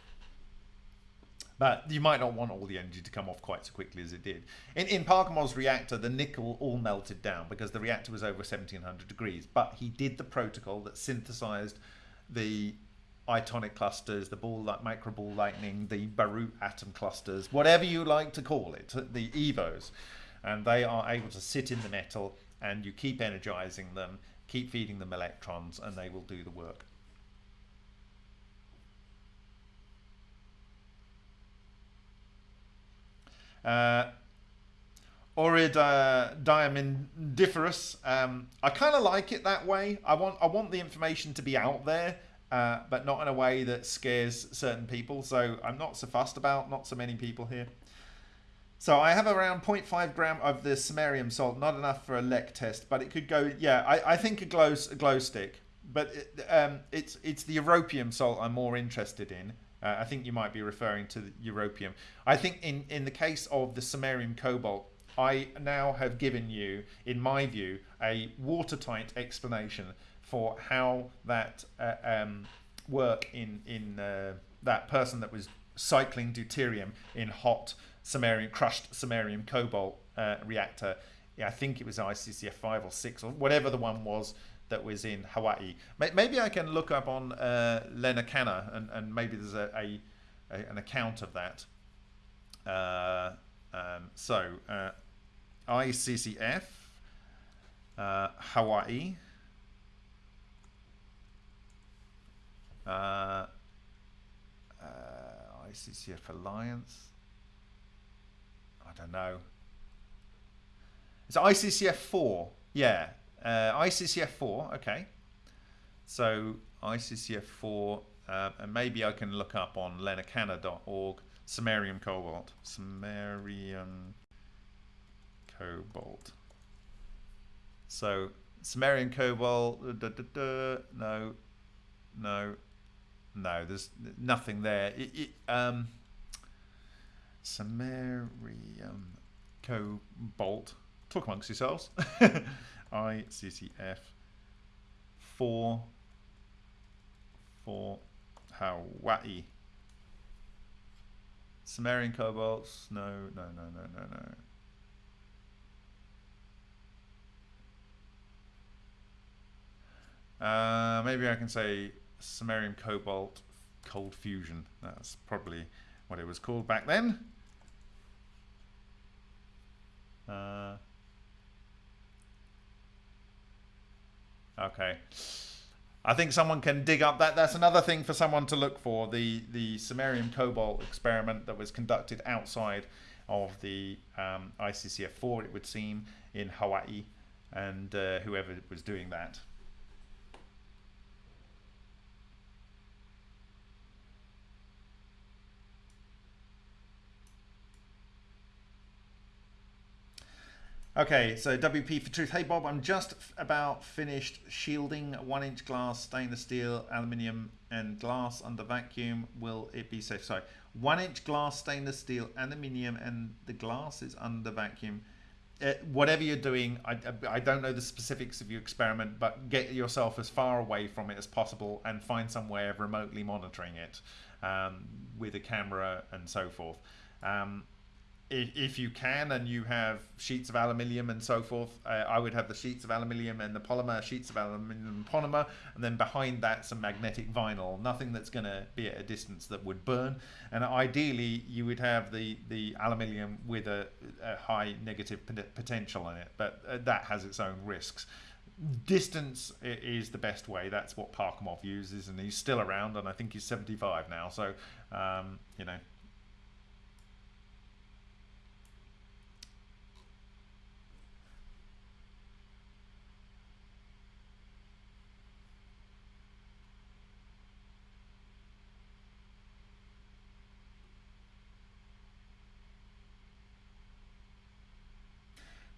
B: But you might not want all the energy to come off quite so quickly as it did. In, in Parkhomov's reactor, the nickel all melted down because the reactor was over 1700 degrees. But he did the protocol that synthesized the itonic clusters, the ball like micro ball lightning, the Barut atom clusters, whatever you like to call it, the EVOs. And they are able to sit in the metal and you keep energizing them keep feeding them electrons and they will do the work. Uh, diamondiferous. Um, I kind of like it that way. I want I want the information to be out there, uh, but not in a way that scares certain people. So I'm not so fussed about not so many people here. So I have around 0.5 gram of the samarium salt, not enough for a LEC test, but it could go, yeah, I, I think a glow, a glow stick. But it, um, it's, it's the europium salt I'm more interested in. Uh, I think you might be referring to the europium. I think in, in the case of the samarium cobalt, I now have given you, in my view, a watertight explanation for how that uh, um, work in, in uh, that person that was cycling deuterium in hot samarium crushed samarium cobalt uh, reactor. Yeah, I think it was ICCF five or six or whatever the one was that was in Hawaii. Maybe I can look up on uh, LENR-CANR and, and maybe there's a, a, a an account of that. Uh, um, so uh, ICCF uh, Hawaii. Uh, uh, ICCF Alliance. I don't know. It's ICCF 4. Yeah. Uh, ICCF 4. Okay. So ICCF 4. Uh, and maybe I can look up on lenr-canr.org Samarium Cobalt. Samarium Cobalt. So Samarium Cobalt. No. No. No, there's nothing there. It, it, um, Samarium Cobalt. Talk amongst yourselves. ICCF 4 for Hawaii. Samarium cobalts. No, no, no, no, no, no. Uh, maybe I can say samarium cobalt cold fusion. That's probably what it was called back then. Uh, okay. I think someone can dig up that. That's another thing for someone to look for. The the samarium cobalt experiment that was conducted outside of the um, ICCF 4, it would seem, in Hawaii, and uh, whoever was doing that. Okay, so WP for truth. Hey Bob, I'm just about finished shielding one inch glass, stainless steel, aluminium and glass under vacuum. Will it be safe? Sorry, one inch glass, stainless steel, aluminium and the glass is under vacuum. Uh, whatever you're doing, I, I don't know the specifics of your experiment, but get yourself as far away from it as possible and find some way of remotely monitoring it um, with a camera and so forth. Um, if you can and you have sheets of aluminium and so forth, uh, I would have the sheets of aluminium and the polymer, sheets of aluminium and polymer, and then behind that some magnetic vinyl, nothing that's going to be at a distance that would burn. And ideally, you would have the, the aluminium with a, a high negative potential in it, but uh, that has its own risks. Distance is the best way. That's what Parkhomov uses, and he's still around, and I think he's 75 now. So, um, you know,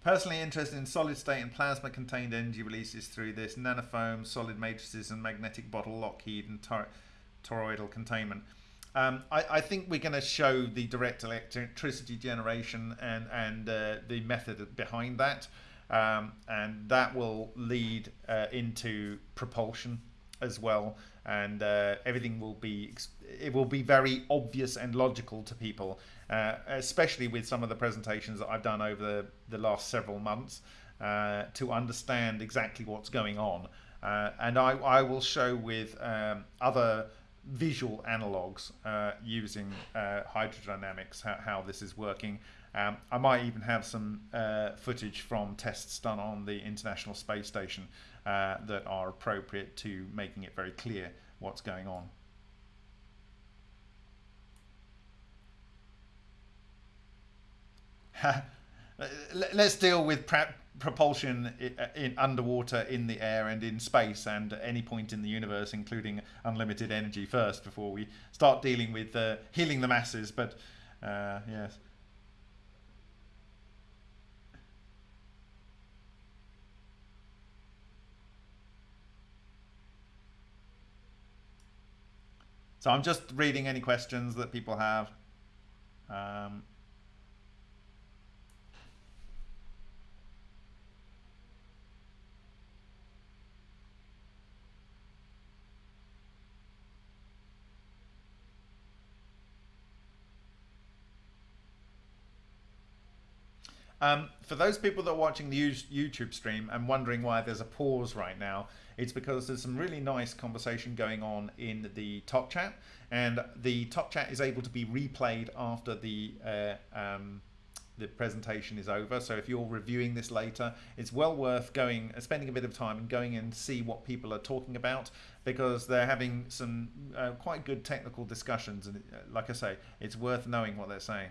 B: Personally interested in solid state and plasma contained energy releases through this nanofoam, solid matrices, and magnetic bottle Lockheed and tor toroidal containment. Um, I, I, think we're going to show the direct electricity generation and, and uh, the method behind that. Um, and that will lead uh, into propulsion as well and uh, everything will be it will be very obvious and logical to people uh, especially with some of the presentations that I've done over the, the last several months uh, to understand exactly what's going on uh, and I, I will show with um, other visual analogs uh, using uh, hydrodynamics how, how this is working um, I might even have some footage from tests done on the International Space Station that are appropriate to making it very clear what's going on. Let's deal with propulsion uh, in underwater, in the air, and in space, and at any point in the universe, including unlimited energy first, before we start dealing with uh, healing the masses. But uh, yes. So I'm just reading any questions that people have. Um, Um, for those people that are watching the YouTube stream and wondering why there's a pause right now, it's because there's some really nice conversation going on in the top chat, and the top chat is able to be replayed after the uh, um, the presentation is over. So if you're reviewing this later, it's well worth going, uh, spending a bit of time and going and see what people are talking about because they're having some uh, quite good technical discussions. And uh, like I say, it's worth knowing what they're saying.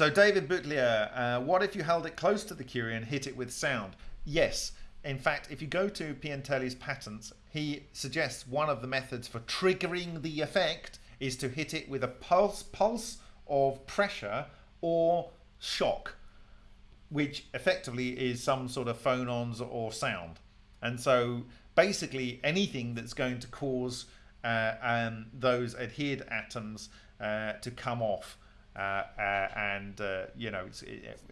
B: So David Butlier, uh, what if you held it close to the Curie and hit it with sound? Yes. In fact, if you go to Piantelli's patents, he suggests one of the methods for triggering the effect is to hit it with a pulse pulse of pressure or shock, which effectively is some sort of phonons or sound. And so basically anything that's going to cause uh, um, those adhered atoms uh, to come off and uh, you know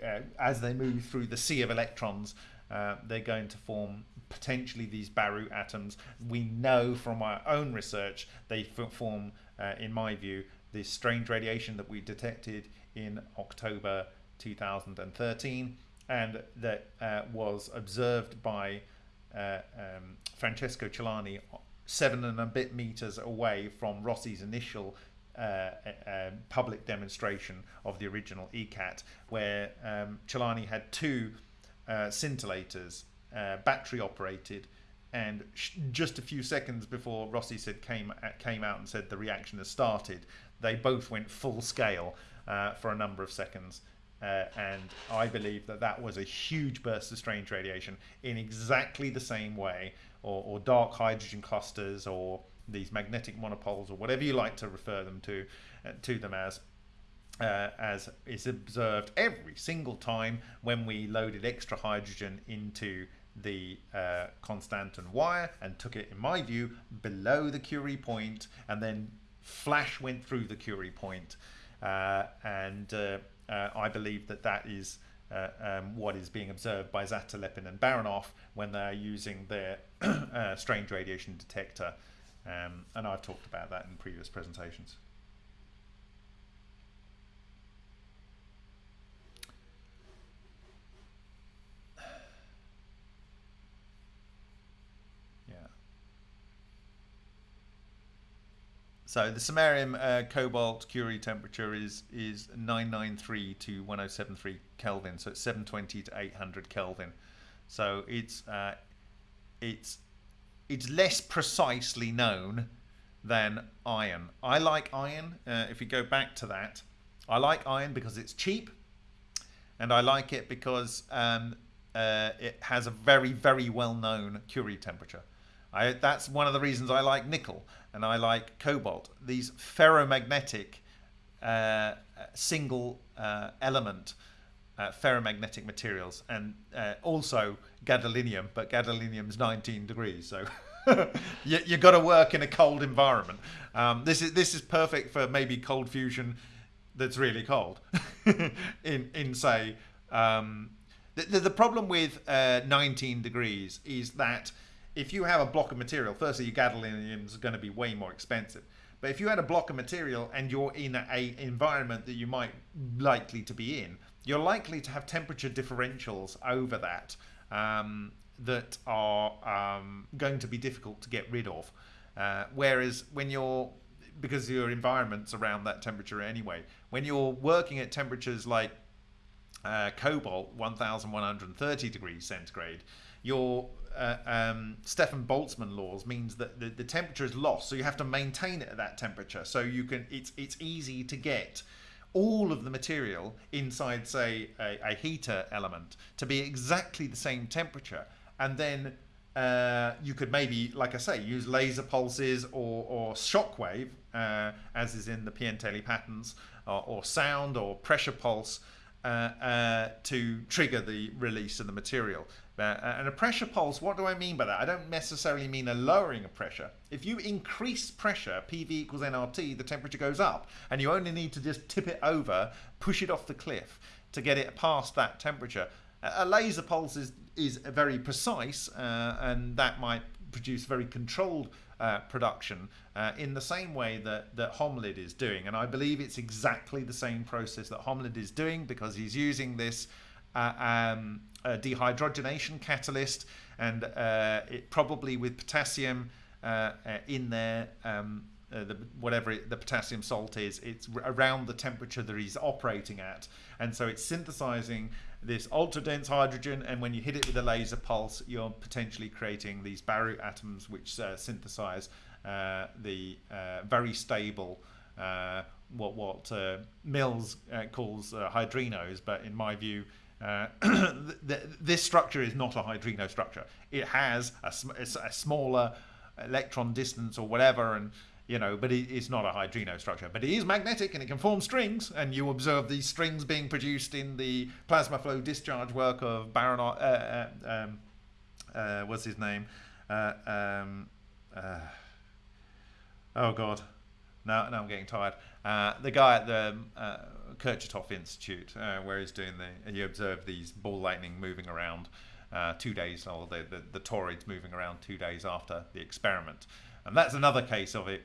B: uh, as they move through the sea of electrons uh, they're going to form potentially these Barut atoms. We know from our own research they form uh, in my view this strange radiation that we detected in October 2013 and that was observed by um, Francesco Celani seven and a bit meters away from Rossi's initial uh, a, public demonstration of the original ECAT, where um, Celani had two uh, scintillators, uh, battery operated, and just a few seconds before Rossi said came uh, came out and said the reaction has started, they both went full scale uh, for a number of seconds. Uh, and I believe that that was a huge burst of strange radiation in exactly the same way, or, or dark hydrogen clusters, or these magnetic monopoles or whatever you like to refer them to uh, to them as uh, as is observed every single time when we loaded extra hydrogen into the uh, Constantan wire and took it, in my view, below the Curie point and then flash went through the Curie point. Uh, and uh, uh, I believe that that is uh, um, what is being observed by Zatelepin and Baranov when they're using their strange radiation detector um, and I've talked about that in previous presentations. Yeah. So the samarium uh, cobalt Curie temperature is is 993 to 1073 Kelvin, so it's 720 to 800 Kelvin. So it's uh, it's it's less precisely known than iron. I like iron. Uh, if we go back to that, I like iron because it's cheap, and I like it because um, uh, it has a very, very well-known Curie temperature. I, that's one of the reasons I like nickel and I like cobalt. These ferromagnetic uh, single uh, element uh, ferromagnetic materials and uh, also gadolinium, but gadolinium's 19 degrees, so you, have got to work in a cold environment. Um, this is this is perfect for maybe cold fusion that's really cold. in in say um, the, the, problem with uh, 19 degrees is that if you have a block of material, firstly your gadolinium is going to be way more expensive. But if you had a block of material and you're in a environment that you might likely to be in, you're likely to have temperature differentials over that um, that are um, going to be difficult to get rid of. Uh, whereas when you're, because your environment's around that temperature anyway, when you're working at temperatures like uh, cobalt, 1130 degrees centigrade, your uh, um, Stefan Boltzmann laws means that the, the temperature is lost, so you have to maintain it at that temperature. So you can, it's it's easy to get all of the material inside, say, a, a heater element to be exactly the same temperature. And then uh, you could maybe, like I say, use laser pulses or, or shockwave, uh, as is in the Piantelli patterns, or, or sound or pressure pulse uh, uh to trigger the release of the material. Uh, and a pressure pulse, what do I mean by that? I don't necessarily mean a lowering of pressure. If you increase pressure, PV equals nRT, the temperature goes up. And you only need to just tip it over, push it off the cliff to get it past that temperature. A laser pulse is, is very precise, uh, and that might produce very controlled uh, production uh, in the same way that, that Holmlid is doing. And I believe it's exactly the same process that Holmlid is doing because he's using this um, dehydrogenation catalyst, and uh, it probably with potassium uh, uh, in there. Um, uh, the, whatever it, the potassium salt is, it's around the temperature that he's operating at, and so it's synthesizing this ultra dense hydrogen. And when you hit it with a laser pulse, you're potentially creating these Barut atoms, which uh, synthesize uh, the very stable what what Mills calls hydrinos, but in my view. th- th- this structure is not a hydrino structure. It has a, sm- a smaller electron distance or whatever, and you know, but it, it's not a hydrino structure. But it is magnetic and it can form strings, and you observe these strings being produced in the plasma flow discharge work of Baron. Uh, uh, um, uh, what's his name? Uh, um, uh, oh God, now now I'm getting tired. Uh, the guy at the uh, Kurchatov Institute, where he's doing the, you observe these ball lightning moving around. two days, or the, the, the toroids moving around two days after the experiment. And that's another case of it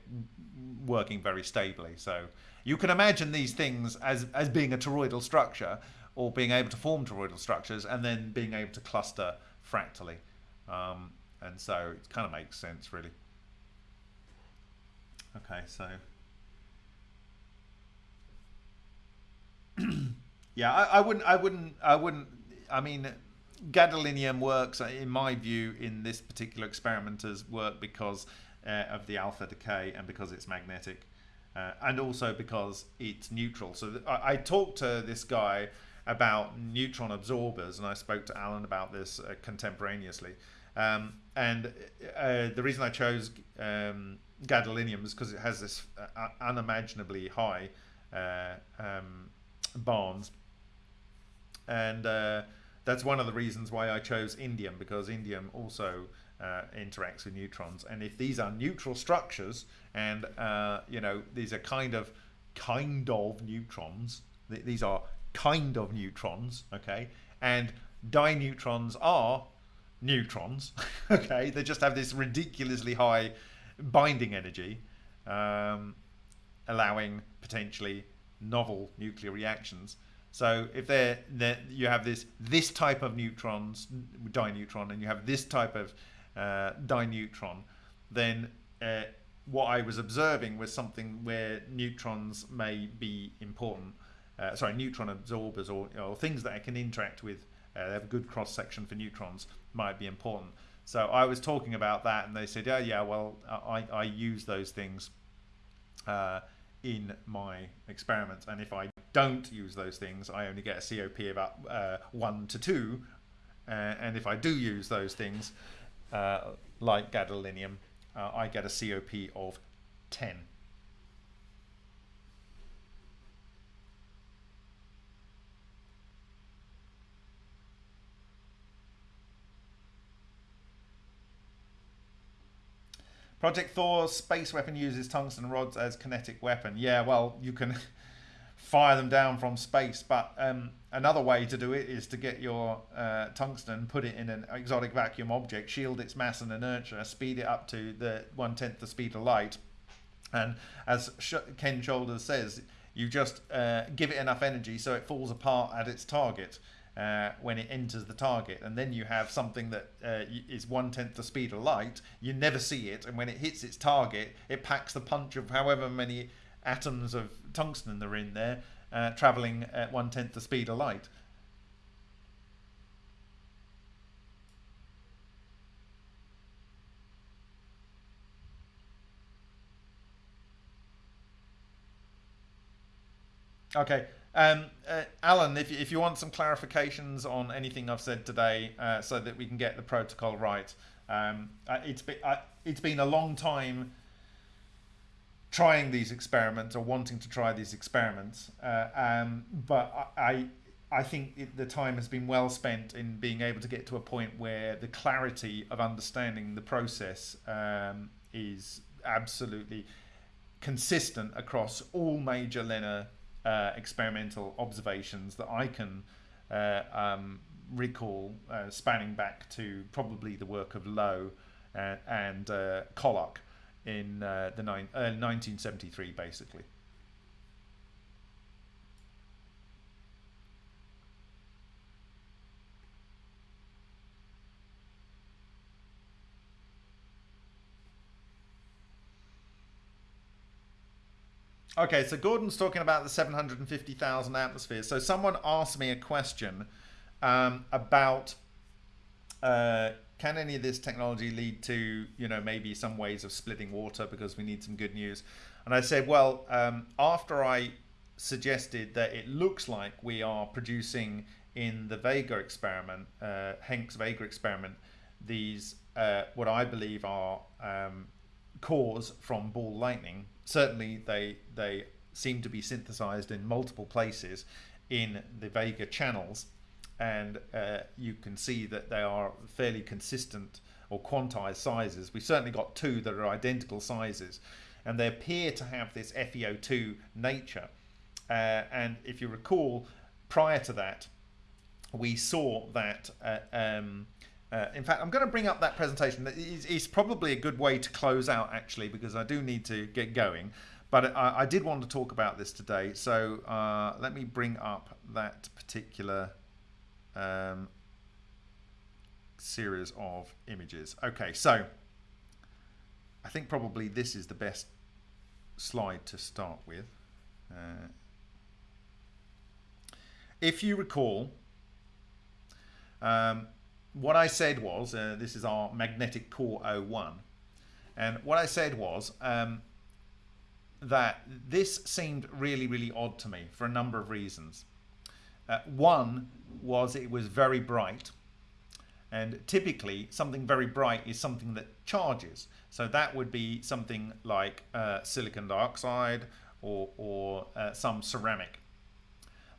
B: working very stably. So you can imagine these things as, as being a toroidal structure or being able to form toroidal structures and then being able to cluster fractally. Um, and so it kind of makes sense, really. Okay, so. yeah, I, I wouldn't, I wouldn't, I wouldn't, I mean, gadolinium works, in my view, in this particular experiment as work because uh, of the alpha decay and because it's magnetic uh, and also because it's neutral. So I, I, talked to this guy about neutron absorbers and I spoke to Alan about this uh, contemporaneously. Um, and uh, the reason I chose um, gadolinium is because it has this uh, unimaginably high uh, um, bonds. And that's one of the reasons why I chose indium because indium also uh, interacts with neutrons. And if these are neutral structures, and uh, you know these are kind of kind of neutrons, th- these are kind of neutrons, okay, and dineutrons are neutrons, okay. They just have this ridiculously high binding energy, um, allowing potentially novel nuclear reactions. So if they're, they're, you have this this type of neutrons, dineutron, and you have this type of uh, dineutron, then uh, what I was observing was something where neutrons may be important. Uh, sorry, neutron absorbers or, or, things that I can interact with, uh, they have a good cross section for neutrons, might be important. So I was talking about that, and they said, "Oh yeah, well, I, I use those things uh, in my experiments, and if I don't use those things, I only get a COP about uh, one to two, uh, and if I do use those things, uh, like gadolinium, uh, I get a COP of 10. Project Thor space weapon uses tungsten rods as kinetic weapon. Yeah, well, you can fire them down from space. But um, another way to do it is to get your uh, tungsten, put it in an exotic vacuum object, shield its mass and inertia, speed it up to the one tenth the speed of light, and as Ken Shoulders says, you just uh, give it enough energy so it falls apart at its target. Uh, when it enters the target, and then you have something that uh, is one tenth the speed of light. You never see it, and when it hits its target, it packs the punch of however many atoms of tungsten that are in there uh, traveling at one tenth the speed of light. Okay. Um, uh, Alan, if, if you want some clarifications on anything I've said today uh, so that we can get the protocol right, um, uh, it's, been, uh, it's been a long time trying these experiments or wanting to try these experiments. Uh, um, but I, I think it, the time has been well spent in being able to get to a point where the clarity of understanding the process um, is absolutely consistent across all major LENR uh, experimental observations that I can uh, um, recall, uh, spanning back to probably the work of Lowe and, and uh, Collock in uh, the uh, 1973, basically.
A: Okay, so Gordon's talking about the 750,000 atmospheres. So someone asked me a question um, about uh, can any of this technology lead to, you know, maybe some ways of splitting water because we need some good news. And I said, well, um, after I suggested that it looks like we are producing in the Vega experiment, uh, Henk's Vega experiment, these uh, what I believe are um, cores from ball lightning. Certainly, they they seem to be synthesized in multiple places in the Vega channels, and uh, you can see that they are fairly consistent or quantized sizes. We've certainly got two that are identical sizes, and they appear to have this FeO2 nature. Uh, and if you recall, prior to that, we saw that. Uh, um, uh, in fact, I'm going to bring up that presentation. It's, it's, probably a good way to close out, actually, because I do need to get going. But I, I did want to talk about this today. So uh, let me bring up that particular um, series of images. Okay, so I think probably this is the best slide to start with. Uh, if you recall, um, what I said was, uh, this is our magnetic core 01, and what I said was um, that this seemed really, really odd to me for a number of reasons. Uh, one was it was very bright, and typically something very bright is something that charges. So that would be something like uh, silicon dioxide or, or uh, some ceramic.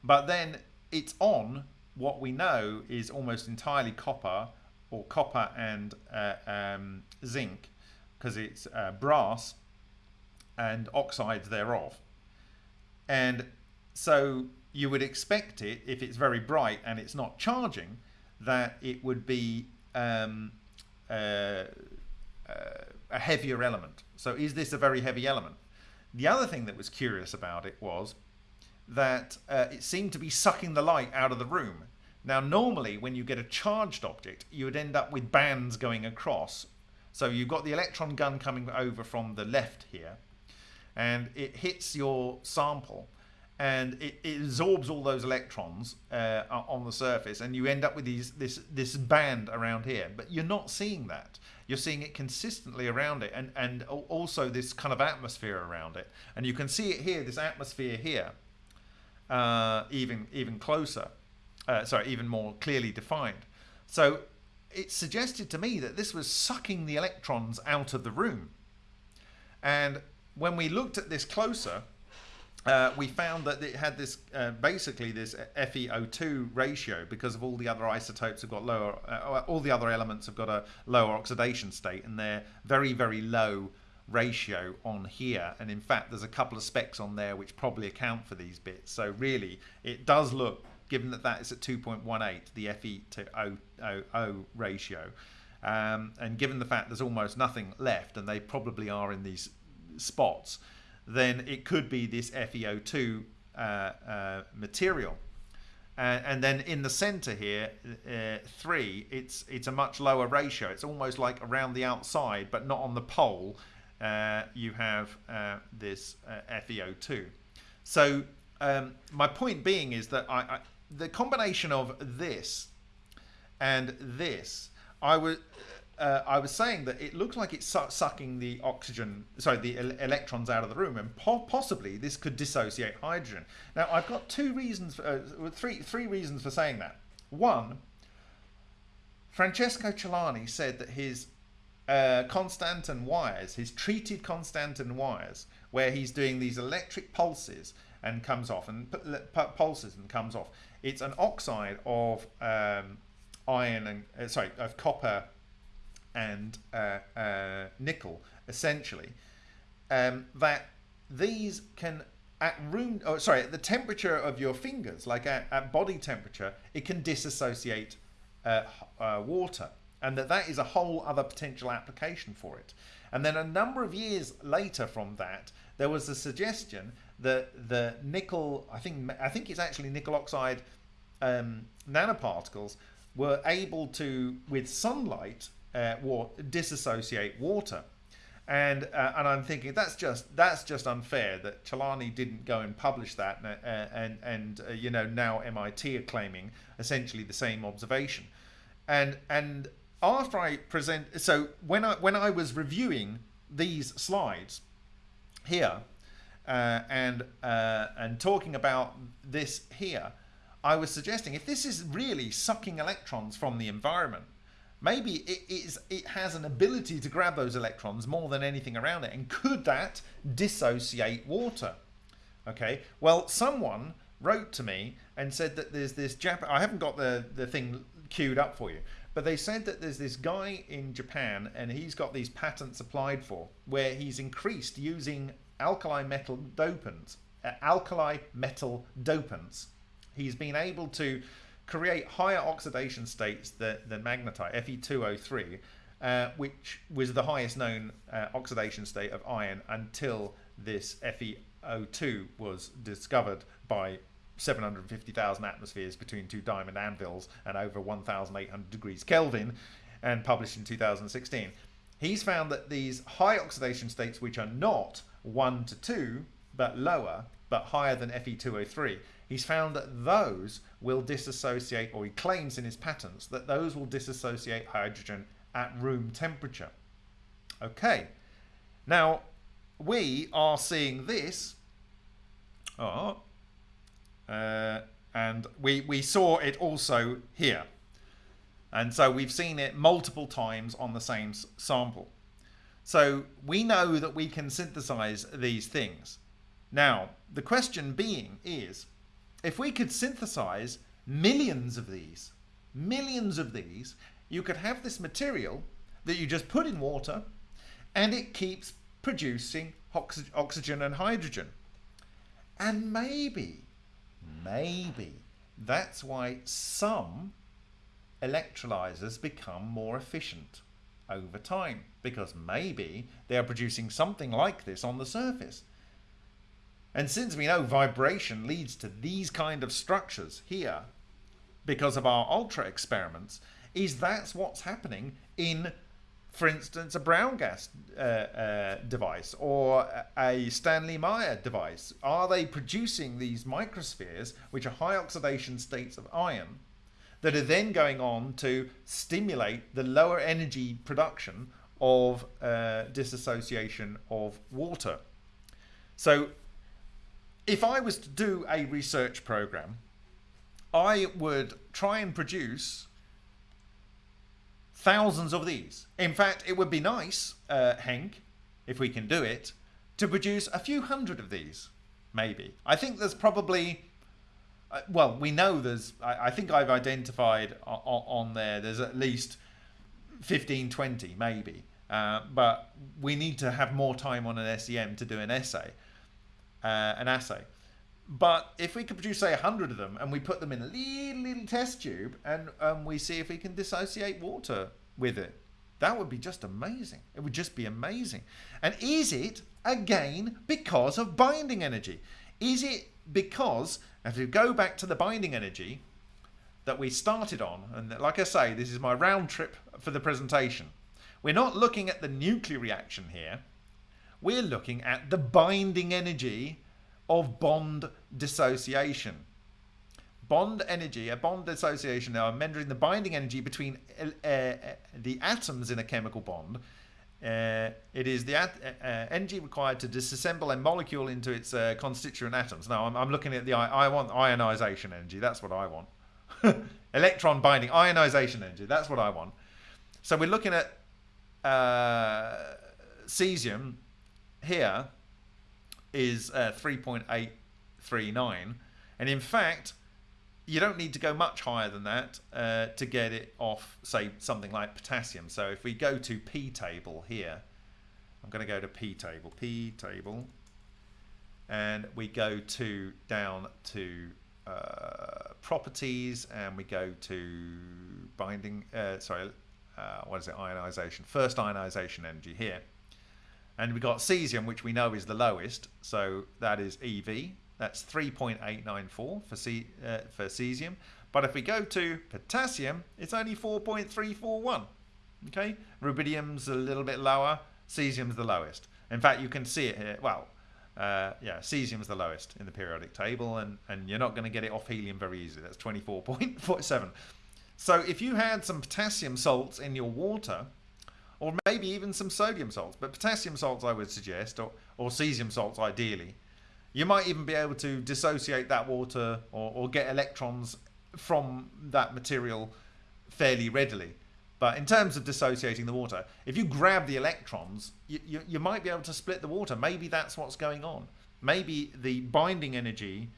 A: But then it's on what we know is almost entirely copper or copper and uh, um, zinc because it's uh, brass and oxides thereof. And so you would expect it, if it's very bright and it's not charging, that it would be um, uh, uh a heavier element. So is this a very heavy element? The other thing that was curious about it was that uh, it seemed to be sucking the light out of the room. Now, normally, when you get a charged object, you would end up with bands going across. So you've got the electron gun coming over from the left here, and it hits your sample, and it, it absorbs all those electrons uh, on the surface, and you end up with these this this band around here. But you're not seeing that. You're seeing it consistently around it, and and also this kind of atmosphere around it. And you can see it here, this atmosphere here uh, even even closer, uh, sorry, even more clearly defined. So it suggested to me that this was sucking the electrons out of the room. And when we looked at this closer, uh, we found that it had this uh, basically this FeO2 ratio because of all the other isotopes have got lower, uh, all the other elements have got a lower oxidation state and they're very, very low ratio on here. And in fact there's a couple of specks on there which probably account for these bits. So really it does look given that that is at 2.18 the fe to o, ratio um, and given the fact there's almost nothing left and they probably are in these spots then it could be this FeO2 uh, uh, material. And, and, then in the center here, uh, three, it's it's a much lower ratio. It's almost like around the outside, but not on the pole you have uh, this uh, FeO2. So um, my point being is that I, I, the combination of this and this, I was uh, I was saying that it looks like it's su sucking the oxygen, sorry, the el electrons out of the room, and po possibly this could dissociate hydrogen. Now I've got two reasons, for, uh, three three reasons for saying that. One, Francesco Celani said that his uh, Constantan wires, his treated Constantan wires, where he's doing these electric pulses and comes off, and pulses and comes off. It's an oxide of um, iron and uh, sorry of copper and uh, uh, nickel, essentially. Um, that these can at room, oh, sorry, at the temperature of your fingers, like at, at body temperature, it can disassociate uh, uh, water and that that is a whole other potential application for it. And then a number of years later from that, there was a suggestion that the nickel, I think, I think it's actually nickel oxide um, nanoparticles were able to, with sunlight, uh, disassociate water.
B: And uh, and I'm thinking that's just that's just unfair that Celani didn't go and publish that, and uh, and, and uh, you know now MIT are claiming essentially the same observation, and and after I present, so when I when I was reviewing these slides here, uh, and uh, and talking about this here, I was suggesting if this is really sucking electrons from the environment, maybe it is it has an ability to grab those electrons more than anything around it, and could that dissociate water? Okay, well, someone wrote to me and said that there's this Jap. I haven't got the the thing queued up for you, but they said that there's this guy in Japan and he's got these patents applied for where he's increased using alkali metal dopants, uh, alkali metal dopants. He's been able to create higher oxidation states than, than magnetite, Fe2O3, uh, which was the highest known uh, oxidation state of iron until this FeO2 was discovered by 750,000 atmospheres between two diamond anvils and over 1,800 degrees Kelvin and published in 2016. He's found that these high oxidation states, which are not 1 to 2, but lower, but higher than Fe2O3, he's found that those will disassociate, or he claims in his patents that those will disassociate hydrogen at room temperature. Okay, now we are seeing this. Oh, uh, and we, we saw it also here. And so we've seen it multiple times on the same sample. So we know that we can synthesize these things. Now, the question being is, if we could synthesize millions of these, millions of these, you could have this material that you just put in water and it keeps producing oxy oxygen and hydrogen. And maybe maybe that's why some electrolyzers become more efficient over time because maybe they are producing something like this on the surface. And since we know vibration leads to these kind of structures here because of our ultra experiments, is that's what's happening in for instance, a brown gas uh, uh, device or a Stanley Meyer device? Are they producing these microspheres, which are high oxidation states of iron, that are then going on to stimulate the lower energy production of uh, of water? So, if I was to do a research program, I would try and produce thousands of these. In fact, it would be nice, uh, Henk, if we can do it, to produce a few hundred of these, maybe. I think there's probably, uh, well, we know there's, I, I think I've identified on, on, there, there's at least 15, 20, maybe. Uh, but we need to have more time on an SEM to do an essay, uh, an assay. But if we could produce, say, 100 of them and we put them in a little, little test tube and um, we see if we can dissociate water with it, that would be just amazing. It would just be amazing. And is it, again, because of binding energy? Is it because, if we go back to the binding energy that we started on, and like I say, this is my round trip for the presentation, we're not looking at the nuclear reaction here. We're looking at the binding energy of bond dissociation. Bond energy, a bond dissociation, now I'm measuring the binding energy between uh, uh, the atoms in a chemical bond. Uh, it is the uh, uh, energy required to disassemble a molecule into its constituent atoms. Now I'm, I'm, looking at the I want ionization energy. That's what I want. Electron binding ionization energy. That's what I want. So we're looking at cesium here is uh, 3.839. And in fact, you don't need to go much higher than that uh, to get it off, say, something like potassium. So if we go to P table here, I'm going to go to P table, P table, and we go to down to uh, properties, and we go to binding, uh, sorry, uh, what is it, ionization, first ionization energy here. And we've got cesium, which we know is the lowest, so that is EV. That's 3.894 for, uh, for cesium. But if we go to potassium, it's only 4.341. Okay, rubidium's a little bit lower, Cesium's the lowest. In fact, you can see it here. Well, uh, yeah, cesium's the lowest in the periodic table, and, and you're not going to get it off helium very easily. That's 24.47. So if you had some potassium salts in your water, or maybe even some sodium salts, but potassium salts I would suggest, or, or cesium salts ideally, you might even be able to dissociate that water or, or get electrons from that material fairly readily. But in terms of dissociating the water, if you grab the electrons, you, you, you, might be able to split the water. Maybe that's what's going on. Maybe the binding energy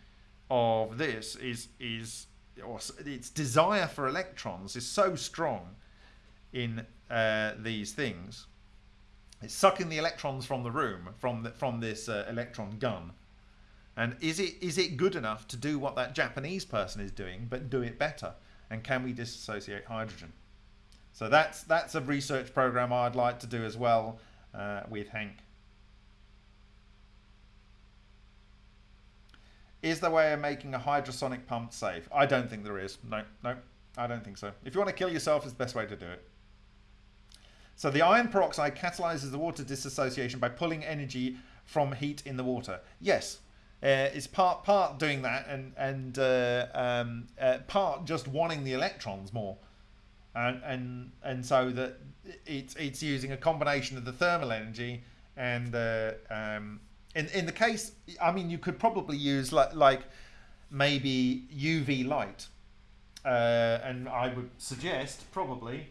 B: of this is is or its desire for electrons is so strong in uh, these things. It's sucking the electrons from the room from the, from this uh, electron gun. And is it is it good enough to do what that Japanese person is doing, but do it better? And can we dissociate hydrogen? So that's that's a research program I'd like to do as well uh, with Hank. Is there a way of making a hydrosonic pump safe? I don't think there is. No, no, I don't think so. If you want to kill yourself, it's the best way to do it. So the iron peroxide catalyzes the water dissociation by pulling energy from heat in the water. Yes, uh, it's part part doing that and and uh, um, uh, part just wanting the electrons more, and and and so that it's it's using a combination of the thermal energy and uh, um, in in the case, I mean, you could probably use like like maybe UV light, uh, and I would suggest probably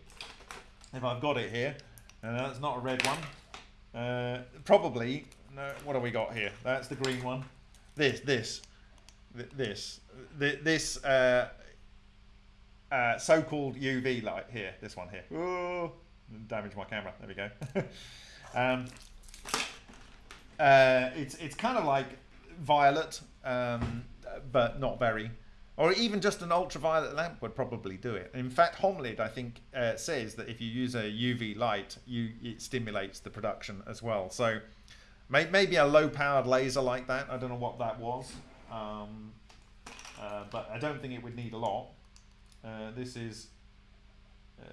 B: if I've got it here, and that's not a red one. Uh, probably no. What have we got here? That's the green one. This this this this uh, uh, so-called UV light here. This one here. Oh, damage my camera. There we go. um, uh, it's it's kind of like violet, um, but not very. Or even just an ultraviolet lamp would probably do it. In fact, Holmlid, I think, uh, says that if you use a UV light, you it stimulates the production as well. So may, maybe a low-powered laser like that. I don't know what that was, um, uh, but I don't think it would need a lot. Uh, this is uh,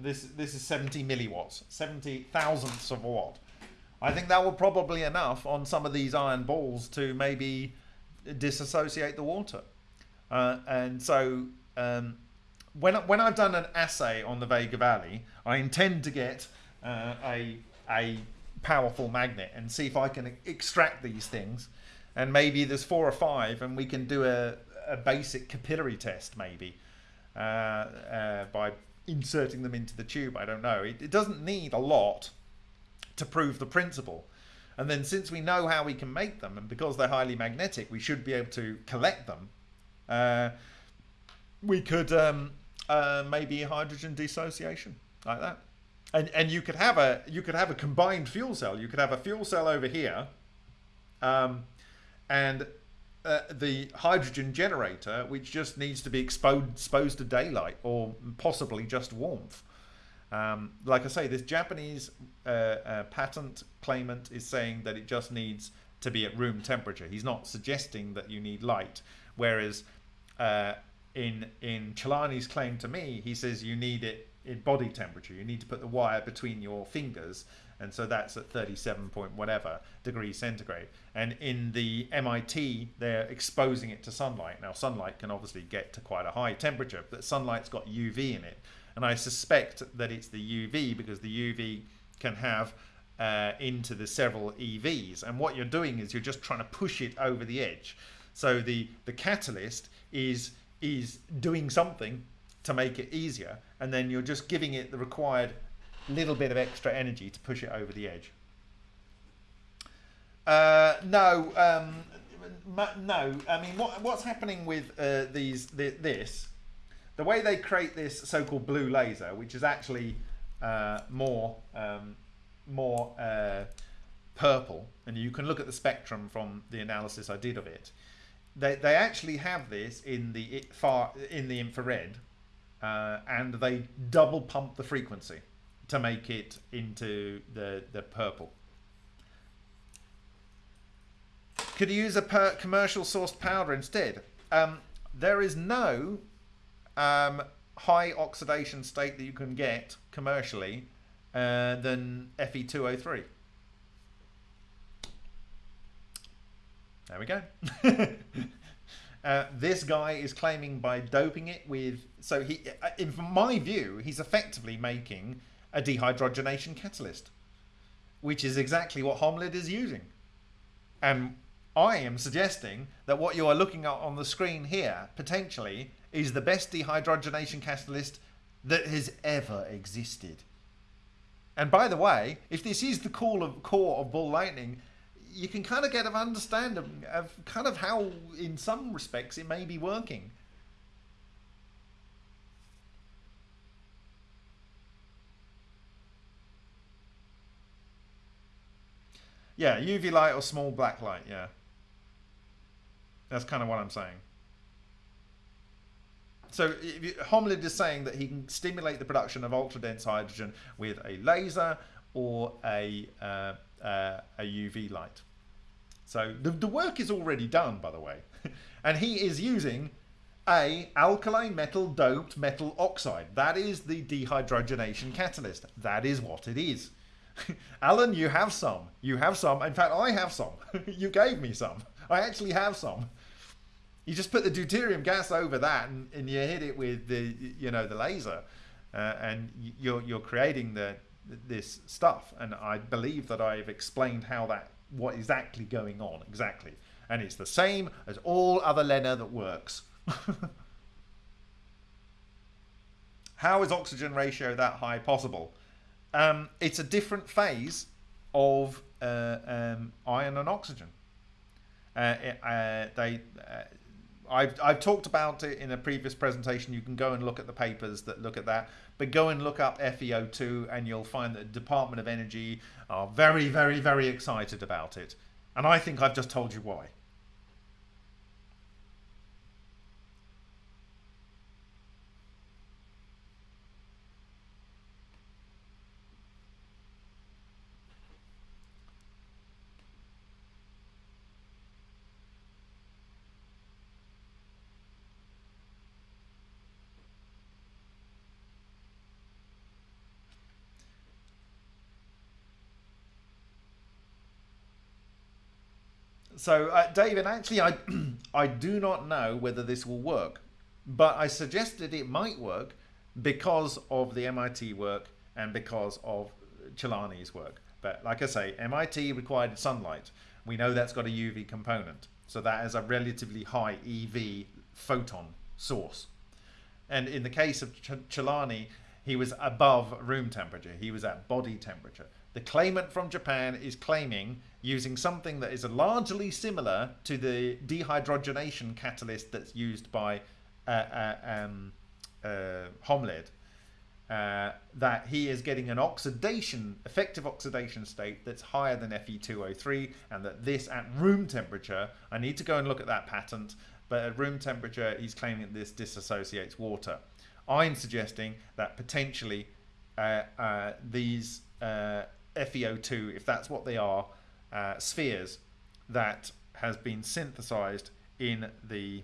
B: this this is 70 milliwatts, 70 thousandths of a watt. I think that will probably enough on some of these iron balls to maybe disassociate the water. Uh, and so um, when, when I've done an assay on the Vega Valley, I intend to get uh, a, a powerful magnet and see if I can extract these things. And maybe there's four or five, and we can do a, a basic capillary test, maybe uh, uh by inserting them into the tube. I don't know. It, it doesn't need a lot to prove the principle. And then since we know how we can make them, and because they're highly magnetic, we should be able to collect them. Uh, we could um, uh, maybe hydrogen dissociation like that, and and you could have a you could have a combined fuel cell. You could have a fuel cell over here, um, and uh, the hydrogen generator, which just needs to be exposed exposed to daylight or possibly just warmth. Um, like I say, this Japanese uh, uh, patent claimant is saying that it just needs to be at room temperature. He's not suggesting that you need light. Whereas uh, in in Celani's claim to me, he says you need it in body temperature. You need to put the wire between your fingers, and so that's at 37 point whatever degrees centigrade. And in the MIT, they're exposing it to sunlight. Now, sunlight can obviously get to quite a high temperature, but sunlight's got UV in it. And I suspect that it's the UV because the UV can have uh, into the several EVs. And what you're doing is you're just trying to push it over the edge. So the, the catalyst is, is doing something to make it easier. And then you're just giving it the required little bit of extra energy to push it over the edge. Uh, no, um, no. I mean, what, what's happening with uh, these the, this the way they create this so-called blue laser, which is actually uh, more um, more uh, purple, and you can look at the spectrum from the analysis I did of it. They, they actually have this in the far in the infrared, uh, and they double pump the frequency to make it into the the purple. Could you use a commercial sourced powder instead? Um, there is no um, high oxidation state that you can get commercially uh, than Fe2O3. There we go. uh, this guy is claiming by doping it with so he, uh, in my view, he's effectively making a dehydrogenation catalyst, which is exactly what Holmlid is using. And I am suggesting that what you are looking at on the screen here potentially is the best dehydrogenation catalyst that has ever existed. And by the way, if this is the core of, core of Ball Lightning, you can kind of get an understanding of kind of how, in some respects, it may be working. Yeah, UV light or small black light, yeah. That's kind of what I'm saying. So Holmlid is saying that he can stimulate the production of ultra-dense hydrogen with a laser or a, uh, uh, a UV light. So the, the work is already done, by the way. and he is using a alkaline metal doped metal oxide. That is the dehydrogenation catalyst. That is what it is. Alan, you have some. You have some. In fact, I have some. you gave me some. I actually have some. You just put the deuterium gas over that, and, and you hit it with the you know the laser, uh, and you're you're creating the this stuff. And I believe that I've explained how that what exactly going on exactly, and it's the same as all other LENR that works. how is oxygen ratio that high possible? Um, it's a different phase of uh, um, iron and oxygen. Uh, uh, they uh, I've, I've talked about it in a previous presentation. You can go and look at the papers that look at that. But go and look up FeO2 and you'll find that the Department of Energy are very, very, very excited about it. And I think I've just told you why. So, uh, David, actually, I, I do not know whether this will work, but I suggested it might work because of the MIT work and because of Celani's work. But like I say, MIT required sunlight. We know that's got a UV component. So that is a relatively high EV photon source. And in the case of Ch Celani, he was above room temperature. He was at body temperature. The claimant from Japan is claiming using something that is largely similar to the dehydrogenation catalyst that's used by uh, uh, um, uh, Holmlid, uh, that he is getting an oxidation, effective oxidation state that's higher than Fe2O3, and that this at room temperature, I need to go and look at that patent, but at room temperature, he's claiming that this disassociates water. I'm suggesting that potentially uh, uh, these FeO2, if that's what they are, uh, spheres that has been synthesized in the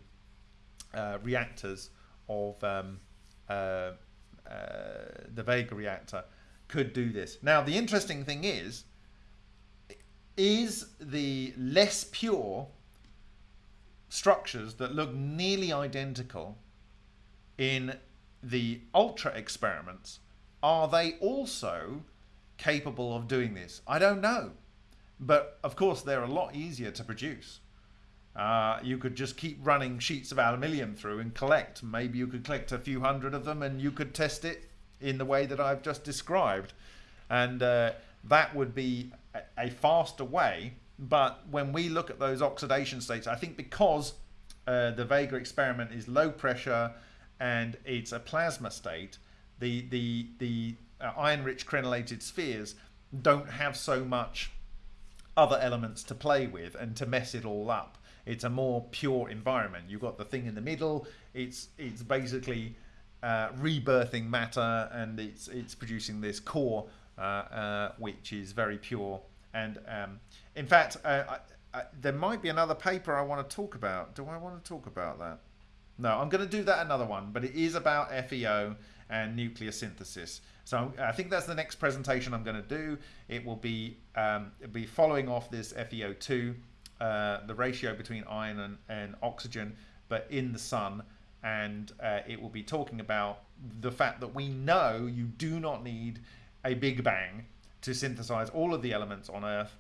B: uh, reactors of um, uh, uh, the Vega reactor could do this. Now, the interesting thing is, is the less pure structures that look nearly identical in the ultra experiments, are they also capable of doing this? I don't know. But of course, they're a lot easier to produce. Uh, you could just keep running sheets of aluminium through and collect. Maybe you could collect a few hundred of them and you could test it in the way that I've just described. And uh, that would be a, faster way. But when we look at those oxidation states, I think because uh, the Vega experiment is low pressure and it's a plasma state, the, the, the uh, iron-rich crenellated spheres don't have so much other elements to play with and to mess it all up. It's a more pure environment. You've got the thing in the middle. It's it's basically uh, rebirthing matter and it's it's producing this core uh, uh, which is very pure. And um, in fact, uh, I, I, there might be another paper I want to talk about. Do I want to talk about that? no. I'm going to do that another one, but it is about FEO and nuclear synthesis. So I think that's the next presentation I'm going to do. It will be um, be following off this FeO2, uh, the ratio between iron and, and, oxygen, but in the sun, and uh, it will be talking about the fact that we know you do not need a big bang to synthesize all of the elements on Earth.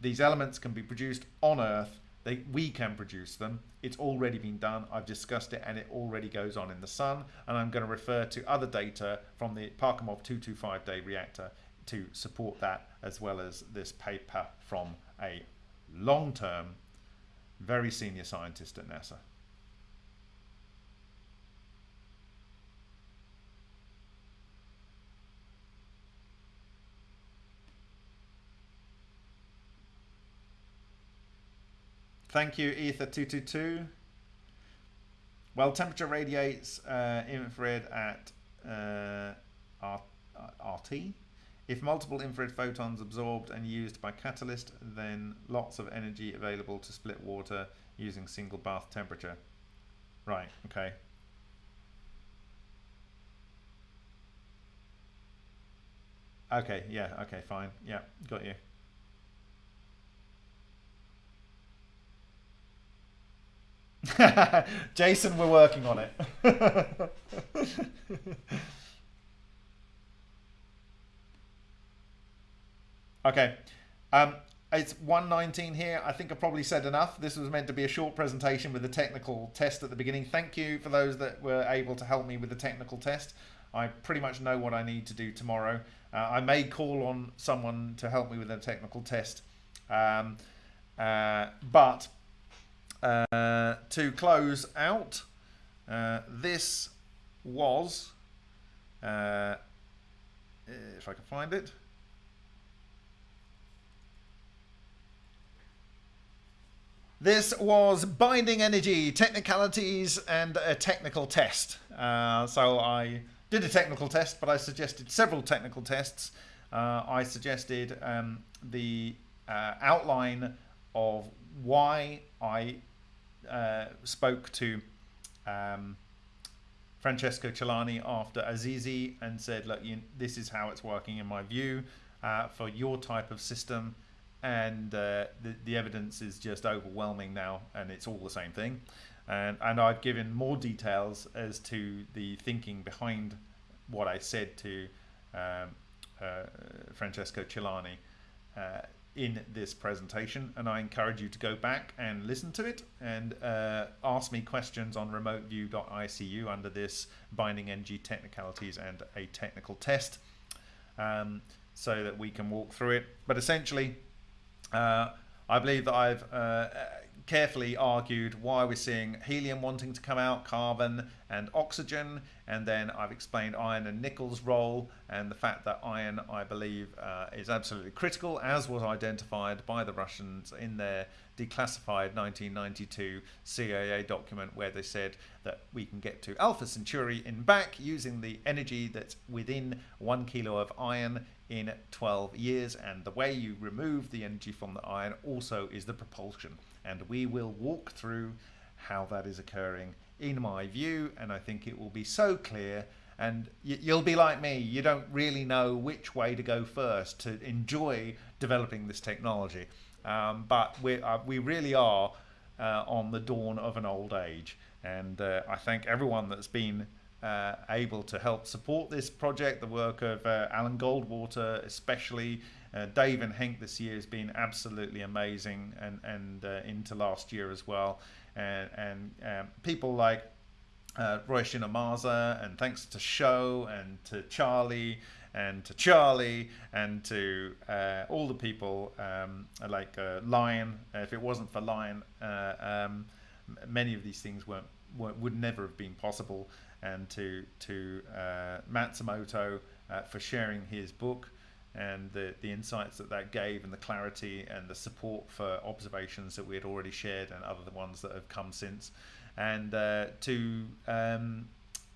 B: These elements can be produced on Earth they, we can produce them. It's already been done. I've discussed it and it already goes on in the sun. And I'm going to refer to other data from the Parkhomov 225 day reactor to support that, as well as this paper from a long term, very senior scientist at NASA. Thank you, Ether222. Well, temperature radiates uh, infrared at uh, RT. If multiple infrared photons absorbed and used by catalyst, then lots of energy available to split water using single bath temperature. Right, okay. Okay, yeah, okay, fine. Yeah, got you. Jason, we're working on it. okay. Um, it's 119 here. I think I've probably said enough. This was meant to be a short presentation with a technical test at the beginning. Thank you for those that were able to help me with the technical test. I pretty much know what I need to do tomorrow. Uh, I may call on someone to help me with a technical test. Um, uh, but uh, to close out, uh, this was, uh, if I can find it, This was binding energy, technicalities, and a technical test. Uh, so I did a technical test, but I suggested several technical tests. Uh, I suggested um, the uh, outline of why I uh, spoke to um, Francesco Celani after Assisi and said, look, you, this is how it's working in my view uh, for your type of system. And uh, the, the evidence is just overwhelming now, and it's all the same thing. And, and I've given more details as to the thinking behind what I said to um, uh, Francesco Celani. Uh, in this presentation and I encourage you to go back and listen to it and uh, ask me questions on remoteview.icu under this binding energy technicalities and a technical test um, so that we can walk through it. But essentially uh, I believe that I've uh, carefully argued why we're seeing helium wanting to come out, carbon and oxygen, and then I've explained iron and nickel's role and the fact that iron, I believe, uh, is absolutely critical, as was identified by the Russians in their declassified 1992 CIA document where they said that we can get to Alpha Centauri in back using the energy that's within one kilo of iron in 12 years and the way you remove the energy from the iron also is the propulsion. And we will walk through how that is occurring in my view and I think it will be so clear and you'll be like me you don't really know which way to go first to enjoy developing this technology. Um, but we uh, we really are uh, on the dawn of an old age and uh, I thank everyone that's been uh, able to help support this project the work of uh, Alan Goldwater especially. Uh, Dave and Hank this year has been absolutely amazing, and and into last year as well, and and um, people like uh, Roy Shinamaza, and thanks to Show and to Charlie and to Charlie and to uh, all the people um, like uh, Lion. If it wasn't for Lion, uh, um, many of these things weren't, weren't, would never have been possible. And to to uh, Matsumoto uh, for sharing his book and the, the insights that that gave and the clarity and the support for observations that we had already shared and other ones that have come since. And uh, to um,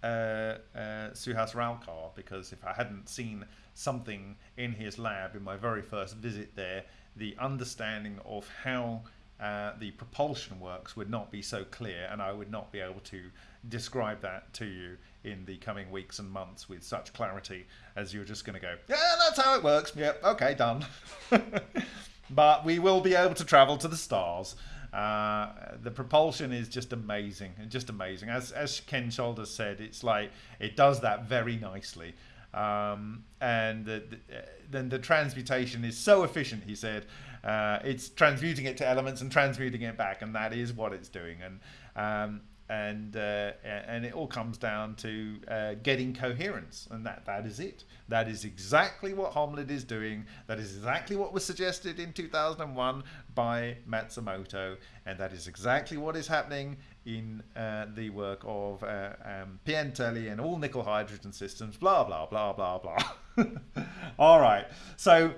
B: uh, uh, Suhas Ralkar, because if I hadn't seen something in his lab in my very first visit there, the understanding of how uh, the propulsion works would not be so clear, and I would not be able to describe that to you in the coming weeks and months with such clarity as you're just going to go, yeah, that's how it works. Yep, okay, done. but we will be able to travel to the stars. Uh, the propulsion is just amazing, and just amazing. As as Ken Shoulders said, it's like it does that very nicely. Um, and the, the, then the transmutation is so efficient. He said uh, it's transmuting it to elements and transmuting it back, and that is what it's doing. And um, and uh, and it all comes down to uh, getting coherence, and that that is it. That is exactly what Holmlid is doing. That is exactly what was suggested in 2001 by Matsumoto, and that is exactly what is happening in uh, the work of uh, um, and all nickel hydrogen systems. Blah blah blah blah blah. all right, so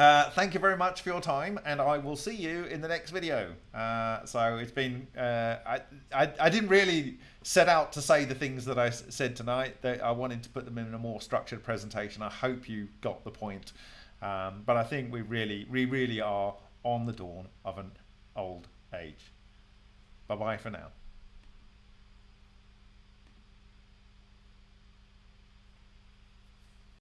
B: uh, thank you very much for your time, and I will see you in the next video. Uh, so it's been, uh, I, I, I, didn't really set out to say the things that I said tonight. I wanted to put them in a more structured presentation. I hope you got the point. Um, but I think we really, we really are on the dawn of an old age. Bye bye for now.